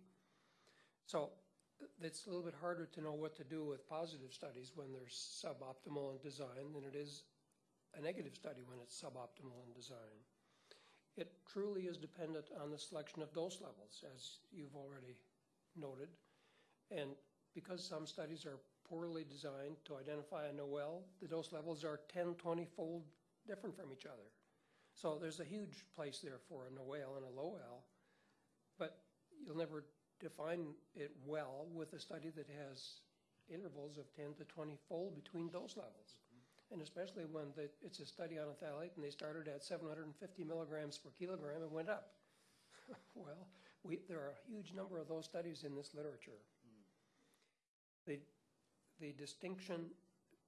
So it's a little bit harder to know what to do with positive studies when they're suboptimal in design than it is a negative study when it's suboptimal in design. It truly is dependent on the selection of dose levels, as you've already noted. And because some studies are poorly designed to identify a NOEL, the dose levels are 10, 20-fold different from each other. So there's a huge place there for a NOEL and a low L, but you'll never define it well with a study that has intervals of 10 to 20-fold between dose levels. And especially when the, it's a study on a phthalate and they started at 750 milligrams per kilogram and went up. well, we, there are a huge number of those studies in this literature. The, the distinction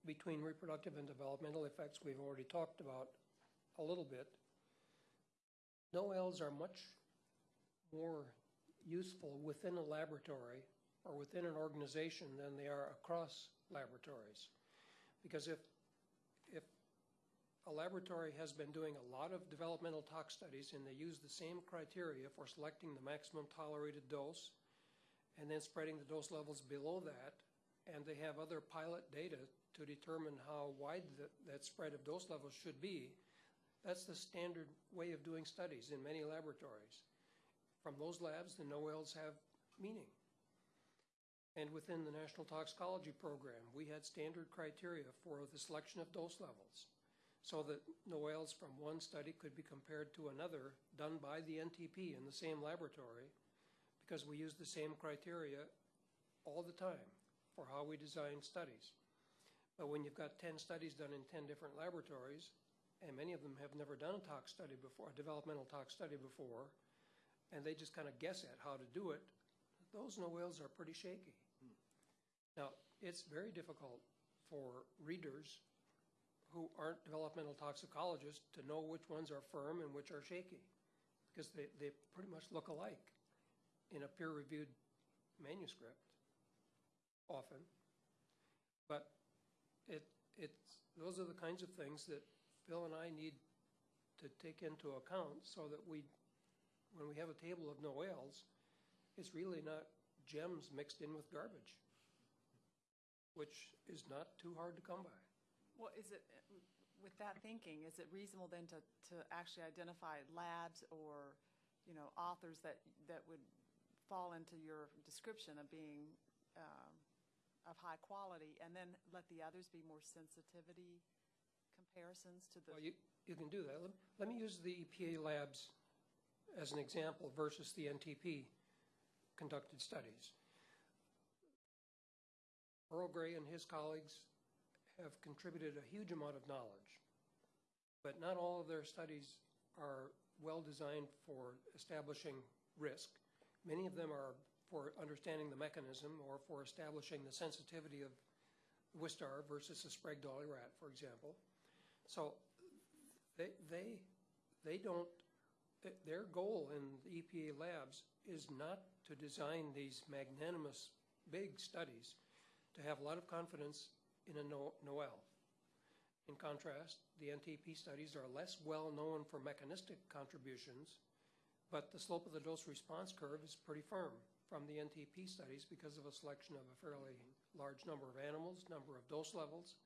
between reproductive and developmental effects we've already talked about a little bit. No NOELs are much more useful within a laboratory or within an organization than they are across laboratories. Because if, if a laboratory has been doing a lot of developmental tox studies and they use the same criteria for selecting the maximum tolerated dose and then spreading the dose levels below that, and they have other pilot data to determine how wide that, that spread of dose levels should be, that's the standard way of doing studies in many laboratories. From those labs, the NOELs have meaning. And within the National Toxicology Program, we had standard criteria for the selection of dose levels so that NOELs from one study could be compared to another done by the NTP in the same laboratory because we use the same criteria all the time for how we design studies. But when you've got 10 studies done in 10 different laboratories, and many of them have never done a tox study before, a developmental tox study before, and they just kind of guess at how to do it, those NOELs are pretty shaky. Hmm. Now, it's very difficult for readers who aren't developmental toxicologists to know which ones are firm and which are shaky, because they, they pretty much look alike in a peer-reviewed manuscript, often. But it, it's, those are the kinds of things that Phil and I need to take into account so that we, when we have a table of NOELs, it's really not gems mixed in with garbage, which is not too hard to come by. Well, is it, with that thinking, is it reasonable then to, to actually identify labs or, you know, authors that, that would fall into your description of being um, of high quality, and then let the others be more sensitivity comparisons to the? Well, you, you can do that. Let, let me use the EPA labs as an example versus the NTP conducted studies. Earl Gray and his colleagues have contributed a huge amount of knowledge, but not all of their studies are well designed for establishing risk. Many of them are for understanding the mechanism or for establishing the sensitivity of Wistar versus a Sprague Dawley rat, for example. So they, they, they don't, their goal in the EPA labs is not to design these magnanimous big studies to have a lot of confidence in a no, NOEL. In contrast, the NTP studies are less well known for mechanistic contributions, but the slope of the dose response curve is pretty firm from the NTP studies because of a selection of a fairly large number of animals, number of dose levels,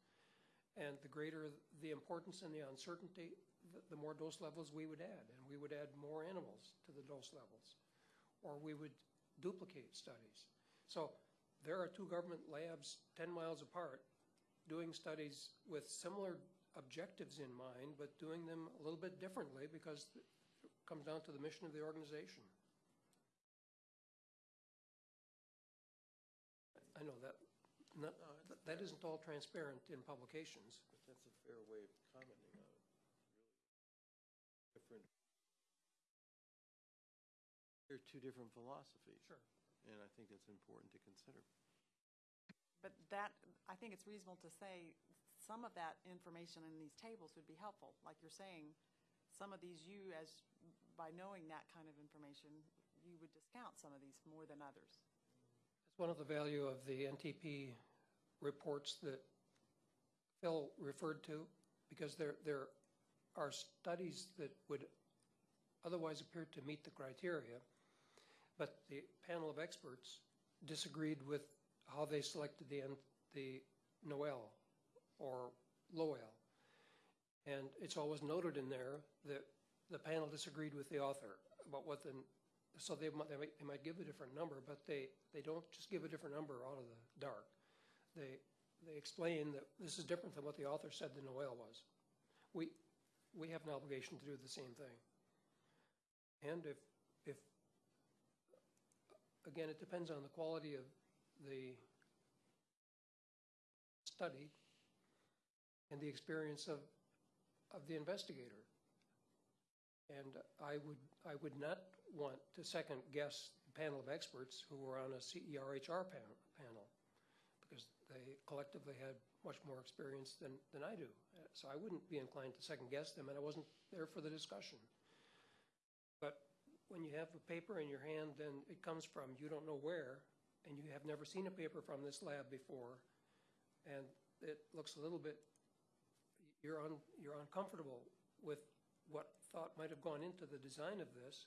and the greater the importance and the uncertainty, the, more dose levels we would add, and we would add more animals to the dose levels, or we would duplicate studies. So there are two government labs 10 miles apart doing studies with similar objectives in mind, but doing them a little bit differently because it comes down to the mission of the organization. I know that, not, that isn't all transparent in publications. But that's a fair way of commenting on it. two different philosophies. Sure. And I think that's important to consider. But that, I think it's reasonable to say some of that information in these tables would be helpful. Like you're saying, some of these, you as, by knowing that kind of information, you would discount some of these more than others. It's one of the value of the NTP reports that Phil referred to, because there, there are studies that would otherwise appear to meet the criteria, but the panel of experts disagreed with how they selected the, the Noel or Lowell. And it's always noted in there that the panel disagreed with the author about what the, so they might, they might, they might give a different number, but they, they don't just give a different number out of the dark. They, they explain that this is different than what the author said the Noel was. We, we have an obligation to do the same thing. And if, if, again, it depends on the quality of the study and the experience of, of the investigator. And I would, I would not want to second guess the panel of experts who were on a CERHR pan, panel because they collectively had much more experience than, than I do. So I wouldn't be inclined to second guess them, and I wasn't there for the discussion. When you have a paper in your hand, then it comes from you don't know where, and you have never seen a paper from this lab before, and it looks a little bit, you're you're uncomfortable with what thought might have gone into the design of this,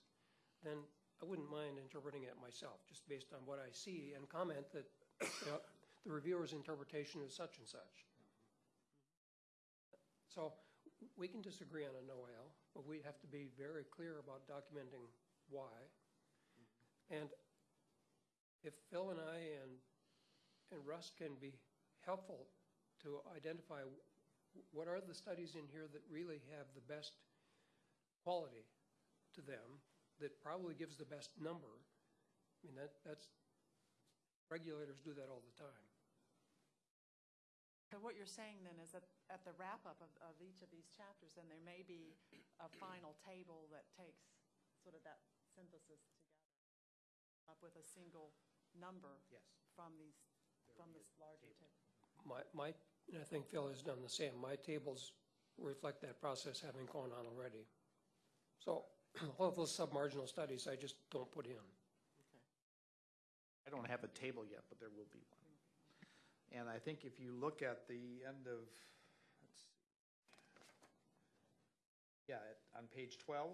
then I wouldn't mind interpreting it myself, just based on what I see, and comment that, you know, the reviewer's interpretation is such and such. So we can disagree on a NOAL, but we have to be very clear about documenting why. And if Phil and I and, and Russ can be helpful to identify what are the studies in here that really have the best quality to them, that probably gives the best number, I mean, that, that's, regulators do that all the time. So what you're saying then is that at the wrap-up of, of each of these chapters, then there may be a final table that takes sort of that synthesis together, up with a single number Yes. from these, from this larger table. My, my, and I think Phil has done the same. My tables reflect that process having gone on already. So all of those submarginal studies, I just don't put in. Okay. I don't have a table yet, but there will be one. And I think if you look at the end of, let's see. Yeah, at- on page 12.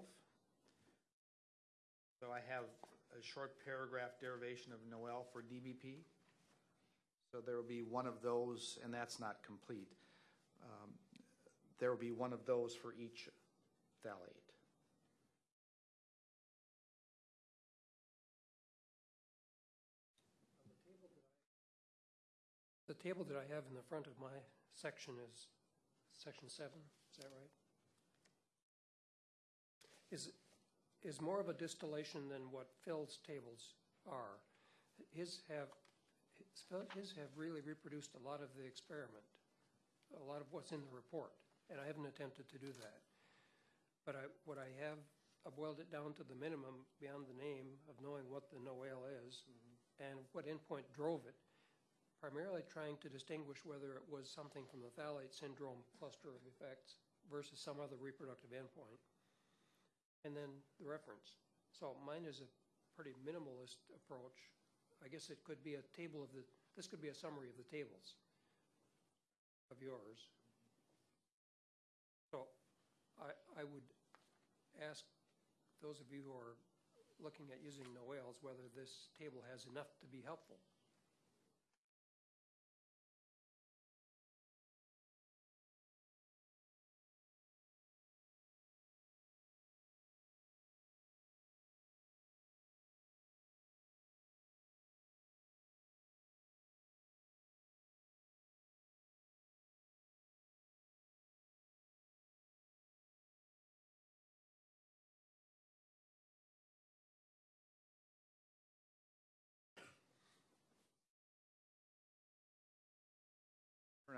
So I have a short paragraph derivation of Noel for DBP. So there will be one of those, and that's not complete. Um, There will be one of those for each phthalate. The table that I have in the front of my section is section seven, is that right? Is, is more of a distillation than what Phil's tables are. His have, his have really reproduced a lot of the experiment, a lot of what's in the report, and I haven't attempted to do that. But I, what I have, I've boiled it down to the minimum beyond the name of knowing what the NOAL is mm-hmm. and what endpoint drove it, primarily trying to distinguish whether it was something from the phthalate syndrome cluster of effects versus some other reproductive endpoint. And then the reference. So mine is a pretty minimalist approach. I guess it could be a table of the, this could be a summary of the tables of yours. So I, I would ask those of you who are looking at using Noels whether this table has enough to be helpful.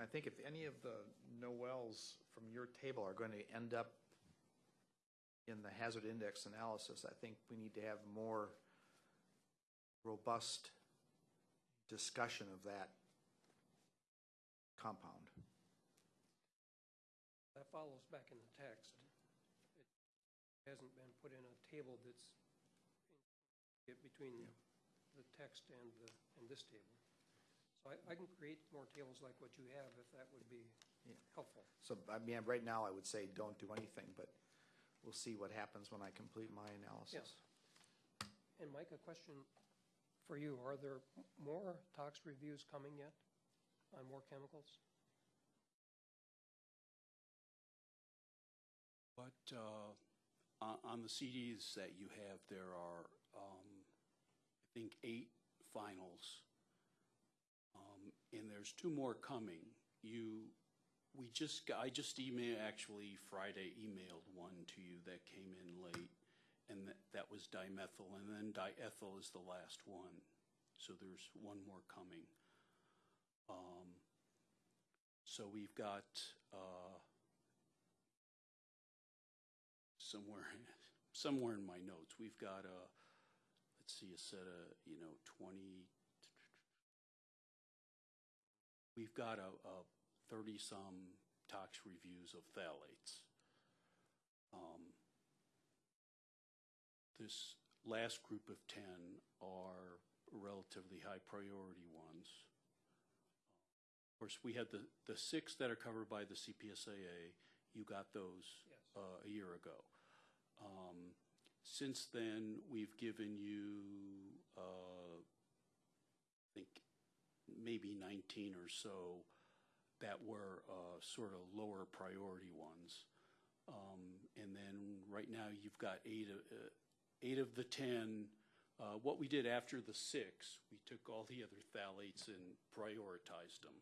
I think if any of the Noels from your table are going to end up in the hazard index analysis, I think we need to have more robust discussion of that compound. That follows back in the text. It hasn't been put in a table that's between the text and the, and this table. So I, I can create more tables like what you have if that would be Yeah. helpful. So, I mean, right now, I would say don't do anything, but we'll see what happens when I complete my analysis. And Mike, a question for you. Are there m- more tox reviews coming yet on more chemicals? But uh, on on the CDs that you have, there are, um, I think, eight finals. And there's two more coming. You, we just, I just emailed, actually Friday emailed one to you that came in late, and that, that was dimethyl, and then diethyl is the last one. So there's one more coming. Um, So we've got, uh, somewhere, somewhere in my notes, we've got a, let's see, a set of, you know, 20, we've got a, a 30-some tox reviews of phthalates. Um, This last group of 10 are relatively high priority ones. Of course, we had the, the six that are covered by the CPSAA, you got those Yes. uh, a year ago. Um, Since then, we've given you, uh, maybe 19 or so that were uh, sort of lower priority ones. Um, And then, right now, you've got eight, of- uh, eight of the 10. Uh, What we did after the six, we took all the other phthalates and prioritized them.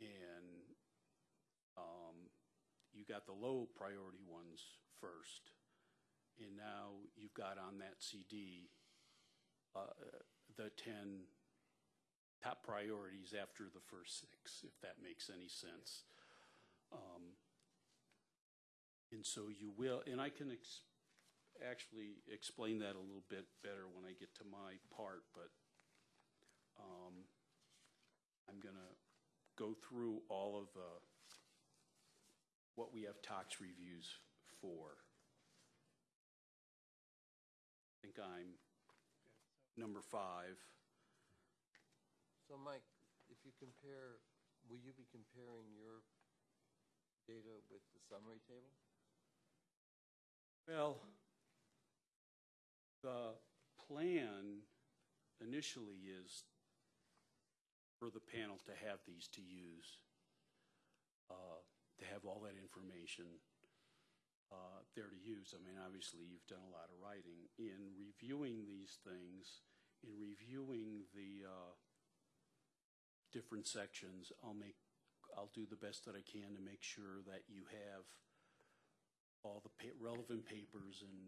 And um, you got the low priority ones first. And now you've got on that CD uh, the 10 top priorities after the first six, if that makes any sense. Um, And so you will, and I can ex- actually explain that a little bit better when I get to my part, but um, I'm going to go through all of the, what we have tox reviews for. I think I'm number five. So Mike, if you compare, will you be comparing your data with the summary table? Well, the plan initially is for the panel to have these to use, uh, to have all that information uh, there to use. I mean, obviously, you've done a lot of writing. In reviewing these things, in reviewing the uh, different sections, I'll make, I'll do the best that I can to make sure that you have all the pa- relevant papers and,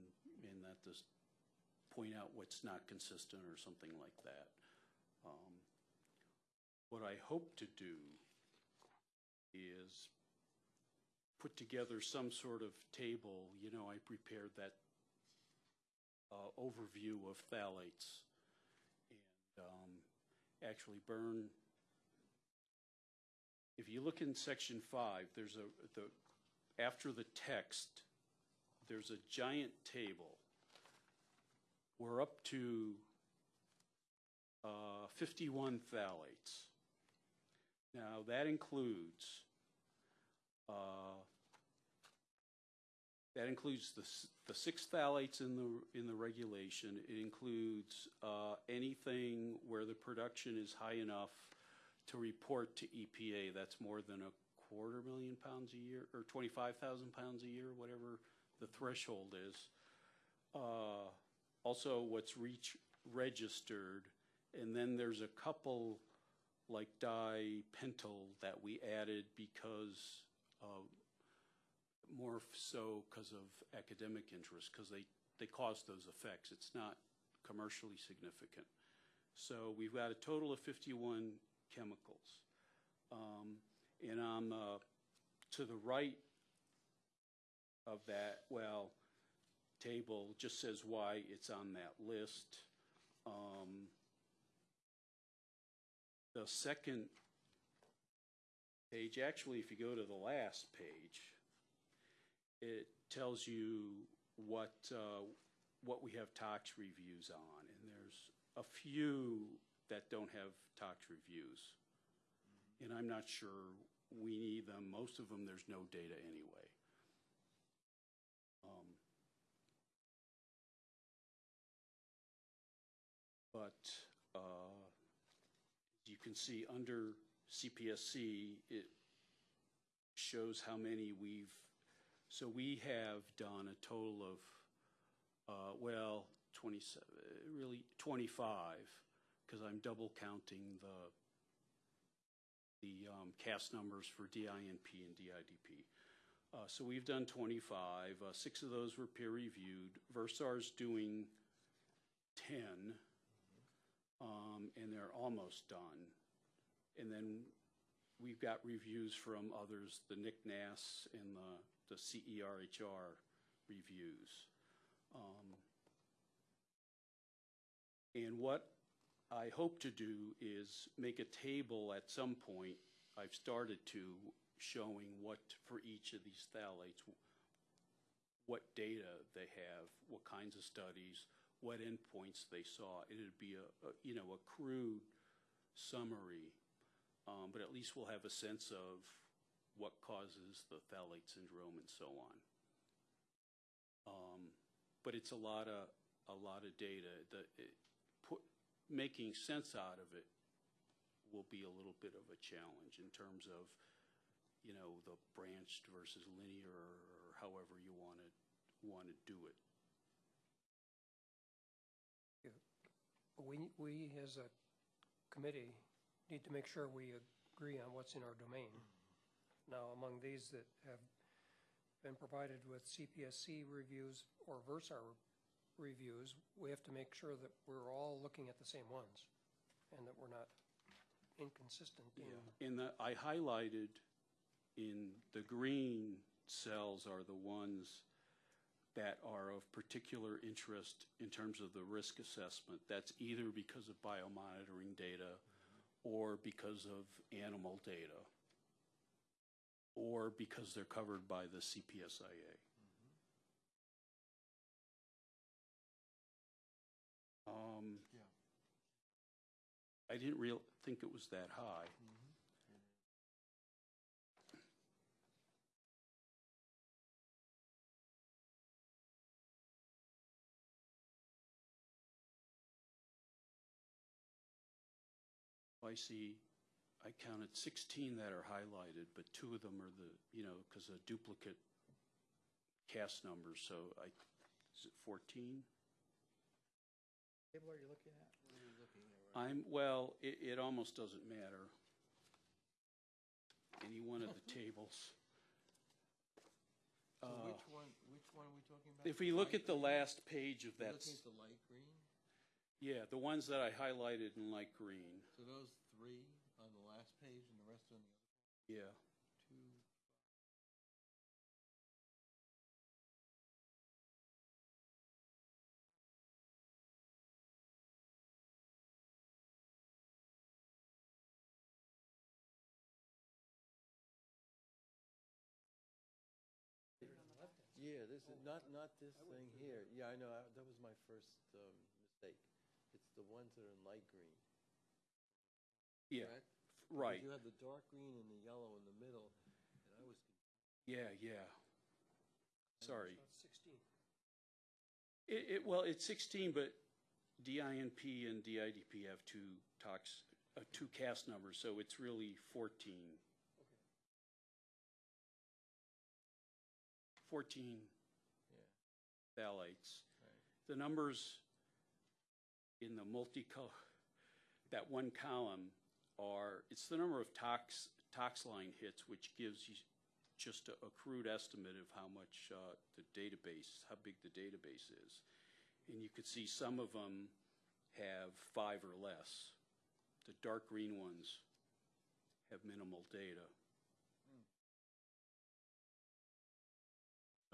and that this, point out what's not consistent or something like that. Um, What I hope to do is put together some sort of table, you know, I prepared that uh, overview of phthalates. And um, actually, Burn, if you look in section five, there's a, the, after the text, there's a giant table. We're up to uh, 51 phthalates. Now, that includes, uh, that includes the, the six phthalates in the, in the regulation. It includes uh, anything where the production is high enough to report to EPA. That's more than a quarter million pounds a year, or 25,000 pounds a year, whatever the threshold is. Uh, Also, what's reach, registered, and then there's a couple like dipentyl that we added because, more so because of academic interest, because they, they cause those effects. It's not commercially significant. So we've got a total of 51 chemicals. Um, And on, uh, to the right of that, well, table just says why it's on that list. Um, the second page, actually, if you go to the last page, it tells you what, uh, what we have tox reviews on, and there's a few that don't have tox reviews. And I'm not sure we need them. Most of them, there's no data anyway. Um, But, uh, you can see, under CPSC, it shows how many we've, so we have done a total of, uh, well, 27, really 25, because I'm double counting the, the um, CAS numbers for DINP and DIDP. Uh, So we've done 25, uh, six of those were peer-reviewed. Versar's doing 10, um, and they're almost done. And then we've got reviews from others, the NICNAS and the, the CERHR reviews. Um, And what I hope to do is make a table at some point, I've started to, showing what, for each of these phthalates, what data they have, what kinds of studies, what endpoints they saw. It'd be a, a, you know, a crude summary, um, but at least we'll have a sense of what causes the phthalate syndrome and so on. Um, but it's a lot of, a lot of data. The, it, making sense out of it will be a little bit of a challenge in terms of, you know, the branched versus linear, or however you want to, want to do it. We, we as a committee need to make sure we agree on what's in our domain. Now, among these that have been provided with CPSC reviews or Versar reviews, we have to make sure that we're all looking at the same ones and that we're not inconsistent in. In the, I highlighted in the green cells are the ones that are of particular interest in terms of the risk assessment. That's either because of biomonitoring data or because of animal data or because they're covered by the CPSIA. Um, I didn't real, think it was that high. I see, I counted 16 that are highlighted, but two of them are the, you know, because of duplicate CAS numbers, so I, is it 14? Table are you looking at? I'm, well, it, it almost doesn't matter. Any one of the tables. So Uh, which one, which one are we talking about? If we look Light at the green? last page of We're that, Looking s- at the light green, yeah, the ones that I highlighted in light green, so those three on the last page and the rest on the yeah. other two. Yeah, this is, not, not this thing here. Yeah, I know, I- that was my first um, mistake. It's the ones that are in light green, Yeah, correct? right, You have the dark green and the yellow in the middle, and I was, yeah, yeah. Sorry. That's Sixteen. It, it, well, it's 16, but DINP and DIDP have two tox, uh, two CAS numbers, so it's really 14. 14 yeah, phthalates. The numbers in the multicolor, that one column are, it's the number of tox, TOXLINE hits, which gives you just a, a crude estimate of how much, uh, the database, how big the database is. And you could see some of them have five or less. The dark green ones have minimal data.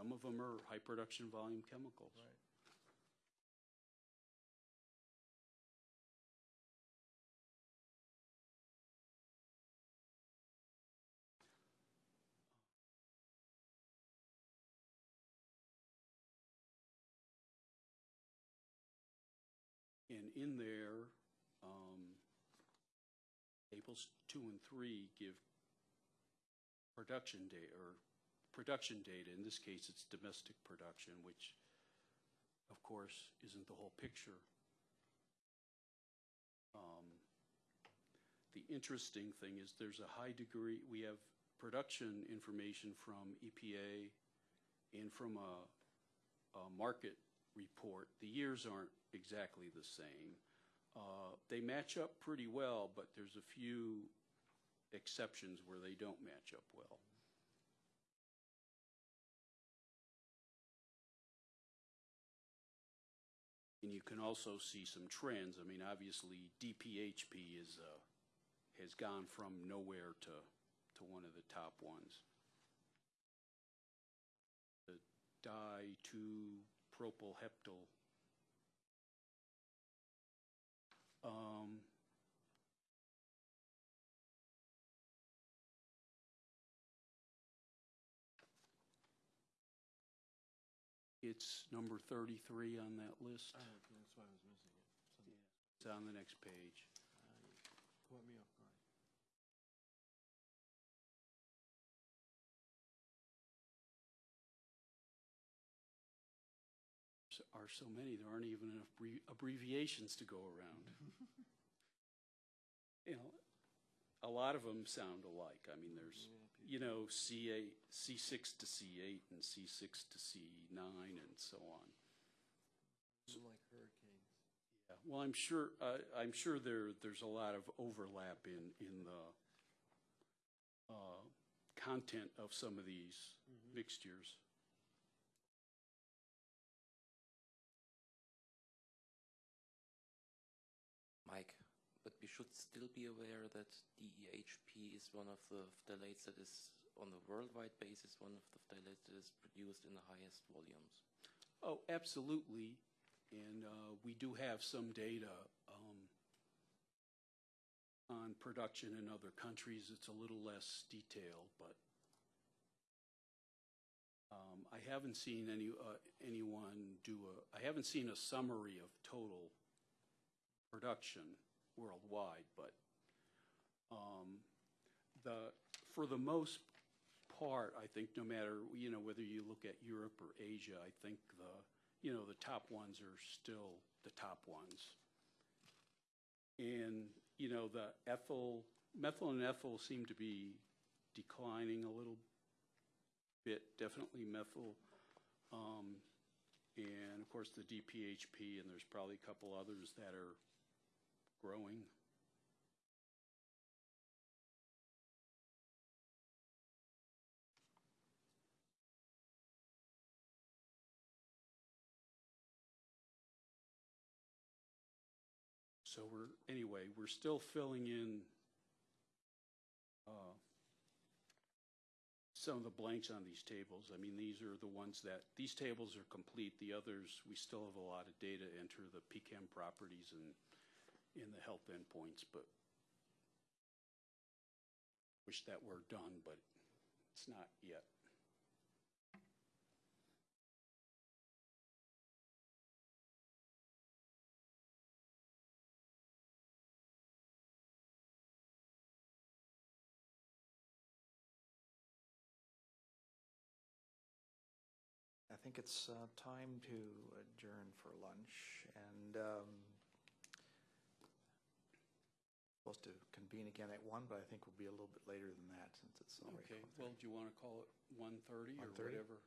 Some of them are high production volume chemicals. Right. And in there, um, tables two and three give production data or production data. In this case, it's domestic production, which, of course, isn't the whole picture. Um, The interesting thing is there's a high degree, we have production information from EPA and from a, a market report. The years aren't exactly the same. Uh, They match up pretty well, but there's a few exceptions where they don't match up well. And you can also see some trends. I mean, obviously, DPHP is, uh, has gone from nowhere to, to one of the top ones. The di-2-propylheptyl. Um, It's number 33 on that list. Oh, that's why I was missing it. It's on the next page. Caught me off guard. are so many, there aren't even enough abbreviations to go around. You know, a lot of them sound alike. I mean, there's, you know, C8, C6 to C8 and C6 to C9 and so on. Like hurricanes. Yeah, Well, I'm sure, uh, I'm sure there, there's a lot of overlap in, in the uh, content of some of these mixtures. Mike, but we should still be aware that Is one of the phthalates that is, on the worldwide basis, one of the phthalates that is produced in the highest volumes. Oh, absolutely. And uh, we do have some data um, on production in other countries. It's a little less detailed, but um, I haven't seen any, uh, anyone do a, I haven't seen a summary of total production worldwide, but um, the, for the most part, I think no matter, you know, whether you look at Europe or Asia, I think the, you know, the top ones are still the top ones. And, you know, the ethyl, methyl and ethyl seem to be declining a little bit, definitely methyl. Um, and of course, the DPHP, and there's probably a couple others that are growing. So we're, anyway, we're still filling in uh, some of the blanks on these tables. I mean, these are the ones that, these tables are complete. The others, we still have a lot of data enter the PCAM properties and in the health endpoints, but wish that were done, but it's not yet. Think it's uh, time to adjourn for lunch, and um, supposed to convene again at one, but I think we'll be a little bit later than that, since it's already. Okay, well, do you want to call it 1:30 or 1:30? whatever?